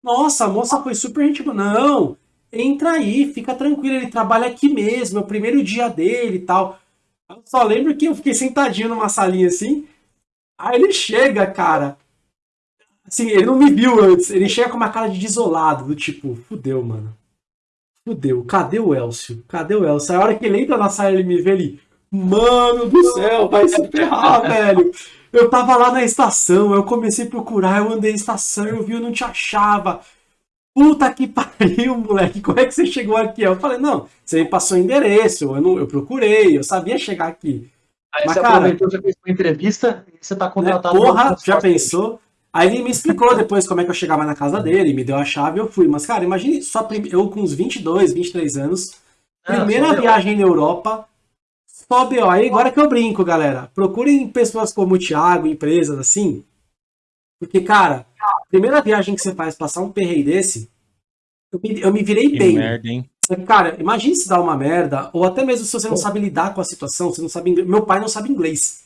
Nossa, a moça foi super gente boa. Não, entra aí, fica tranquilo, ele trabalha aqui mesmo, é o primeiro dia dele e tal. Eu só lembro que eu fiquei sentadinho numa salinha assim. Aí ele chega, cara. Assim, ele não me viu antes. Ele chega com uma cara de desolado, do tipo, fudeu, mano. Fudeu. Cadê o Elcio? Cadê o Elcio? Aí a hora que ele entra na sala, ele me vê ali. Mano do céu, vai se ferrar, velho. Eu tava lá na estação, eu comecei a procurar, eu andei na estação, eu vi, eu não te achava. Puta que pariu, moleque, como é que você chegou aqui? Eu falei, não, você me passou o endereço, eu, não, eu procurei, eu sabia chegar aqui. Aí Mas, você cara, aproveitou, já fez uma entrevista e você tá contratado. Né, porra, já pensou? Aí ele me explicou depois como é que eu chegava na casa dele, me deu a chave e eu fui. Mas, cara, imagine só eu com uns 22, 23 anos, ah, primeira viagem na Europa, só B.O. Aí agora que eu brinco, galera. Procurem pessoas como o Thiago, empresas assim, porque, cara, primeira viagem que você faz, passar um perrei desse, eu me, eu me virei que bem. Merda, hein? Cara, imagine se dá uma merda, ou até mesmo se você não sabe lidar com a situação, você não sabe inglês. Meu pai não sabe inglês.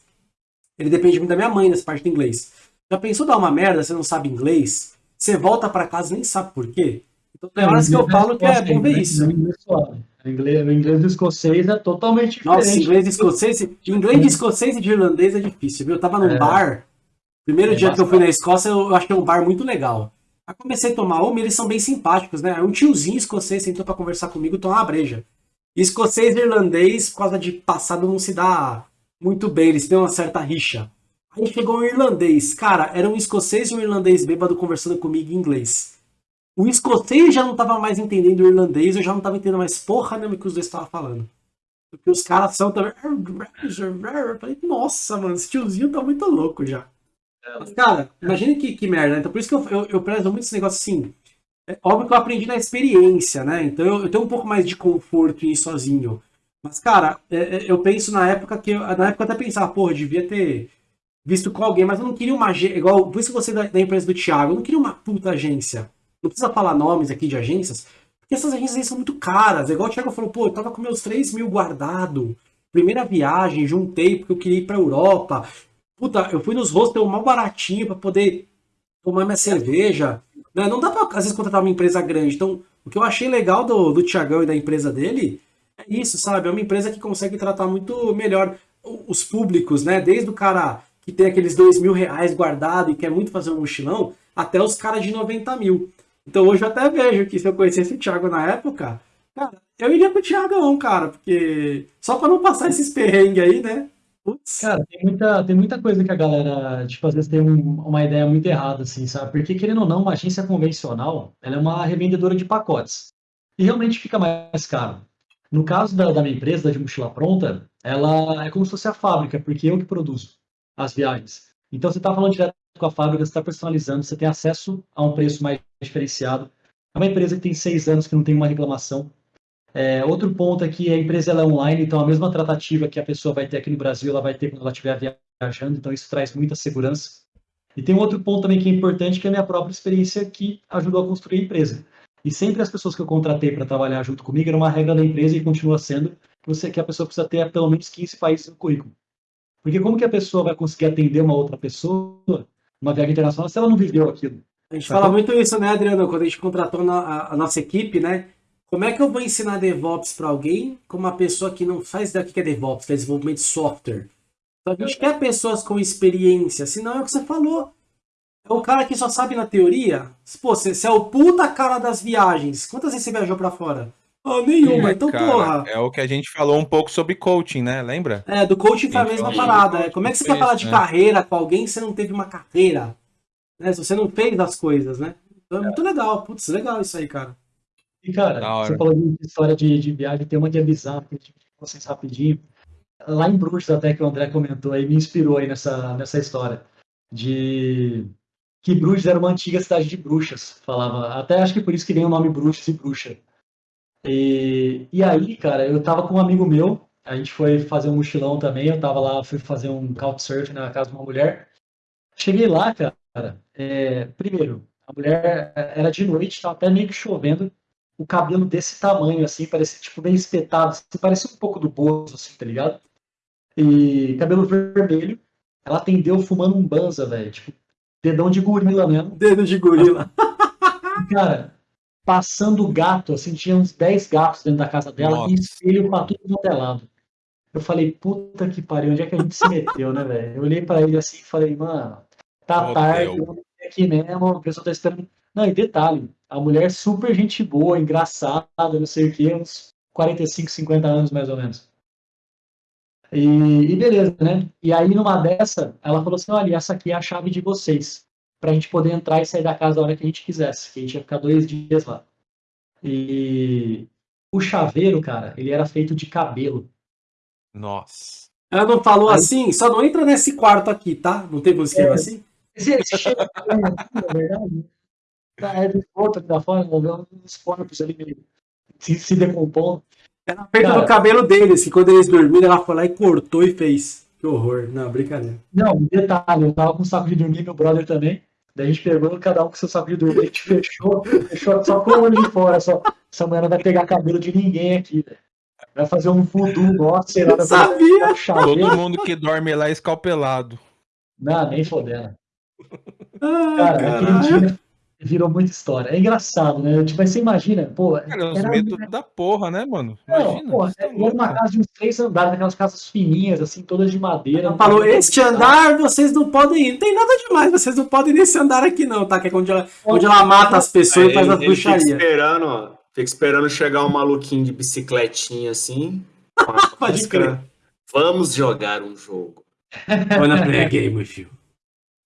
Ele depende muito da minha mãe nessa parte do inglês. Já pensou dar uma merda, você não sabe inglês? Você volta para casa e nem sabe por quê? Então tem horas que eu falo que é bom ver isso. O inglês, o inglês do escocês é totalmente diferente. Nossa, inglês escocês, inglês de escocês e de irlandês é difícil, viu? Eu tava num é. bar, Primeiro é dia bastante. que eu fui na Escócia, eu achei um bar muito legal. Aí comecei a tomar uma, eles são bem simpáticos, né? Um tiozinho escocês sentou para conversar comigo e tomar uma breja. Escocês e irlandês, por causa de passado, não se dá muito bem, eles têm uma certa rixa. Aí chegou um irlandês. Cara, era um escocês e um irlandês bêbado conversando comigo em inglês. O escocês já não tava mais entendendo o irlandês, eu já não tava entendendo mais porra nenhuma que os dois estavam falando. Porque os caras são também. Eu falei, nossa, mano, esse tiozinho tá muito louco já. Mas, cara, imagina que, que merda, né? Então por isso que eu, eu, eu prezo muito esse negócio assim. É óbvio que eu aprendi na experiência, né? Então eu, eu tenho um pouco mais de conforto em ir sozinho. Mas, cara, é, é, eu penso na época que. Eu, na época eu até pensava, porra, devia ter visto com alguém, mas eu não queria uma agência. Igual, por isso que você da, da empresa do Thiago, eu não queria uma puta agência. Não precisa falar nomes aqui de agências, porque essas agências aí são muito caras. É igual o Thiago falou, pô, eu tava com meus 3 mil guardado. Primeira viagem, juntei porque eu queria ir pra Europa. Puta, eu fui nos hostels mal baratinho para poder tomar minha cerveja. Né? Não dá pra, às vezes, contratar uma empresa grande. Então, o que eu achei legal do, do Thiagão e da empresa dele é isso, sabe? É uma empresa que consegue tratar muito melhor os públicos, né? Desde o cara que tem aqueles dois mil reais guardado e quer muito fazer um mochilão, até os caras de 90 mil. Então hoje eu até vejo que se eu conhecesse o Thiago na época, cara, eu iria pro Thiagão, cara, porque só para não passar esses perrengues aí, né? Putz. Cara, tem muita, tem muita coisa que a galera, tipo, às vezes tem um, uma ideia muito errada, assim, sabe? Porque, querendo ou não, uma agência convencional, ela é uma revendedora de pacotes. E realmente fica mais caro. No caso da, da minha empresa, da de mochila pronta, ela é como se fosse a fábrica, porque eu que produzo as viagens. Então, você está falando direto com a fábrica, você está personalizando, você tem acesso a um preço mais diferenciado. É uma empresa que tem seis anos que não tem uma reclamação. É, outro ponto é que a empresa é online, então a mesma tratativa que a pessoa vai ter aqui no Brasil, ela vai ter quando ela estiver viajando, então isso traz muita segurança. E tem um outro ponto também que é importante, que é a minha própria experiência que ajudou a construir a empresa. E sempre as pessoas que eu contratei para trabalhar junto comigo era uma regra da empresa e continua sendo que, você, que a pessoa precisa ter pelo menos 15 países no currículo. Porque como que a pessoa vai conseguir atender uma outra pessoa numa viagem internacional se ela não viveu aquilo? A gente fala muito isso, né, Adriano? Quando a gente contratou a, nossa equipe, né? Como é que eu vou ensinar DevOps para alguém com uma pessoa que não faz daqui que é DevOps, que é desenvolvimento de software? Então a gente quer pessoas com experiência, senão é o que você falou. É o cara que só sabe na teoria. Pô, você, você é o puta cara das viagens. Quantas vezes você viajou para fora? Oh, nenhuma, é, então cara, porra. É o que a gente falou um pouco sobre coaching, né? Lembra? É, do coaching foi a mesma parada. É. Como é que você quer falar de né? carreira com alguém se você não teve uma carreira? Né? Se você não fez as coisas, né? Então é muito legal. Putz, legal isso aí, cara. E, cara, você falou de história de, de viagem, tem uma que é bizarra, que eu vocês rapidinho. Lá em Bruxas, até que o André comentou aí, me inspirou aí nessa, nessa história. De que Bruxas era uma antiga cidade de bruxas, falava. Até acho que por isso que vem o nome Bruxas e Bruxa. E, e aí, cara, eu tava com um amigo meu, a gente foi fazer um mochilão também, eu tava lá, fui fazer um couchsurfing na casa de uma mulher. Cheguei lá, cara, é, primeiro, a mulher era de noite, tava até meio que chovendo, o cabelo desse tamanho, assim, parecia tipo bem espetado, assim, parecia um pouco do Bozo, assim, tá ligado? E cabelo vermelho, ela atendeu fumando um banza, velho, tipo, dedão de gorila mesmo. Dedo de gorila. Cara, passando gato, assim, tinha uns 10 gatos dentro da casa dela Nossa. e espelho pra tudo quanto é lado. Eu falei, puta que pariu, onde é que a gente se meteu, né, velho? Eu olhei pra ele assim e falei, mano, tá tarde, eu aqui mesmo, a pessoa tá esperando. Não, e detalhe, a mulher super gente boa, engraçada, não sei o que, uns 45, 50 anos mais ou menos. E, e, beleza, né? E aí, numa dessa, ela falou assim: olha, essa aqui é a chave de vocês, pra gente poder entrar e sair da casa a hora que a gente quisesse, que a gente ia ficar dois dias lá. E o chaveiro, cara, ele era feito de cabelo. Nossa. Ela não falou aí... assim, só não entra nesse quarto aqui, tá? Não tem como escrever é, assim? Você chega, é verdade. Tá, é de volta da fora, uns corpos ali meio se, se decompondo. Era perto do cabelo deles, que quando eles dormiram, ela foi lá e cortou e fez. Que horror. Não, brincadeira. Não, detalhe, eu tava com saco de dormir, meu brother também. Daí a gente pegou cada um com seu saco de dormir, a gente fechou, fechou só com o olho de fora. Só. Essa mulher não vai pegar cabelo de ninguém aqui, Vai fazer um voodoo, nossa, sei lá. Sabia? Todo mundo que dorme lá é escalpelado. Não, nem fodendo. Ah, cara, aquele dia virou muita história. É engraçado, né? Tipo, mas você imagina, pô. Cara, os medos da porra, né, mano? Imagina. Não, pô, tá era uma casa de uns três andares, aquelas casas fininhas, assim, todas de madeira. Ela falou: este andar vocês não podem ir. Não tem nada demais, vocês não podem ir nesse andar aqui, não, tá? Que é onde ela, onde ela mata as pessoas e faz as bruxarias. Fica esperando, ó. Fica esperando chegar um maluquinho de bicicletinha assim. Pode crer. Vamos jogar um jogo. Wanna play a game with you.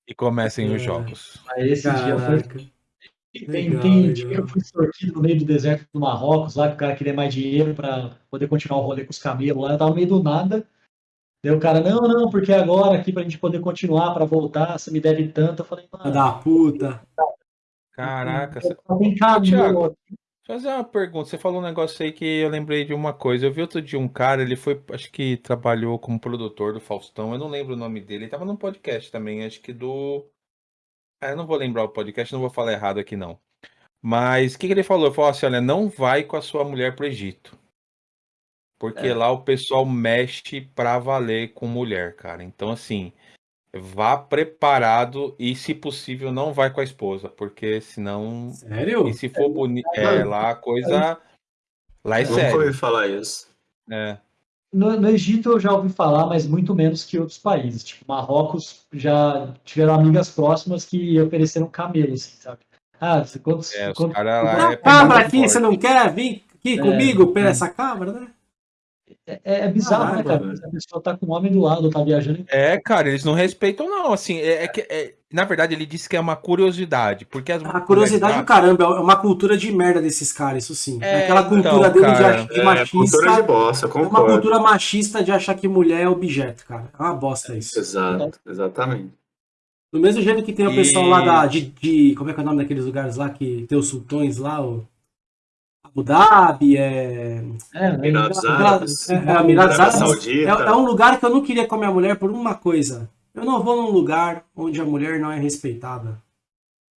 E comecem os jogos. Aí esse dia foi. Tem, tem que eu fui sortido no meio do deserto do Marrocos, lá que o cara queria mais dinheiro para poder continuar o rolê com os camelos lá. Eu tava no meio do nada. Daí o cara, não, não, porque agora aqui pra gente poder continuar, pra voltar, você me deve tanto. Eu falei, mano. Da puta. Caraca. Tem Thiago, fazer uma pergunta. Você falou um negócio aí que eu lembrei de uma coisa. Eu vi outro dia um cara, ele foi, acho que trabalhou como produtor do Faustão. Eu não lembro o nome dele. Ele tava num podcast também, acho que do eu não vou lembrar o podcast, não vou falar errado aqui não. Mas o que, que ele falou? Ele falou assim: olha, não vai com a sua mulher pro Egito. Porque é. lá o pessoal mexe pra valer com mulher, cara. Então, assim, vá preparado e, se possível, não vai com a esposa. Porque senão. Sério? E se for bonito. É, lá a coisa. Lá é sério. Nunca ouvi falar isso. É. No, no, Egito eu já ouvi falar, mas muito menos que outros países. Tipo, Marrocos já tiveram amigas próximas que ofereceram camelos, assim, sabe? Ah, quantos. É, quantos, lá é cabra aqui, forte. você não quer vir aqui é, comigo pela é. essa cabra, né? É, é, é bizarro, ah, né, cara? A pessoa tá com o homem do lado, tá viajando. É, cara, eles não respeitam, não. Assim, é, é que. É, na verdade, ele disse que é uma curiosidade. Porque as a curiosidade do caramba, é uma cultura de merda desses caras, isso sim. É, Aquela cultura então, dele cara, de, de machista. Cultura de bosta, É uma cultura machista de achar que mulher é objeto, cara. É uma bosta isso. Exato, exatamente. Do mesmo jeito que tem o pessoal lá da, de, de, Como é que é o nome daqueles lugares lá que tem os sultões lá? O, Abu Dhabi, é. É, Emirados Árabes. É, é, Emirados Árabes. É, é, um lugar que eu não queria com a minha mulher por uma coisa. Eu não vou num lugar onde a mulher não é respeitada.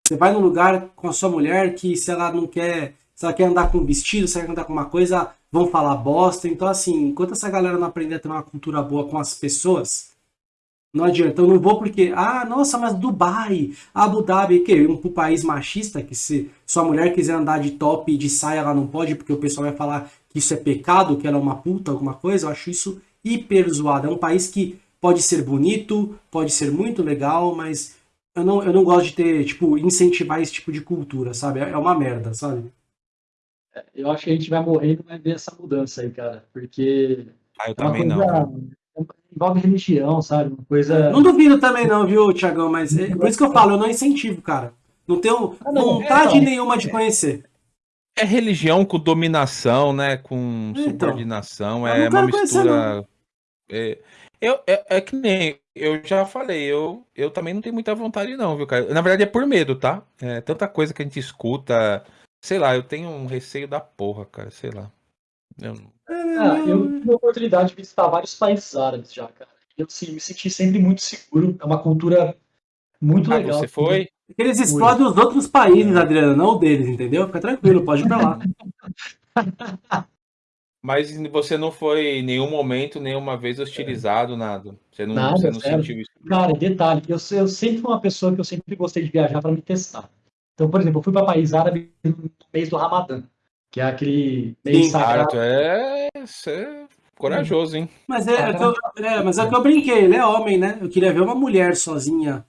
Você vai num lugar com a sua mulher que se ela não quer. Se ela quer andar com um vestido, se ela quer andar com uma coisa, vão falar bosta. Então, assim, enquanto essa galera não aprender a ter uma cultura boa com as pessoas, não adianta, eu não vou porque, ah, nossa, mas Dubai, Abu Dhabi, que um, um país machista, que se sua mulher quiser andar de top e de saia, ela não pode, porque o pessoal vai falar que isso é pecado, que ela é uma puta, alguma coisa, eu acho isso hiper zoado. É um país que pode ser bonito, pode ser muito legal, mas eu não, eu não gosto de ter, tipo, incentivar esse tipo de cultura, sabe? É, é uma merda, sabe? É, eu acho que a gente vai morrer e não vai ver essa mudança aí, cara, porque... Ah, eu é também coisa... não envolve religião, sabe? Uma coisa. Não duvido também, não, viu, Tiagão? Mas é por isso que eu falo, eu não incentivo, cara. Não tenho ah, não, vontade é, nenhuma de conhecer. É religião com dominação, né? Com então, subordinação. É uma mistura. É, eu, é, é, que nem eu já falei, eu, eu também não tenho muita vontade, não, viu, cara? Na verdade é por medo, tá? É tanta coisa que a gente escuta. Sei lá, eu tenho um receio da porra, cara, sei lá. Eu... Ah, eu tive a oportunidade de visitar vários países árabes já, cara. Eu assim, me senti sempre muito seguro. É uma cultura muito ah, legal. Você foi? Eles explodem os outros países, Adriano, não o deles, entendeu? Fica tranquilo, pode ir pra lá. Mas você não foi em nenhum momento, nenhuma vez hostilizado, nada. Você não, nada, você não sentiu isso. Cara, detalhe, eu, eu sempre fui uma pessoa que eu sempre gostei de viajar para me testar. Então, por exemplo, eu fui para país árabe no mês do Ramadã que é aquele meio Sim, sagrado. Cara, é, é corajoso, hein? Mas é, é, que eu, é, mas é que eu brinquei, ele é homem, né? Eu queria ver uma mulher sozinha,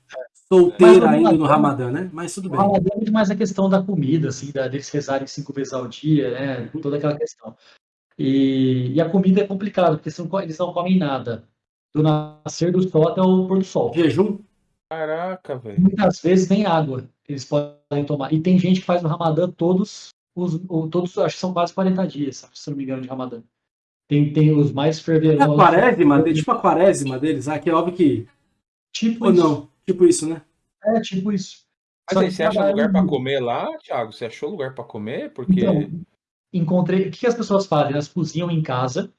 solteira ainda no Ramadã, né? Mas tudo bem. O Ramadã é muito mais a questão da comida, assim, da, deles rezarem cinco vezes ao dia, né? Toda aquela questão. E, e a comida é complicada, porque são, eles não comem nada. Do nascer do sol até o pôr do sol. Jejum? Caraca, velho. Muitas vezes nem água eles podem tomar. E tem gente que faz o Ramadã todos os, o, todos, acho que são quase 40 dias, se não me engano, de Ramadã. Tem, tem os mais fervorosos. É a quaresma, tipo a quaresma deles, ah, que é óbvio que. Tipo Ou isso. não, tipo isso, né? É, tipo isso. Mas aí, você acha lugar para comer lá, Thiago? Você achou lugar para comer? Porque. Então, encontrei. O que as pessoas fazem? Elas cozinham em casa,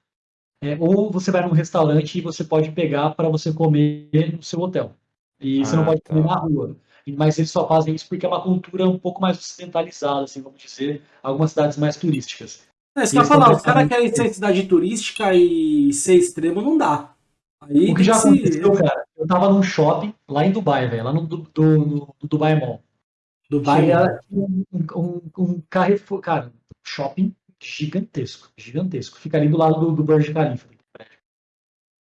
é, ou você vai num restaurante e você pode pegar para você comer no seu hotel. E ah, você não ah, pode tá. comer na rua mas eles só fazem isso porque é uma cultura um pouco mais ocidentalizada, assim, vamos dizer, algumas cidades mais turísticas. É, isso que eu falar, os caras querem ser cidade turística e ser extremo não dá. Aí o que já aconteceu, cara, eu tava num shopping lá em Dubai, velho, lá no, do, do, no, Dubai Mall. Dubai Mall. Um, um, um Carrefour, cara, shopping gigantesco, gigantesco. Fica ali do lado do, do Burj Khalifa.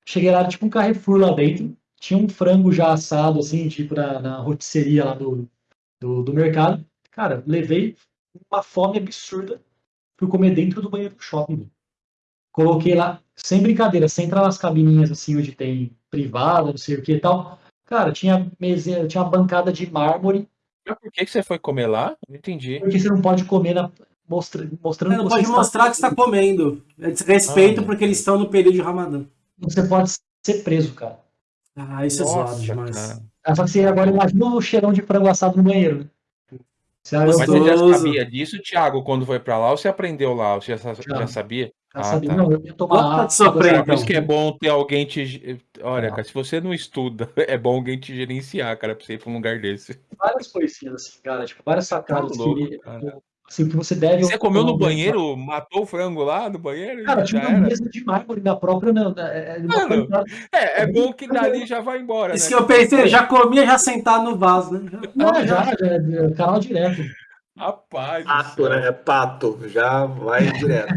Cheguei lá, tipo um Carrefour lá dentro, tinha um frango já assado, assim, tipo na, na rotisseria lá do, do, do, mercado. Cara, levei uma fome absurda. Fui comer dentro do banheiro do shopping. Coloquei lá sem brincadeira, sem entrar nas cabininhas assim onde tem privada, não sei o que e tal. Cara, tinha mesa, tinha uma bancada de mármore. Mas por que, que você foi comer lá? Não entendi. Porque você não pode comer na, mostra, mostrando. Não pode mostrar que está comendo. É desrespeito ah, porque eles estão no período de Ramadã. Você pode ser preso, cara. Ah, isso Nossa, é zoado demais. Cara. Ah, só que você agora imagina o cheirão de frango assado no banheiro. Né? Você Mas você já sabia disso, Thiago, quando foi pra lá, ou você aprendeu lá? Você já, já sabia? Já ah, sabia. Tá. Não, eu ia tomar água. Sofrer, Por isso que é bom ter alguém te. Olha, cara, se você não estuda, é bom alguém te gerenciar, cara, pra você ir pra um lugar desse. Várias coisinhas, assim, cara, tipo, várias sacadas tá louco, que. Cara. Assim, que você deve. Você comeu no banheiro? Matou o frango lá no banheiro? Cara, tinha uma mesa de mármore na própria. Na, é, Mano, é, é bom que dali já vai embora. Isso né? que eu pensei, já comia já sentado no vaso, né? Não, já, já, já, canal direto. Rapaz. Pato, né? É pato, já vai direto.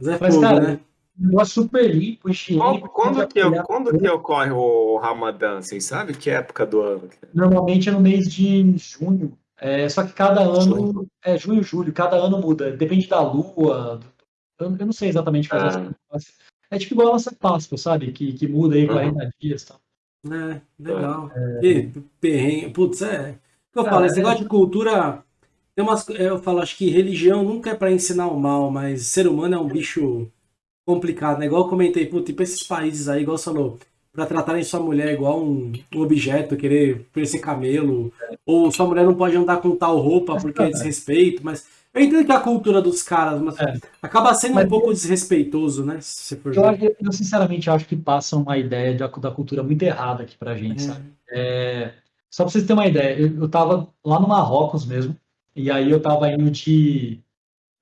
Mas, Mas cara, né? negócio super limpo, higiênico. Quando, que, quando que ocorre o Ramadã? Vocês sabem que época do ano? Normalmente é no mês de junho. É, só que cada ano, é junho, julho, cada ano muda. Depende da lua. Eu, eu não sei exatamente fazer ah. É tipo igual a nossa Páscoa, sabe? Que, que muda aí 40 uhum. dias. Tá? É, legal. É... E, perrengue. Putz, é. O que eu falo, esse negócio de cultura. Tem umas, eu falo, acho que religião nunca é para ensinar o mal, mas ser humano é um bicho complicado, né? Igual eu comentei, putz, tipo esses países aí, igual você falou, para tratarem sua mulher igual um, um objeto, querer parecer camelo, ou sua mulher não pode andar com tal roupa porque é desrespeito, mas eu entendo que é a cultura dos caras, mas é. acaba sendo mas, um pouco desrespeitoso, né? Se for eu, eu, sinceramente acho que passa uma ideia da, da cultura muito errada aqui pra gente, é. sabe? É, só pra vocês terem uma ideia, eu, eu tava lá no Marrocos mesmo, e aí eu tava indo de,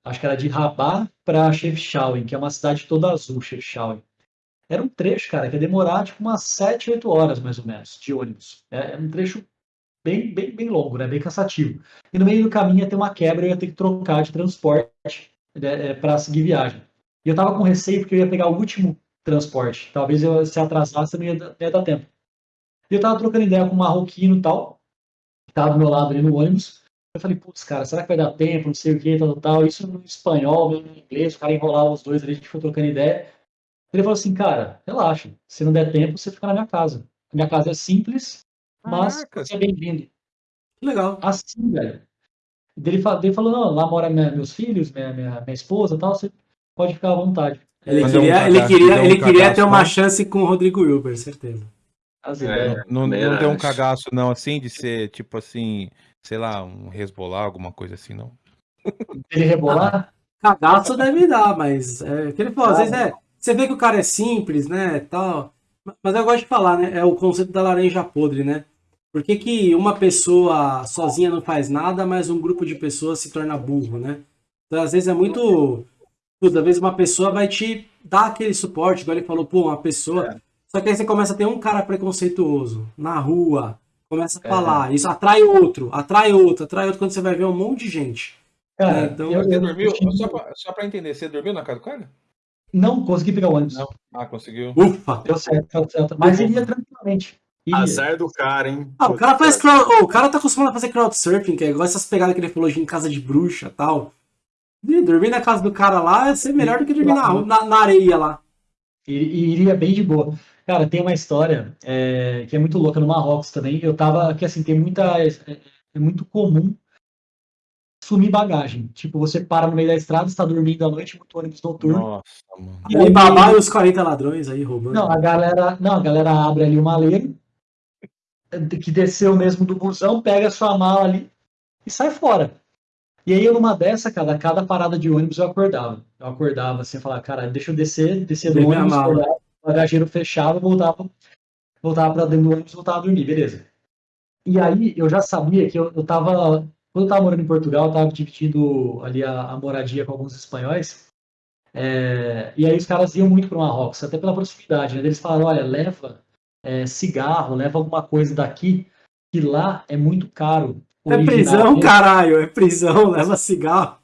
acho que era de Rabat pra Chefchaouen, que é uma cidade toda azul, Chefchaouen. Era um trecho, cara, que ia demorar tipo umas 7, 8 horas mais ou menos de ônibus. É, é um trecho bem, bem, bem longo, né? Bem cansativo. E no meio do caminho ia ter uma quebra, eu ia ter que trocar de transporte né, é, para seguir viagem. E eu tava com receio porque eu ia pegar o último transporte. Talvez eu se atrasasse, não ia, não ia dar tempo. E eu tava trocando ideia com um marroquino e tal, que tava do meu lado ali no ônibus. Eu falei, putz, cara, será que vai dar tempo? Não sei o que, tal, tal. Isso no espanhol, no inglês, o cara enrolava os dois ali, a gente foi trocando ideia. Ele falou assim, cara, relaxa. Se não der tempo, você fica na minha casa. A minha casa é simples, mas você é bem-vindo. Legal. Assim, velho. Ele, ele falou, não, lá mora minha, meus filhos, minha, minha, minha esposa tal, você pode ficar à vontade. Ele queria, um ele queria, ele queria ter uma chance com o Rodrigo Wilber, certeza. É, não, não deu um cagaço, não, assim, de ser, tipo assim, sei lá, um resbolar, alguma coisa assim, não. Ele rebolar? Ah, cagaço deve dar, mas é, que ele falou, ah, às vezes é você vê que o cara é simples, né, tal. Mas eu gosto de falar, né? É o conceito da laranja podre, né? Por que, que uma pessoa sozinha não faz nada, mas um grupo de pessoas se torna burro, né? Então, às vezes é muito. Às vezes uma pessoa vai te dar aquele suporte, igual ele falou, pô, uma pessoa. É. Só que aí você começa a ter um cara preconceituoso na rua, começa a é. falar, isso atrai outro, atrai outro, atrai outro, quando você vai ver um monte de gente. Cara, né? então, você dormiu, só pra, só pra entender, você dormiu na casa do cara? Não consegui pegar o ônibus. Não. Ah, conseguiu. Ufa! Deu certo, deu certo. Mas iria tranquilamente. Iria. Azar do cara, hein? Ah, o cara faz crowd... oh, o cara tá acostumado a fazer crowdsurfing, que é igual essas pegadas que ele falou de em casa de bruxa e tal. E dormir na casa do cara lá é ser melhor do que dormir na, na, na areia lá. E, iria bem de boa. Cara, tem uma história é, que é muito louca no Marrocos também. Eu tava, que assim, tem muita. É, é muito comum sumir bagagem. Tipo, você para no meio da estrada, está dormindo à noite, muito ônibus noturno. Nossa, mano. E aí, babá e os 40 ladrões aí roubando. Não, a galera, não, a galera abre ali uma maleiro que desceu mesmo do busão, pega a sua mala ali e sai fora. E aí, eu numa dessa, cada, cada parada de ônibus eu acordava. Eu acordava assim, falar, cara, deixa eu descer, descer do ônibus, acordava, bagageiro fechado, voltava, voltava para dentro do ônibus, voltava a dormir, beleza. E aí, eu já sabia que eu, eu tava quando eu estava morando em Portugal, eu estava dividindo ali a, a, moradia com alguns espanhóis. É, e aí os caras iam muito para o Marrocos, até pela proximidade. Né? Eles falaram, olha, leva é, cigarro, leva alguma coisa daqui, que lá é muito caro. É prisão, caralho, é prisão, leva cigarro.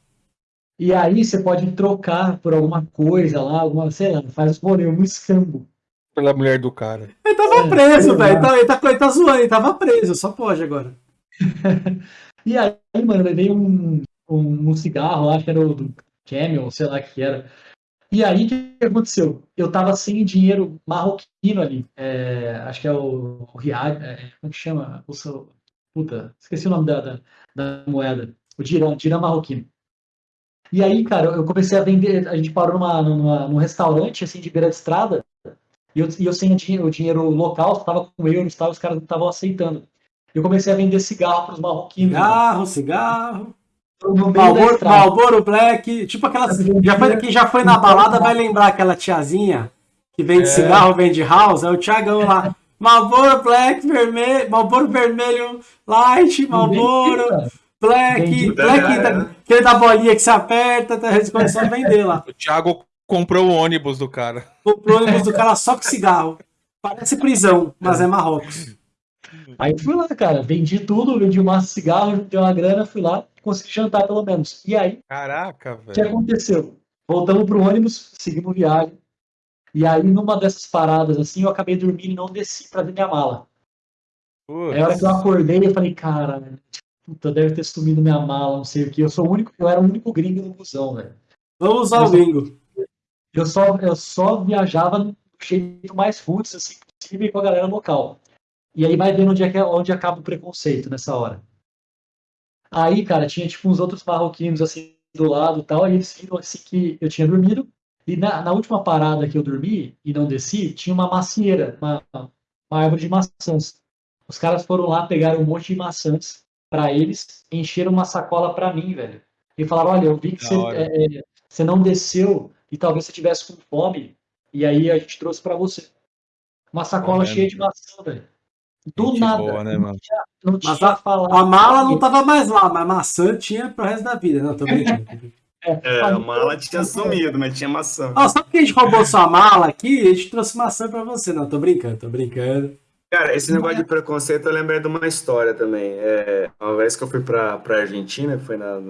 E aí você pode trocar por alguma coisa lá, alguma, sei lá, faz um escambo. Pela mulher do cara. Ele tava é, preso, velho. Ele, tá, ele, tá, ele tá zoando, ele tava preso, só pode agora. E aí, mano, levei um, um, um cigarro, acho que era o do Camel, sei lá que era. E aí, o que aconteceu? Eu tava sem dinheiro marroquino ali. É, acho que é o, o Riad, é, como que chama? O seu, puta, esqueci o nome da, da, da moeda. O dirham, dirham marroquino. E aí, cara, eu comecei a vender. A gente parou numa, numa, num restaurante, assim, de beira de estrada. E eu, e eu sem o dinheiro, local, tava com euros tal, os caras não estavam aceitando. Eu comecei a vender cigarro para os marroquinos. Cigarro, né? cigarro. Malboro, Malboro Black, tipo aquelas. Já foi, quem já foi na balada vai lembrar aquela tiazinha que vende é. cigarro, vende house, é o Thiagão lá. Malboro Black, vermelho, Malboro Vermelho Light, Malboro Black, Black, da, aquele da bolinha que se aperta, tá, começaram a vender lá. O Thiago comprou o ônibus do cara. Comprou o ônibus do cara só com cigarro. Parece prisão, mas é Marrocos. Aí fui lá, cara, vendi tudo, vendi um maço de cigarro, deu uma grana, fui lá, consegui jantar pelo menos. E aí, caraca, velho. O que aconteceu? Voltamos pro ônibus, seguimos viagem. E aí, numa dessas paradas assim, eu acabei dormindo e não desci pra ver minha mala. Putz. Aí, a hora que eu acordei, eu falei, cara, puta, deve ter sumido minha mala, não sei o que. Eu sou o único, eu era o único gringo no busão, velho. Vamos usar o gringo. Eu só, eu só viajava do jeito mais roots, assim, possível com a galera local. E aí vai vendo onde, é que, é, onde acaba o preconceito nessa hora. Aí, cara, tinha tipo uns outros marroquinos assim do lado e tal, e eles viram assim que eu tinha dormido. E na, na, última parada que eu dormi e não desci, tinha uma macieira, uma, uma árvore de maçãs. Os caras foram lá, pegaram um monte de maçãs para eles, encheram uma sacola para mim, velho. E falaram: olha, eu vi que você, é, você não desceu e talvez você tivesse com fome, e aí a gente trouxe para você. Uma sacola é cheia de maçã, velho. Do Gente nada. Boa, né, mano? Não tinha, não tinha a, a mala não tava mais lá, mas maçã tinha pro resto da vida. Não, tô brincando. É, é a mala tinha sumido, mas tinha maçã. Ó, só porque a gente roubou sua mala aqui, a gente trouxe maçã pra você. Não, tô brincando, tô brincando. Cara, esse negócio de preconceito eu lembrei de uma história também. É, uma vez que eu fui pra, pra Argentina, foi na.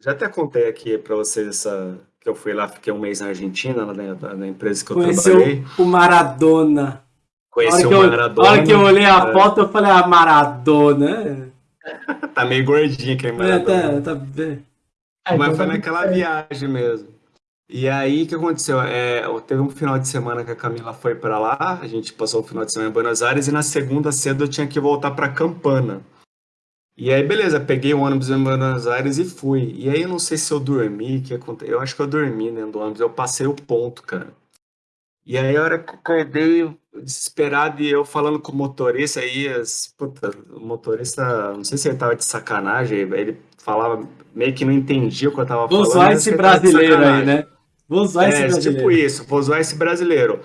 Já até contei aqui pra vocês essa. Que eu fui lá, fiquei um mês na Argentina, na, na empresa que eu Conheceu trabalhei. O Maradona. Conheci o Maradona. Na hora que eu olhei a é. foto, eu falei, ah, Maradona. tá meio gordinho aquele Maradona. É, tá, tá... É, Mas então foi tá naquela viagem mesmo. E aí, o que aconteceu? É, teve um final de semana que a Camila foi para lá, a gente passou o final de semana em Buenos Aires, e na segunda cedo eu tinha que voltar para Campana. E aí, beleza, peguei o ônibus em Buenos Aires e fui. E aí, eu não sei se eu dormi, que aconteceu. Eu acho que eu dormi dentro do ônibus, eu passei o ponto, cara. E aí, a hora que eu acordei, desesperado, e eu falando com o motorista, aí, as, puta, o motorista, não sei se ele tava de sacanagem, ele falava, meio que não entendia o que eu tava vou falando. Vou zoar esse brasileiro aí, né? Vou zoar é, esse brasileiro. tipo isso, vou zoar esse brasileiro.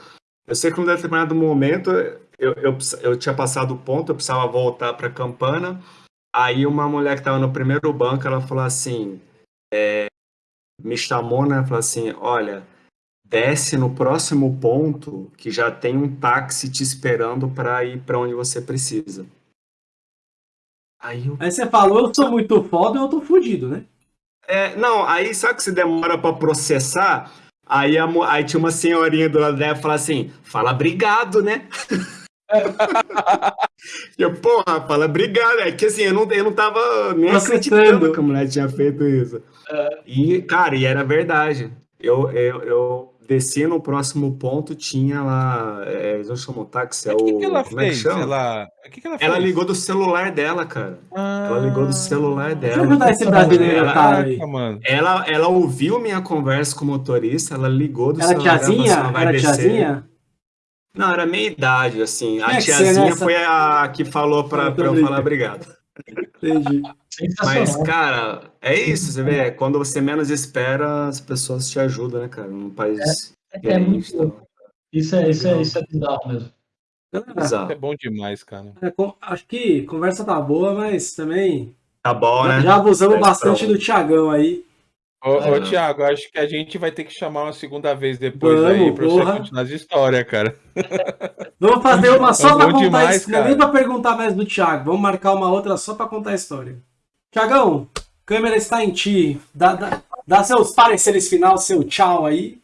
Eu sei que num determinado momento, eu, eu, eu tinha passado o ponto, eu precisava voltar pra Campana, aí uma mulher que tava no primeiro banco, ela falou assim, é, me chamou, né, falou assim, olha desce no próximo ponto que já tem um táxi te esperando para ir para onde você precisa. Aí, eu... aí você falou, eu sou muito foda, eu tô fudido, né? É, não, aí sabe que você demora para processar? Aí, a, aí tinha uma senhorinha do lado dela e fala assim: fala obrigado, né? eu, porra, fala obrigado. É que assim, eu não, eu não tava nem acreditando que a mulher tinha feito isso. É. E, cara, e era verdade. Eu, eu, eu desci no próximo ponto, tinha lá. É, eles não chamam táxi, é o. Que que ela como fez? É que chama? Ela... Que que ela, ela ligou do celular dela, cara. Ah... Ela ligou do celular dela. Deixa eu ajudar esse brasileiro, ela, ela, ela, ela ouviu minha conversa com o motorista, ela ligou do era celular tiazinha? dela. Era descer. tiazinha? Não, era meia idade, assim. a tiazinha foi a que falou pra, pra eu falar obrigado. Entendi. Mas, cara, é isso, você vê, quando você menos espera, as pessoas te ajudam, né, cara? Num país é, é muito então. Isso é, isso, é, isso é bizarro mesmo. Bizarro. É bom demais, cara. É, acho que conversa tá boa, mas também. Tá bom, né? Já abusamos bastante do Tiagão aí. Ô, ô Thiago, acho que a gente vai ter que chamar uma segunda vez depois Vamos, aí pra porra. você continuar as histórias, cara. Vamos fazer uma só é pra contar demais, isso. Não é nem pra perguntar mais do Thiago. Vamos marcar uma outra só pra contar a história. Tiagão, câmera está em ti. Dá, dá, dá seus pareceres final, seu tchau aí.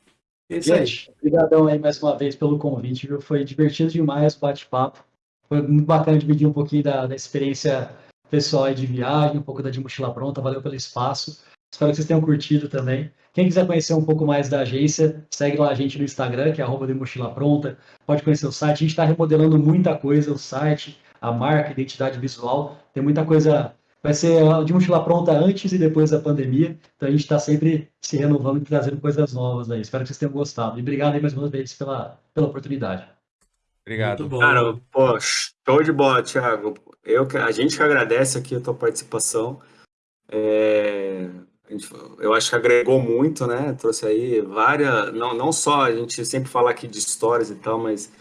Esse Gente, aí. obrigadão aí mais uma vez pelo convite, viu? Foi divertido demais o bate-papo. Foi muito bacana dividir um pouquinho da, da experiência pessoal aí de viagem, um pouco da de mochila pronta. Valeu pelo espaço. Espero que vocês tenham curtido também. Quem quiser conhecer um pouco mais da agência, segue lá a gente no Instagram, que é arroba de mochila pronta. Pode conhecer o site. A gente está remodelando muita coisa, o site, a marca, a identidade visual. Tem muita coisa. Vai ser de mochila pronta antes e depois da pandemia. Então a gente está sempre se renovando e trazendo coisas novas aí. Espero que vocês tenham gostado. E obrigado aí mais uma vez pela, pela oportunidade. Obrigado. Cara, pô, show de bola, Thiago. Eu, a gente que agradece aqui a tua participação. É, eu acho que agregou muito, né? Trouxe aí várias, não, não só a gente sempre fala aqui de histórias e tal, mas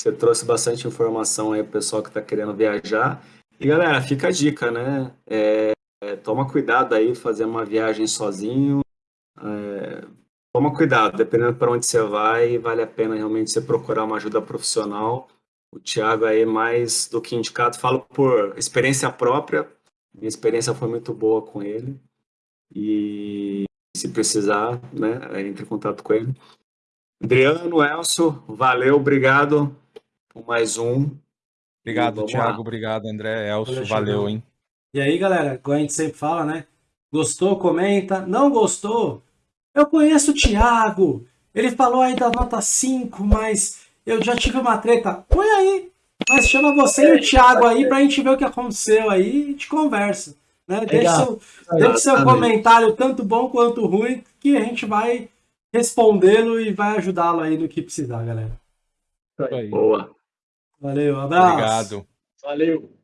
você trouxe bastante informação aí pro pessoal que está querendo viajar. E galera, fica a dica, né? É, é, toma cuidado aí, fazer uma viagem sozinho. É, toma cuidado, dependendo para onde você vai, vale a pena realmente você procurar uma ajuda profissional. O Thiago aí mais do que indicado, falo por experiência própria. Minha experiência foi muito boa com ele. E se precisar, né, entre em contato com ele. Adriano, Elcio, valeu, obrigado por mais um. Obrigado, Thiago, lá. obrigado, André, Elcio, valeu, valeu, hein? E aí, galera, como a gente sempre fala, né? Gostou, comenta. Não gostou? Eu conheço o Thiago. Ele falou aí da nota 5, mas eu já tive uma treta. Põe aí. Mas chama você e o Thiago aí pra gente ver o que aconteceu aí e gente conversa. Né? Deixe seu, seu comentário, tanto bom quanto ruim, que a gente vai respondê-lo e vai ajudá-lo aí no que precisar, galera. Boa. Valeu, abraço. Obrigado. Valeu.